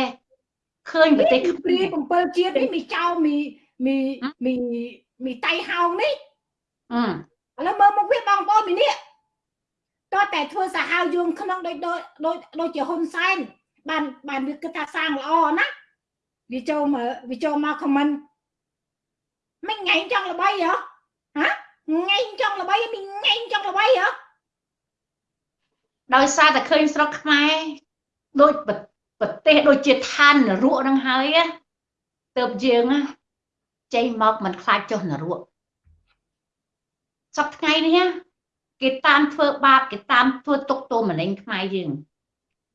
ឃើញប្រទេសព្រា7ជាតិនេះមីចៅមីមីមីមីតៃហោងនេះអឺឥឡូវមើលមកវាបងប្អូនមីនេះតើតែធ្វើសាហាវយងក្នុងដូចដូចដូចជាហ៊ុនសែន បានបានវាគិតថាសាងល្អណាវាចូលមកវាចូលមកខមមិនមិនថ្ងៃចង់ល្បីហ៎ហាថ្ងៃចង់ល្បីមិនថ្ងៃចង់ល្បីហ៎ដោយសារតែឃើញស្រុកខ្មែរដូចប្រទេសដូចជាឋាននរកនឹងហើយទៅយើងចេញមកមិនខ្លាចចុះនរកសប្ថ្ងៃនេះគេតាមធ្វើបាបគេតាមធ្វើទុកទោសមលែងខ្មែរយើង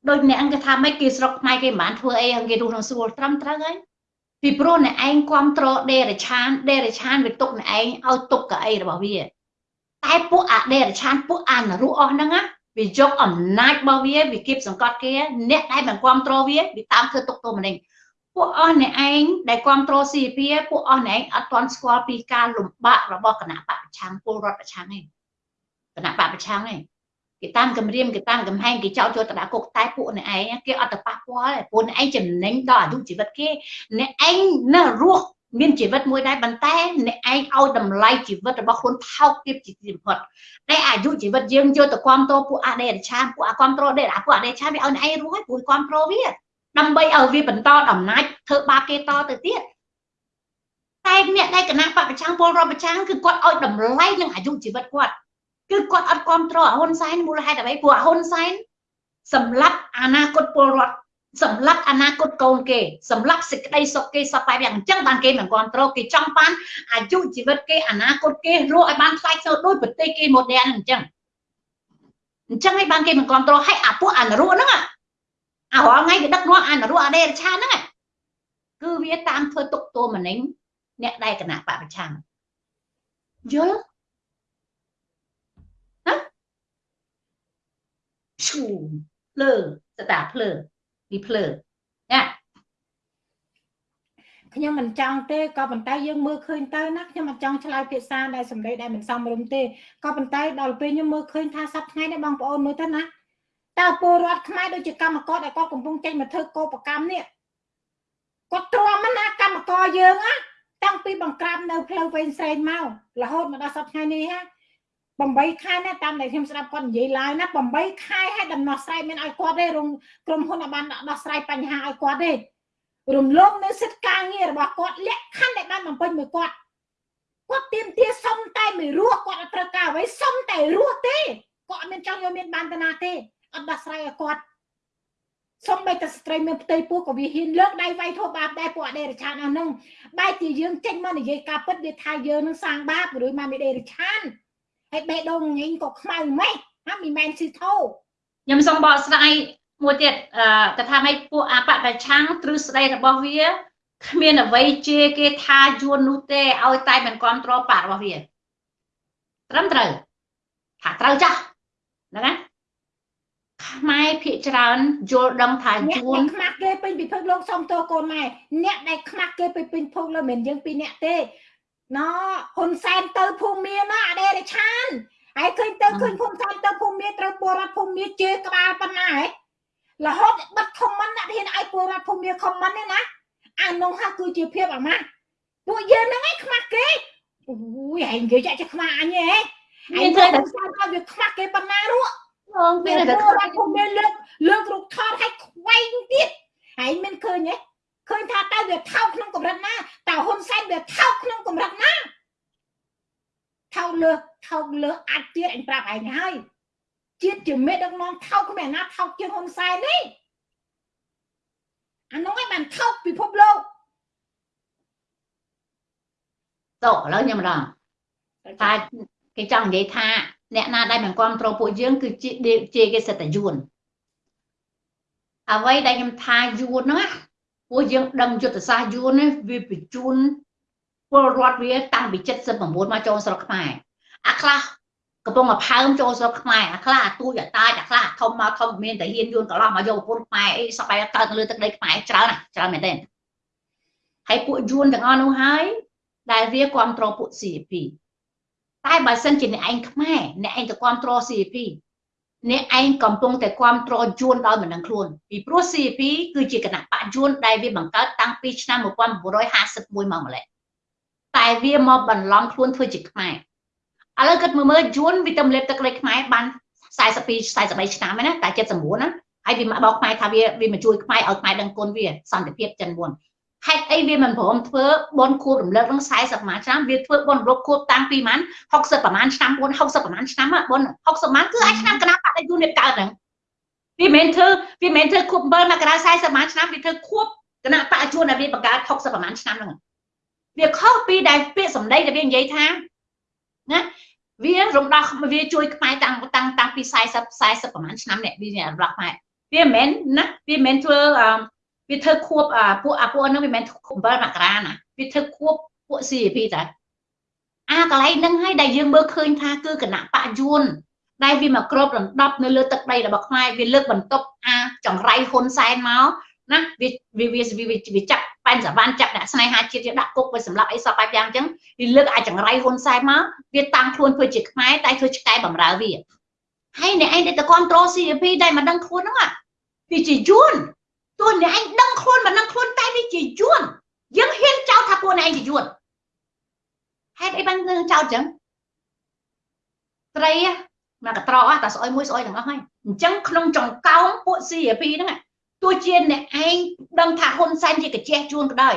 ដូចអ្នកអង្គថាម៉េចគេស្រុកខ្មែរគេមិនបានធ្វើអីគេរស់នៅស្រួលត្រឹមត្រូវហើយពីព្រោះអ្នកឯងគ្រប់គ្រងដេរឆានដេរឆានវាទុកអ្នកឯងឲ្យទុកកៅអីរបស់វាតែពួកអាដេរឆានពួកអានរុអស់ហ្នឹងណាវាយកអំណាចរបស់វាវាគៀបសង្កត់គេអ្នកដែលមិនគ្រប់គ្រងវាវាតាមធ្វើទុកទោសម្នេញពួកអស់អ្នកឯងដែលគ្រប់គ្រង CP ពួកអស់អ្នកឯងអត់ទាន់ស្គាល់ពីការលំបាករបស់គណៈបកប្រឆាំងពលរដ្ឋប្រឆាំងឯងគណៈបកប្រឆាំងឯង គេតាមគម្រាមគេតាមកំហែងគេចោទចូលទៅដាក់គុកតែពួកអ្នកឯងគេអត់ទៅប៉ះពាល់ពួកអ្នកឯងចំណេញដល់អាយុជីវិតគេអ្នកឯងនៅរស់មានជីវិតមួយដែរប៉ុន្តែអ្នកឯងឲ្យតម្លៃជីវិតរបស់ខ្លួនថោកទាបជាទីបំផុតតែអាយុជីវិតយើងយកទៅគ្រប់គ្រងពួកអដេរឆានពួកអគ្រប់គ្រងដេរពួកអដេរឆានវាឲ្យអ្នកឯងរស់ហើយពួកគ្រប់គ្រងវាដើម្បីឲ្យវាបន្តអំណាចធ្វើបាបគេតទៅទៀតតែអ្នកដែលគណៈបពប្រឆាំងពលរដ្ឋប្រឆាំងគឺគាត់ឲ្យតម្លៃនឹងអាយុជីវិតគាត់ គឺគាត់អត់គ្រប់គ្រងហ៊ុនសែនមូលហេតុអ្វីព្រោះហ៊ុនសែនសម្លាប់អនាគតពលរដ្ឋសម្លាប់អនាគតកូនគេសម្លាប់សេចក្តីសុខគេសពបែបយ៉ាងអញ្ចឹងបានគេមិនគ្រប់គ្រងគេចង់បានអាយុជីវិតគេអនាគតគេរស់ឲ្យបានខ្លាចសូដូចប្រទេសគេម៉ូដែលអញ្ចឹងអញ្ចឹងឲ្យបានគេមិនគ្រប់គ្រងឲ្យអាពួកអនរុហ្នឹងអារាល់ថ្ងៃគេដឹកនាំអនរុអដេរឆាហ្នឹងគឺវាតាមធ្វើទុកទោមនិញអ្នកដែលគណៈបពប្រឆាំងយល់ ឈូភ្លើស្តាភ្លើពីភ្លើណាខ្ញុំមិនចង់ទេក៏ប៉ុន្តែយើងមើលឃើញទៅណាខ្ញុំមិនចង់ឆ្លើយភាសាដែលសម្ដីដែលមិនសមរម្យទេក៏ប៉ុន្តែដល់ពេលខ្ញុំមើលឃើញថាសប្តាហ៍ថ្ងៃនេះបងប្អូនមើលទៅណាតើពលរដ្ឋខ្មែរដូចជាកម្មករដែលគាត់កំពុងចេញមកធ្វើកោបកម្មនេះគាត់ទ្រាំណាកម្មករយើងណាតាំងពីបង្ក្រាបនៅផ្លូវវែងស្រេងមករហូតមកដល់សប្តាហ៍ថ្ងៃនេះហ่า 8ខែណាតាមដែលខ្ញុំស្ដាប់គាត់និយាយឡើយណា8ខែឲ្យដំណោះស្រាយមានឲ្យគាត់ទេរំក្រុមហ៊ុនអាចបានដោះស្រាយបញ្ហាឲ្យគាត់ទេរំលងនៅសិទ្ធិការងាររបស់គាត់លក្ខខណ្ឌដែលបានបំពេញមួយគាត់គាត់ទៀមទាសុំតែមួយរស់គាត់អត់ត្រូវការអ្វីសុំតែរស់ទេគាត់អត់មានចង់យកមានបានតាណាទេអត់ដោះស្រាយឲ្យគាត់សុំបីតែស្ត្រីមានផ្ទៃពោះក៏វាហ៊ានលើកដៃវាយធូបបាបដែរពួកអដេរឆានអស់ហ្នឹងបែរជាយើងចេញមកនិយាយការពិតវាថាយើងនឹងសាងបាបឬមកមីដេរឆាន ហើយបេះដូងញញក៏ខ្មៅម៉េចហាមិនមែនស៊ីធោខ្ញុំសូមបកស្រាយមួយទៀតអឺថាម៉េចពួកអបប្រឆាំងទ្រឹស្ដីរបស់វាគ្មានអ្វីជាគេថាយួននោះទេឲ្យតែមិនគ្រប់គ្រងបាក់របស់វាត្រឹមត្រូវថាត្រូវចាស់ហ្នឹងណាខ្មែរភាកច្រើនយល់ដឹងថាយួនខ្មាស់គេពេញពិភពលោកសុំទោសកូនម៉ែអ្នកដែលខ្មាស់គេពេញពិភពលោកមិនយើងពីរអ្នកទេ ណហ៊ុនសែនទៅភូមិមានណាអដេរឆានហើយឃើញទៅឃើញហ៊ុនសែនទៅភូមិមានត្រូវពលរដ្ឋភូមិមានជេរក្បាលប៉ុណ្ណាហ៎រហូតបិទខមមិនដាក់ហ៊ានឲ្យពលរដ្ឋភូមិមានខមមិនទេណាអានោះហាគឺជាភាពអាម៉ាស់ពួកយើងហ្នឹងឯងខ្មាស់គេអូយឯងនិយាយចាក់ខ្មាស់អញហ៎ឯងធ្វើតែស្អាតឲ្យវាខ្មាស់គេប៉ុណ្ណានោះងពេលតែពលរដ្ឋភូមិមានលើកលើករូបថតឲ្យខ្វែងទៀតឯងមិនឃើញទេ ឃើញថាតើវាថោកក្នុងកម្រិតណាតើហ៊ុនសែនវាថោកក្នុងកម្រិតណាថោកលើថោកលើអាចទៀតអញប្រាប់ឯងហើយជាតិជាមេដឹកនាំថោកគ្មានណាថោកជាងហ៊ុនសែនទេអានោះឯងបានថោកពិភពលោកតោះឥឡូវខ្ញុំម្ដងតែគេចង់និយាយថា អ្នកណាដែលមិនគ្រប់គ្រងពួកយើងគឺជាជាគេសិតតែយួនអ្វីដែលខ្ញុំថាយួនហ្នឹង ពួកយើងដឹងយុទ្ធសាស្ត្រយួននេះវាបញ្ជូនពលរដ្ឋវាតាំងពី79មកចូលស្រុកខ្មែរអាខ្លះកំពុងតែផើមចូលស្រុកខ្មែរអាខ្លះអាទូចអាតាចអាខ្លះធំមកធំមានតែហ៊ានយួនកន្លោះមកយកប្រពន្ធខ្មែរអីសបែកើតលើទឹកដីខ្មែរច្រើនណាស់ច្រើនមែនទេហើយពួកយួនទាំងអស់នោះហើយដែលវាគ្រប់គ្រងពួក CP តែបើសិនជាអ្នកឯងខ្មែរអ្នកឯងទៅគ្រប់គ្រង CP អ្នកឯងកំពុងតែគ្រប់គ្រងយួនដោយមិនដឹងខ្លួនពីព្រោះ CP គឺជាគណៈបកយួនដែលវាបង្កើតតាំងពីឆ្នាំ1951មកម្លេះតែវាមកបន្លំខ្លួនធ្វើជាខ្មែរឥឡូវគិតមើលមើលយួនវាទៅលេបទឹកលេខខ្មែរបាន42 43ឆ្នាំហើយណាតែ79ណាហើយវាមកបោកខ្មែរថាវាវាមកជួយខ្មែរឲ្យខ្មែរដឹងគុណវាសន្តិភាពចិនមុន ហេតុអីវាមិនព្រមធ្វើបនខួបរំលឹកនឹង40ប្រហែលឆ្នាំវាធ្វើបនរំលឹកខួបតាំងពីម៉ាន60ប្រហែលឆ្នាំ4 60ប្រហែលឆ្នាំបន60ម៉ានគឺអាចឆ្នាំកណាបដៃយូននេះកើតហ្នឹងវាមិនធ្វើវាមិនធ្វើខួប7មករា40ប្រហែលឆ្នាំវាធ្វើខួបគណៈបច្ចុប្បន្នដែលវាបង្កើត60ប្រហែលឆ្នាំហ្នឹងវាខុសពីដែលពាក្យសម្ដីដែលវានិយាយថាណាវារំដោះវាជួយខ្មែរតាំងតាំងតាំងពី40 40ប្រហែលឆ្នាំនេះវារំដោះខ្មែរវាមិនមែនណាវាមិនមែនធ្វើ វាធ្វើខួបពួកអាពួកហ្នឹងវាមិនមែនខួប7មករាណាវាធ្វើខួបពួក CP តាអាកន្លែងហ្នឹងហើយដែលយើងមើលឃើញថាគឺគណៈបកយួនដែលវាមកគ្របដណ្ដប់នៅលើទឹកដីរបស់ខ្មែរវាលើកបន្ទប់អាចង្រៃហ៊ុនសែនមកណាវាវាវាវាចាក់ប៉ែនសវណ្ណចាក់ដាក់ស្នេហាជាតិដាក់គុកវាសម្រាប់អីសពបែបយ៉ាងអញ្ចឹងវាលើកអាចង្រៃហ៊ុនសែនមកវាតាំងខ្លួនធ្វើជាខ្មែរតែធ្វើឆ្កែបំរើវាហើយអ្នកឯងដែលទៅគ្រប់គ្រង CP ដែលមិនដឹងខ្លួនហ្នឹងវាជាយួន ទោះអ្នកឯងដឹងខ្លួនមិនដឹងខ្លួនតែវាជាយួនយើងហ៊ានចោទថាពួកអ្នកឯងជាយួនហេតុអីបានយើងចោទចឹងត្រីមកកត្រកតែស្អុយមួយស្អុយទាំងអស់ហើយអញ្ចឹងក្នុងចង្កោមពួក CP ហ្នឹងទោះជាអ្នកឯងដឹងថាហ៊ុនសែនជាកាជះជួនក៏ដោយ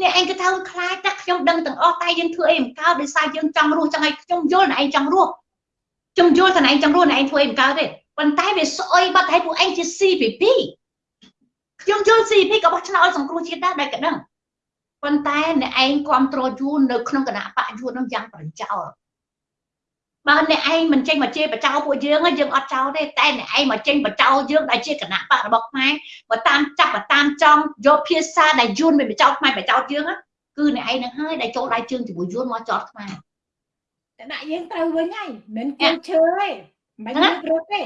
អ្នកឯងក៏ថាខ្លាចតែខ្ញុំដឹងទាំងអស់តែយើងធ្វើអីមិនកើតដោយសារយើងចង់រស់ចឹងហើយខ្ញុំយល់អ្នកឯងចង់រស់ខ្ញុំយល់ថាអ្នកឯងចង់រស់អ្នកឯងធ្វើអីមិនកើតទេប៉ុន្តែវាស្អុយបាត់ឲ្យពួកឯងជា CPP ខ្ញុំយល់ CPP ក៏បោះឆ្នោតសង្គ្រោះជាតិដែរដែលក៏ដឹងប៉ុន្តែអ្នកឯងគ្រប់គ្រងយួននៅក្នុងគណៈបកយួននឹងយ៉ាងប្រចោលបើអ្នកឯងមិនចេញមកជេរបចោពួកយើងយើងអត់ចោលទេតែអ្នកឯងមកចេញបចោយើងដែលជាគណៈបករបស់ខ្មែរបើតាមចាប់បើតាមចង់យកភាសាដែលយួនមិនបចោខ្មែរបចោយើងគឺអ្នកឯងនឹងហើយដែលចូលដៃជើងជាមួយយួនមកចោតខ្មែរតែដាក់យើងត្រូវវិញហើយមិនគល់ឈើទេមិនយើងរត់ទេ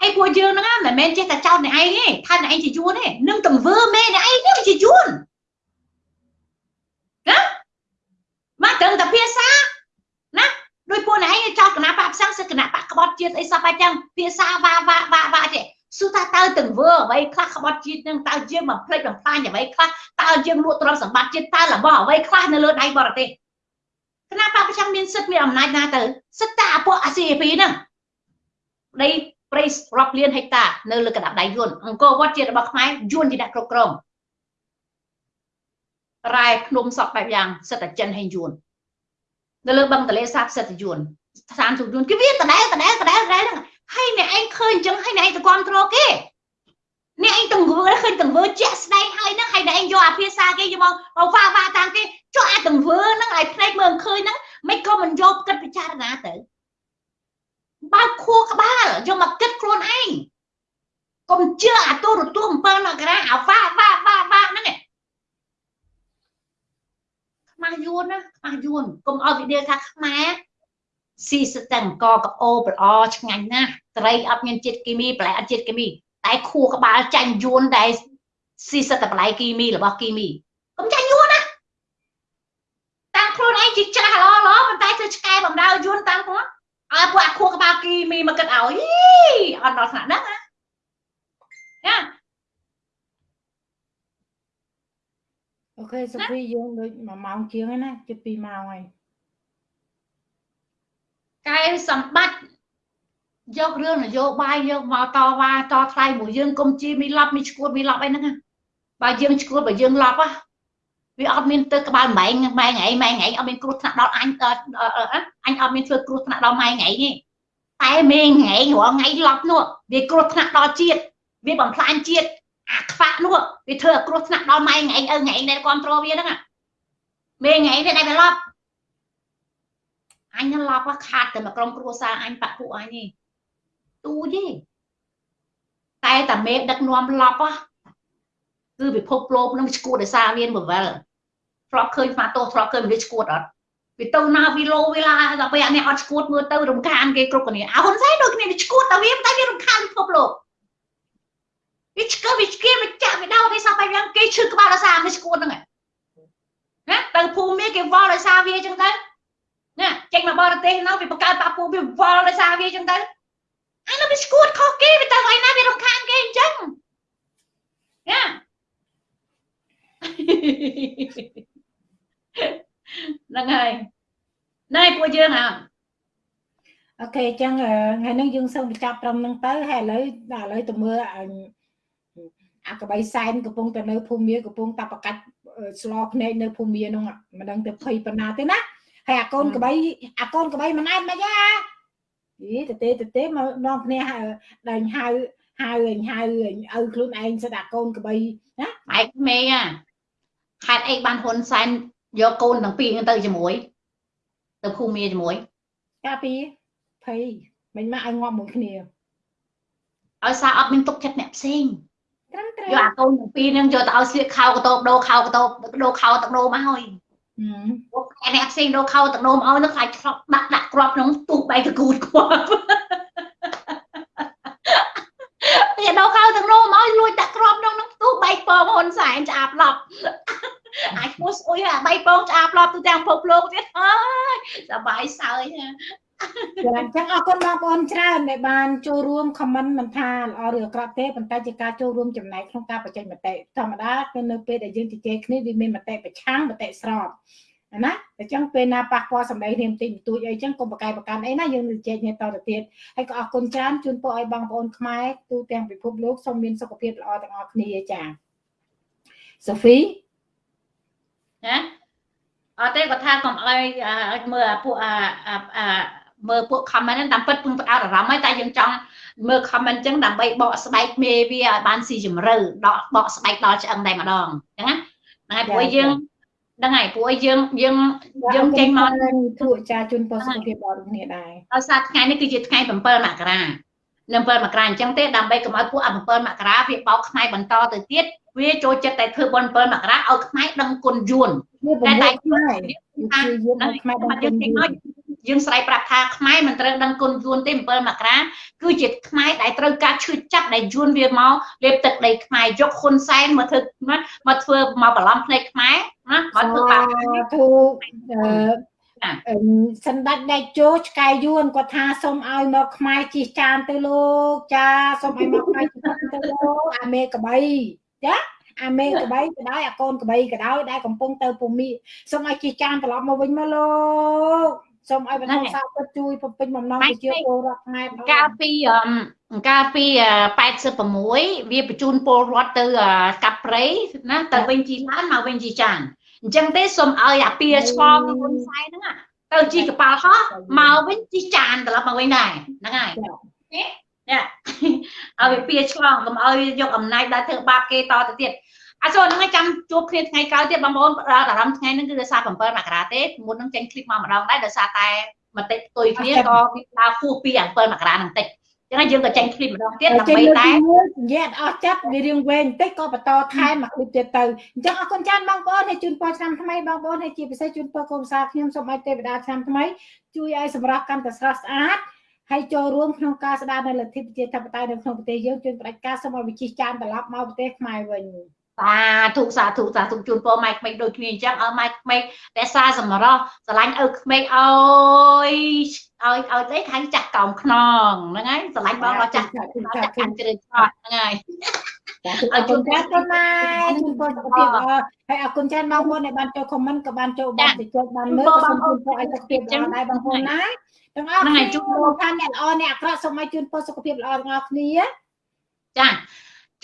ហើយពួកយើងហ្នឹងមិនមែនចេះតែចោតអ្នកឯងទេថាអ្នកឯងជាយួនទេនឹងទង្វើមេអ្នកឯងនេះជាយួនណាមកត្រឹមតែភាសាណាដោយពួកអ្នកឯងចោតគណៈបកផ្សាំងសិគណៈបកក្បត់ជាតិអីសោះបែបចឹងភាសាវ៉ាវ៉ាវ៉ាវ៉ាទេសួរថាតើទង្វើអ្វីខ្លះក្បត់ជាតិនឹងតើយើងបំភ្លេចបំផ្លាញអ្វីខ្លះតើយើងលួចទ្រព្យសម្បត្តិជាតិតើរបស់អ្វីខ្លះនៅលើដៃបរទេសគណៈបកប្រចាំមានសិទ្ធិមានអំណាចណាទៅសិទ្ធិតែអាពួកអាស៊ីអេពីហ្នឹងដី ព្រៃរាប់លានហិកតានៅលើកណ្ដាប់ដៃយួនអង្គរវត្តជារបស់ខ្មែរយួនជាអ្នកគ្រប់គ្រងរ៉ែភ្នំសពបែបយ៉ាងសិទ្ធិចិនហើយយួននៅលើបឹងទលេសាបសិទ្ធិយួនស្ថានទូតយួនគេវាដដែលដដែលដដែលដដែលហ្នឹងហើយអ្នកឯងឃើញអញ្ចឹងហើយអ្នកឯងទៅគ្រប់គ្រងគេអ្នកឯងទង្វើឃើញទង្វើជាក់ស្ដែងហើយហ្នឹងហើយអ្នកឯងយកអាភាសាគេយកមកមកវ៉ាវ៉ាតាមគេចុះអាទង្វើហ្នឹងឲ្យភ្នែកមើលឃើញហ្នឹងមិនក៏មិនយកគិតពិចារណាទៅ បើកខួរក្បាលយកមកគិតខ្លួនឯងកុំជឿអាទូរទស្សន៍7មករាអាវ៉ាវ៉ាវ៉ាវ៉ាហ្នឹងខ្មាស់យួនណាខ្មាស់យួនកុំឲ្យវិដេថាខ្មែរស៊ីស្ទឹងកកអូប្រអឆ្ងាញ់ណាស់ត្រីអត់មានជាតិគីមីបន្លែអត់ជាតិគីមី តែខួរក្បាលចាញ់យួនដែលស៊ីសិតតែបន្លែគីមីរបស់គីមីកុំចាញ់យួនណាតាំងខ្លួនឯងជាច្រាស់ល្អល្អប៉ុន្តែធ្វើឆ្កែបំដៅយួនតាំងខ្លួន ឲ្យពួកអាខួរក្បាលគីមីមកគិតឲ្យអត់ដល់ថ្នាក់ហ្នឹងណាណាអូខេសុភីយើងដូច1ម៉ោងជាងហើយណាជិត2ម៉ោងហើយកែសម្បត្តិយករឿងនយោបាយយកមកតវ៉ាតថ្លៃមួយយើងកុំជីមីឡប់មីឈួតមីឡប់អីហ្នឹងបើយើងឈួតបើយើងឡប់ វាអត់មានទៅក្បាលម៉ែងម៉ែងឯងម៉ែងឯងអត់មានគ្រោះថ្នាក់ដល់អញអញអត់មានធ្វើគ្រោះថ្នាក់ដល់ម៉ែងឯងទេតែមេងឯងរាល់ថ្ងៃឡប់នោះវាគ្រោះថ្នាក់ដល់ជាតិវាបំផ្លាញជាតិអាខ្វាក់នោះវាធ្វើឲ្យគ្រោះថ្នាក់ដល់ម៉ែងឯងឪឯងដែលគ្រប់គ្រងវាហ្នឹងមេងឯងវាដែលវាឡប់អញឡប់ខាតតែមកក្រុមគ្រួសារអញបាក់ពួកអញនេះទូទេតែតាមេដឹកនាំឡប់ គឺពិភពលោកនឹងឈួតដោយសារមានបវលធ្លាប់ឃើញស្មាតោធ្លាប់ឃើញមនុស្សឈួតអត់វាទៅណាវីឡូវីឡាដល់ពេលអ្នកអត់ឈួតមើលទៅរំខានគេគ្រប់គ្នាអហ៊ុនសែនដូចគ្នាវាឈួតតែវាតែវារំខានពិភពលោកវាឆ្កឹះវាឆ្កៀវាចាក់វាដោវាសោះបែបយ៉ាងគេឈឺក្បាលដោយសារវាឈួតហ្នឹងណាទៅភូមិមានគេវល់ដោយសារវាអញ្ចឹងទៅណាចេញមកបរទេសនៅវាបង្កើតបាពូវាវល់ដោយសារវាអញ្ចឹងទៅអានោះវាឈួតខុសគេវាទៅឲ្យណាវារំខានគេអញ្ចឹងណា ហ្នឹងហើយណែពួកយើងហ่าអូខេអញ្ចឹងថ្ងៃនេះយើងសូមបញ្ចប់ត្រឹមហ្នឹងទៅហើយឥឡូវដល់ឥឡូវទៅមើលអាកបៃសែនកំពុងតែនៅភូមិកំពុងតែប្រកាច់ស្លោភ្នែកនៅភូមិហ្នឹងមិនដឹងទៅភ័យប៉ុណ្ណាទេណាហើយអាកូនកបៃអាកូនកបៃមិនអែតមកយ៉ាយីទៅទេទៅទេមកនងគ្នាដែលហៅហៅហៅឪខ្លួនឯងសិតអាកូនកបៃណាបែកមេអា ហេតុអីបានហ៊ុនសែនយកកូនទាំងពីរទៅជាមួយ ទៅភូមិជាមួយកាពីភ័យមិនមកឲ្យងាប់មួយគ្នាឲ្យសារអត់មានទុកចិត្តអ្នកផ្សេងត្រឹមត្រូវយកអាកូនទាំងពីរហ្នឹងយកទៅឲ្យស្លៀកខោកតោបដោខោកតោបដោខោទឹកដោមកហើយពួកអ្នកផ្សេងដោខោទឹកដោមកឲ្យនឹងខ្លាចឆ្លប់ដាក់ដាក់ក្របក្នុងទូបែកកគូតខ្វល់ ពីដោកៅទាំងនោះមកលួចដាក់ក្របក្នុងនឹងផ្ទុះបៃពងហ៊ុនសែនឆ្អាបឡប់អាចឈ្មោះស្អុយអាបៃពងឆ្អាបឡប់ទូទាំងពិភពលោកទៀតអើយសបាយសើចណាចាអញ្ចឹងអរគុណបងប្អូនច្រើនដែលបានចូលរួម comment មិនថាល្អឬអាក្រក់ទេប៉ុន្តែជាការចូលរួមចំណែកក្នុងការបញ្ចេញមតិធម្មតាគឺនៅពេលដែលយើងជជែកគ្នាវាមានមតិប្រឆាំងមតិស្រប ណាអញ្ចឹងពេលណាប៉ះពាល់សម្ដីនាមតិចបន្តួចអីអញ្ចឹងកុំប្រកែកប្រកាន់អីណាយើងនឹងជែកគ្នាតទៅទៀតហើយក៏អរគុណច្រើនជូនពរឲ្យបងប្អូនខ្មែរទូទាំងពិភពលោកសូមមានសុខភាពល្អទាំងអស់គ្នាចាសូហ្វីណាអត់ទេគាត់ថាកុំឲ្យមើលពួកអាមើលពួក comment ហ្នឹងតាមពិតពឹងផ្អើលអារម្មណ៍ហើយតែយើងចង់មើល comment ចឹងដើម្បីបកស្បែកមេវាឲ្យបានស៊ីជម្រៅដកបកស្បែកដល់ឆ្អឹងតែម្ដងអញ្ចឹងណាហ្នឹងហើយព្រោះយើង ហ្នឹងហើយព្រោះយើងយើងយើងចេញមកទូចាជូនពរសុខភាពដល់គ្នាដែរដោយសារថ្ងៃនេះគឺជាថ្ងៃ7មករានៅ7មករាអញ្ចឹងទេដើម្បីកុំឲ្យពួក7មករាវាបោកខ្មែរបន្តទៅទៀតវាចូលចិត្តតែធ្វើបុណ្យ7មករាឲ្យខ្មែរដឹងគុណយួនតែតែខ្មែរយើងខ្មែរដឹងគុណយួន យើងស្រ័យប្រាប់ថាខ្មែរមិនត្រូវដឹងគុណយួនទេ7មករាគឺជាខ្មែរដែលត្រូវការឈឺចាប់ដែលយួនវាមកលេបទឹកដីខ្មែរយកហ៊ុនសែនមកធ្វើមកធ្វើមកបន្លំភ្នែកខ្មែរណាមកធ្វើបាបធូអឺសណ្ដាច់ដេកជោឆ្កែយួនគាត់ថាសូមឲ្យមកខ្មែរជិះចានទៅលោកចាសូមឲ្យមកខ្មែរជិះចានទៅលោកអាមេកបីចាអាមេក្បីក៏ដោយអាកូនក្បីក៏ដោយដែលកំពុងទៅពូមីសូមឲ្យជិះចានត្រឡប់មកវិញមកលោក សូមឲ្យបន្តសាទរជួយបំពេញបំណងប្រជាពលរដ្ឋខ្មែរកាលពីកាលពី86វាបញ្ជូនពលរដ្ឋទៅកាប់ព្រៃណាទៅវិញជីឡានមកវិញជីចានអញ្ចឹងទេសូមឲ្យអាពីឆ្លងហ៊ុនសែនហ្នឹងទៅជីកប៉ាល់ហោះមកវិញជីចានត្រឡប់មកវិញដែរហ្នឹងហើយនេះឲ្យវាពីឆ្លងកុំឲ្យយកអំណាចដល់ធ្វើបាបគេតទៅទៀត អសូនហ្នឹងចាំជួបគ្នាថ្ងៃក្រោយទៀតបងប្អូនផ្ដោតអារម្មណ៍ថ្ងៃហ្នឹងគឺដោយសារ7មករាទេមុនហ្នឹងចេញឃ្លីបមកម្ដងដែរដោយសារតែមតិផ្ទុយគ្នាក៏វាដើរគោះពី7មករាហ្នឹងតិចចឹងយើងក៏ចេញឃ្លីបម្ដងទៀតដើម្បីតែនិយាយអត់ចាប់វារៀងវែងបន្តិចក៏បន្តថែមមកឃ្លីបទៀតទៅអញ្ចឹងអរគុណច្រើនបងប្អូនដែលជូនពរឆ្នាំថ្មីបងប្អូនហើយជាពិសេសជូនពរកូនសាខ្ញុំសូមឲ្យទេវតាឆ្នាំថ្មីជួយឲ្យសម្រាប់កម្មតស្រស់ស្អាតហើយចូលរួមក្នុងការស្ដារនៅលទ្ធិប្រជាធិបតេយ្យនៅក្នុងប្រទេសយើងជួយបដិការសូមឲ្យវិជិះចានត្រឡប់មកប្រទេសខ្មែរវិញ សាធុសាធុសាធុជូនពរម៉ែក្មេកដូចគ្នាអញ្ចឹងឲ្យម៉ែក្មេករក្សាសម្រស់ស្រឡាញ់ឪក្មេកឲ្យឲ្យឲ្យទេខាងចាស់កោមខ្នងហ្នឹងហើយស្រឡាញ់បងដល់ចាស់ចាស់ខាងជ្រើឆ្លត់ហ្នឹងហើយអរគុណចាស់ទៅម៉ែជូនពរសុខភាពហើយអរគុណចាស់បងប្អូនដែលបានចូលខមមិនក៏បានចូលបានទៅចូលបានមើលក៏សូមជូនពរឲ្យសុខភាពល្អដែរបងប្អូនណាទាំងអស់គ្នាជូនពរថាអ្នកល្អអ្នកអាក្រក់សូមឲ្យជូនពរសុខភាពល្អទាំងអស់គ្នាចា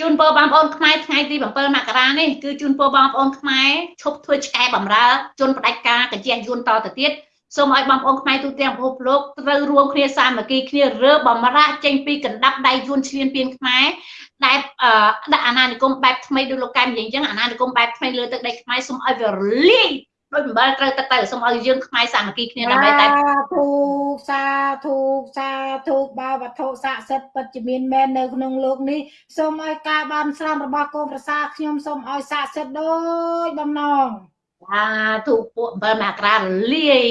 ជូនពរបងប្អូនខ្មែរថ្ងៃទី7មករានេះគឺជូនពរបងប្អូនខ្មែរឈប់ធ្វើឆ្កែបំរើជន់ផ្ដាច់ការកជាយួនតទៅទៀតសូមឲ្យបងប្អូនខ្មែរទូទាំងពិភពលោកត្រូវរួមគ្នាសាមគ្គីគ្នារើបំរាចេញពីកណ្ដាប់ដៃយួនឈ្លានពានខ្មែរដែលដាក់អាណានិគមបែបថ្មីដូចលោកកែមនិយាយអញ្ចឹងអាណានិគមបែបថ្មីលើទឹកដីខ្មែរសូមឲ្យវារលាយ ដូចអំបិលត្រូវទឹកទៅសូមឲ្យយើងខ្មែរសាមគ្គីគ្នាដើម្បីតែធូសាធូសាធូបាវត្ថុស័ក្តិសិទ្ធិពិតជាមានមែននៅក្នុងលោកនេះសូមឲ្យការបានស្រន់របស់កូនប្រសាខ្ញុំសូមឲ្យស័ក្តិសិទ្ធិដូចបំណងសាធូពួកអំបិលមកក្រាលាយ